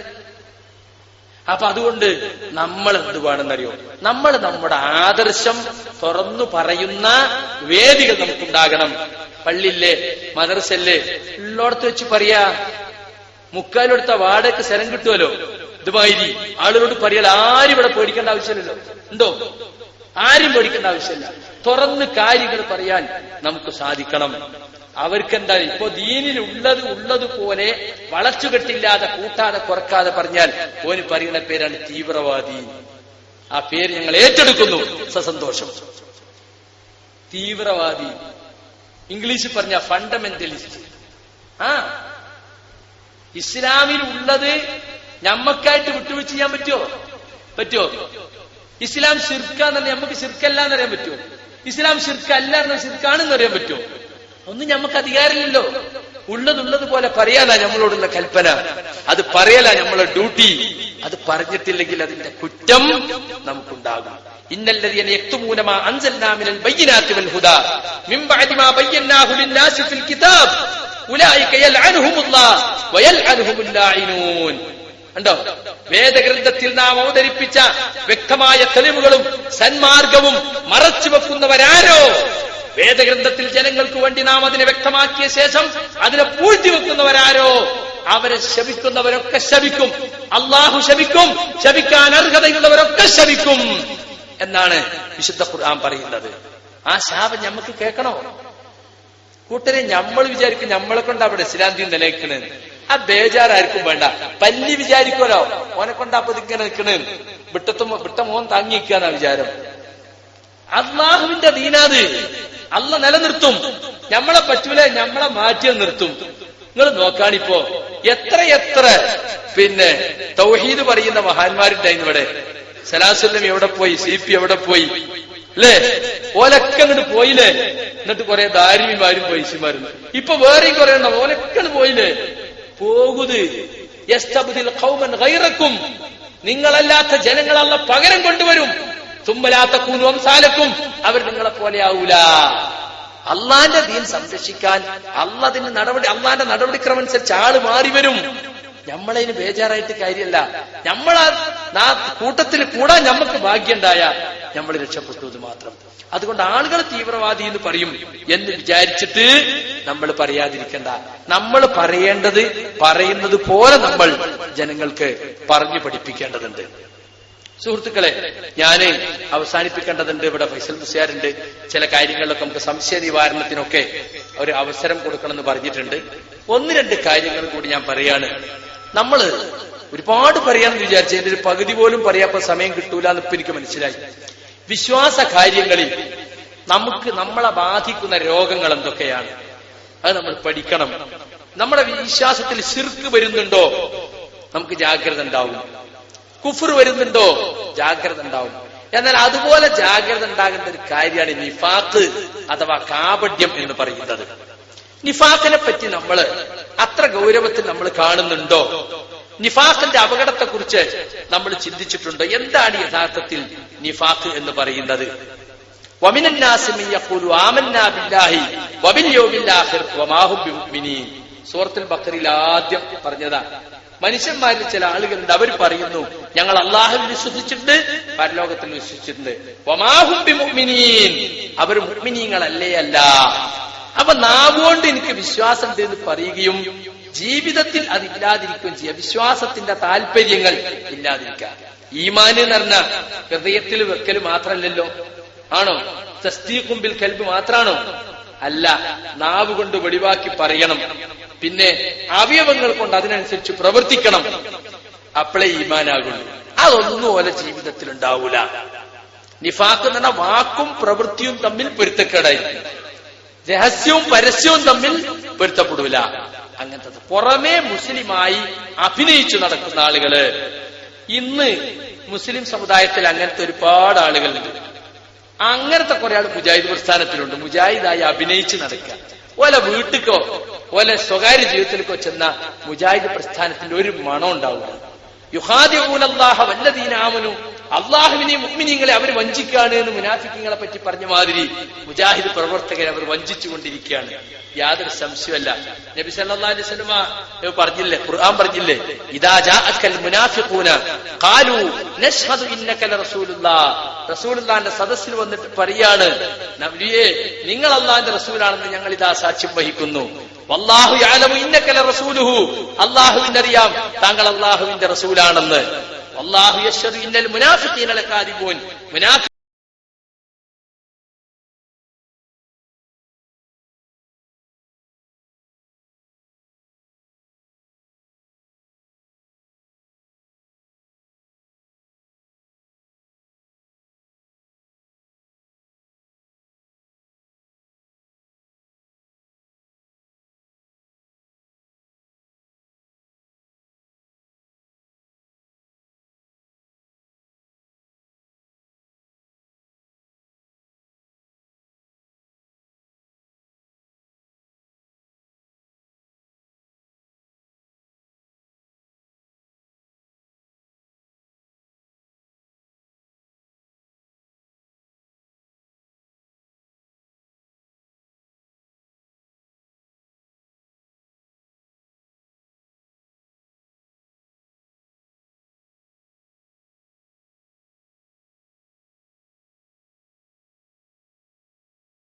[SPEAKER 2] അപ്പൊ അതുകൊണ്ട് നമ്മൾ എന്ത് നമ്മൾ നമ്മുടെ ആദർശം തുറന്നു പറയുന്ന വേദികൾ നമുക്കുണ്ടാകണം പള്ളിയില്ലേ മദർസല്ലേ ഉള്ളോടത്ത് വെച്ച് പറയാ മുക്കാലെടുത്ത വാടക്ക് സ്ഥലം കിട്ടുമല്ലോ ദുബായി ആളുകളോട് പറയാൽ ആരും ഇവിടെ പേടിക്കേണ്ട ആവശ്യമില്ലല്ലോ ഉണ്ടോ ആരും പേടിക്കേണ്ട ആവശ്യമില്ല തുറന്ന് കാര്യങ്ങൾ പറയാൻ നമുക്ക് സാധിക്കണം അവർക്കെന്താ ഇപ്പൊ ദീനിൽ ഉള്ളത് ഉള്ളത് പോലെ വളച്ചുകെട്ടില്ലാതെ കൂട്ടാതെ കുറക്കാതെ പറഞ്ഞാൽ ഓന് പറയുന്ന പേരാണ് തീവ്രവാദി ആ പേര് ഞങ്ങൾ ഏറ്റെടുക്കുന്നു സസന്തോഷം തീവ്രവാദി ഇംഗ്ലീഷിൽ പറഞ്ഞ ഫണ്ടമെന്റലിസ്റ്റ് ആ ഇസ്ലാമിൽ ഉള്ളത് നമ്മക്കായിട്ട് വിട്ടുവീഴ്ച ചെയ്യാൻ പറ്റുമോ പറ്റുമോ ഇസ്ലാം ശിർക്കാന്നറിയാം നമുക്ക് ശിർക്കല്ല എന്നറിയാൻ പറ്റുമോ ഇസ്ലാം ശിർക്കല്ല എന്ന ശിർക്കാണെന്ന് അറിയാൻ പറ്റുമോ ഒന്നും നമുക്ക് അധികാരമില്ലല്ലോ ഉള്ളതുള്ളത് പോലെ പറയാനാ നമ്മളോടുള്ള കൽപ്പന അത് പറയല നമ്മളെ ഡ്യൂട്ടി അത് പറഞ്ഞിട്ടില്ലെങ്കിൽ അതിന്റെ കുറ്റം നമുക്കുണ്ടാകും ഇന്നല്ലതീനാമിനുദ ഉണ്ടോ വേദഗ്രന്ഥത്തിൽ നാം അവതരിപ്പിച്ച വ്യക്തമായ തെളിവുകളും സന്മാർഗവും മറച്ചു വെക്കുന്നവരാരോ വേദഗ്രന്ഥത്തിൽ ജനങ്ങൾക്ക് വേണ്ടി നാം അതിനെ വ്യക്തമാക്കിയ ശേഷം അതിനെ പൂഴ്ത്തി വെക്കുന്നവരാരോ അവരെ ശപിക്കുന്നവരൊക്കെ ശപിക്കും അള്ളാഹു ശപിക്കും ശപിക്കാൻ അർഹതയുള്ളവരൊക്കെ ശപിക്കും എന്നാണ് വിശുദ്ധ ഖുർആൻ പറയുന്നത് ആ ശാപം നമുക്ക് കേൾക്കണോ കൂട്ടരെ നമ്മൾ വിചാരിക്കും നമ്മളെ കൊണ്ട് അവിടെ ഇസ്ലാന്തി നിലയ്ക്കണേ ആ ബേജാറായിരിക്കും വേണ്ട പല്ലി വിചാരിക്കുമല്ലോ ഓനെ കൊണ്ടാ ഇങ്ങനെ നിൽക്കണേ വിട്ടത്തും വിട്ട മോൻ താങ്ങിക്കാന്നാ വിചാരം അള്ളാഹുവിന്റെ ദീനാത് അല്ല നിലനിർത്തും നമ്മളെ പറ്റൂലെ നമ്മളെ മാറ്റി നിർത്തും നിങ്ങൾ നോക്കാണിപ്പോ എത്ര എത്ര പിന്നെ തൗഹീദ് പറയുന്ന മഹാന്മാരുണ്ടായി ഇവിടെ സലാസുല്ലം എവിടെ പോയി സി പി എവിടെ പോയി അല്ലേ ഓലൊക്കെ അങ്ങോട്ട് പോയില്ലേ എന്നിട്ട് കൊറേ ദാരിമിമാരും പൈസമാരും ഇപ്പൊ വേറെയും കുറെ ഉണ്ടാവും ഓലൊക്കെ പോയില്ലേ പോകുത് ും നിങ്ങളല്ലാത്ത ജനങ്ങളല്ല പകരം കൊണ്ടുവരും തുമ്പലാത്ത കൂനും സാലക്കും അവർ നിങ്ങളെ പോലെ ആവൂല അള്ളാന്റെ ദീൻ സംരക്ഷിക്കാൻ അള്ളതിന് നടപടി അള്ളാന്റെ നടപടിക്രമനുസരിച്ച് ആള് മാറി വരും ഞമ്മളതിന് ബേജാറായിട്ട് കാര്യമല്ല ഞമ്മളാ കൂട്ടത്തിൽ കൂടാൻ നമുക്ക് ഭാഗ്യണ്ടായ നമ്മൾ രക്ഷപ്പെട്ടു മാത്രം അതുകൊണ്ട് ആളുകൾ തീവ്രവാദി എന്ന് പറയും എന്ന് വിചാരിച്ചിട്ട് നമ്മൾ പറയാതിരിക്കണ്ട നമ്മൾ പറയേണ്ടത് പറയുന്നത് പോലെ നമ്മൾ ജനങ്ങൾക്ക് പറഞ്ഞു പഠിപ്പിക്കേണ്ടതുണ്ട് സുഹൃത്തുക്കളെ ഞാൻ അവസാനിപ്പിക്കേണ്ടതുണ്ട് ഇവിടെ ഫൈസൽ മുസ്യാറുണ്ട് ചില കാര്യങ്ങളിലൊക്കെ നമുക്ക് സംശയ നിവാരണത്തിനൊക്കെ ഒരു അവസരം കൊടുക്കണമെന്ന് പറഞ്ഞിട്ടുണ്ട് ഒന്ന് രണ്ട് കാര്യങ്ങൾ കൂടി ഞാൻ പറയാണ് നമ്മള് ഒരുപാട് പറയാമെന്ന് വിചാരിച്ചു എന്റെ ഒരു പകുതി പോലും പറയാപ്പോ സമയം കിട്ടൂല എന്നിപ്പോ എനിക്ക് മനസ്സിലായി വിശ്വാസ കാര്യങ്ങളിൽ നമുക്ക് നമ്മളെ ബാധിക്കുന്ന രോഗങ്ങൾ എന്തൊക്കെയാണ് അത് നമ്മൾ പഠിക്കണം നമ്മുടെ വിശ്വാസത്തിൽ ശിർക്ക് വരുന്നുണ്ടോ നമുക്ക് ജാഗ്രത ഉണ്ടാവും കുഫർ വരുന്നുണ്ടോ ജാഗ്രത ഉണ്ടാവും എന്നാൽ അതുപോലെ ജാഗ്രത ഉണ്ടാകേണ്ട ഒരു കാര്യമാണ് നിഫാത്ത് അഥവാ കാപഢ്യം എന്ന് പറയുന്നത് നിഫാത്തിനെ പറ്റി നമ്മൾ അത്ര ഗൗരവത്തിൽ നമ്മൾ കാണുന്നുണ്ടോ നിഫാഖിന്റെ അപകടത്തെക്കുറിച്ച് നമ്മൾ ചിന്തിച്ചിട്ടുണ്ട് എന്താണ് യഥാർത്ഥത്തിൽ നിഫാഖ് എന്ന് പറയുന്നത് സൂറത്തിൽ ബക്കറിൽ ആദ്യം പറഞ്ഞതാണ് മനുഷ്യന്മാരിൽ ചില ആളുകളുണ്ട് അവർ പറയുന്നു ഞങ്ങൾ അള്ളാഹു വിശ്വസിച്ചിട്ടുണ്ട് പരലോകത്തിൽ വിശ്വസിച്ചിട്ടുണ്ട് അവർ മുഗ്മിനീങ്ങളല്ലേ അല്ല അപ്പൊ നാവുകൊണ്ട് എനിക്ക് വിശ്വാസം എന്ന് പറയുകയും ജീവിതത്തിൽ അത് ഇല്ലാതിരിക്കുകയും ചെയ്യുക വിശ്വാസത്തിന്റെ താല്പര്യങ്ങൾ ഇല്ലാതിരിക്കുക ഈമാന് എന്ന് പറഞ്ഞ ഹൃദയത്തിൽ വെക്കൽ മാത്രമല്ലല്ലോ ആണോ തസ്തീഖുംബിൽ കൽബ് മാത്രാണോ അല്ല നാവ് കൊണ്ട് വെളിവാക്കി പറയണം പിന്നെ അവയവങ്ങൾ കൊണ്ട് അതിനനുസരിച്ച് പ്രവർത്തിക്കണം അപ്പളേ ഈമാനാകുള്ളൂ അതൊന്നും ഓലെ ജീവിതത്തിൽ ഉണ്ടാവൂല നിഫാക്ക് എന്ന് വാക്കും പ്രവൃത്തിയും തമ്മിൽ പൊരുത്തക്കേടായിരിക്കും രഹസ്യവും പരസ്യവും തമ്മിൽ പൊരുത്തപ്പെടൂല അങ്ങനത്തെ പുറമേ മുസ്ലിമായി അഭിനയിച്ചു നടക്കുന്ന ആളുകള് ഇന്ന് മുസ്ലിം സമുദായത്തിൽ അങ്ങനത്തെ ഒരുപാട് ആളുകളുണ്ട് അങ്ങനത്തെ കുറെ ആൾ മുജാഹിദ് പ്രസ്ഥാനത്തിലുണ്ട് മുജാഹിദായി അഭിനയിച്ച് നടക്കുക ഓല വീട്ടിക്കോ ഓല സ്വകാര്യ ജീവിതത്തിലേക്കോ ചെന്ന മുജാഹിദ് പ്രസ്ഥാനത്തിന്റെ ഒരു മണം ഉണ്ടാവില്ല വല്ല ദീനാമനു അള്ളാഹുവിനെ മുഗ്മിനിങ്ങളെ അവർ വഞ്ചിക്കുകയാണ് എന്ന് മുനാഫിക്കങ്ങളെ പറ്റി പറഞ്ഞ മാതിരി മുജാഹിദ് പ്രവർത്തകരെ അവർ വഞ്ചിച്ചുകൊണ്ടിരിക്കുകയാണ് യാതൊരു സംശയമല്ല നബി സല്ലല്ലാഹു അലൈഹി പറഞ്ഞില്ലേ ഖുർആൻ പറഞ്ഞില്ലേ ഇതാ ജാഅക്കൽ മുനാഫിഖൂന ഖാലു നശ്ഹദു ഇന്നക ലറസൂലുള്ളാഹ് റസൂലുള്ളാന്റെ സദസ്സിൽ വന്നിട്ട് പറയാണ് നബിയേ നിങ്ങൾ അള്ളാഹിന്റെ റസൂലാണെന്ന് ഞങ്ങൾ ഇതാ സാക്ഷ്യം വഹിക്കുന്നു വല്ലാഹു ഇന്നക്കല റസൂലുഹു ലറസൂലുഹു അള്ളാഹുവിനറിയാം താങ്കൾ അള്ളാഹുവിന്റെ റസൂലാണെന്ന് അള്ളാഹു യശ്വദ് ഇന്നൽ മുനാഫിത്തീനലക്കാതിപോൻ മുനാഫി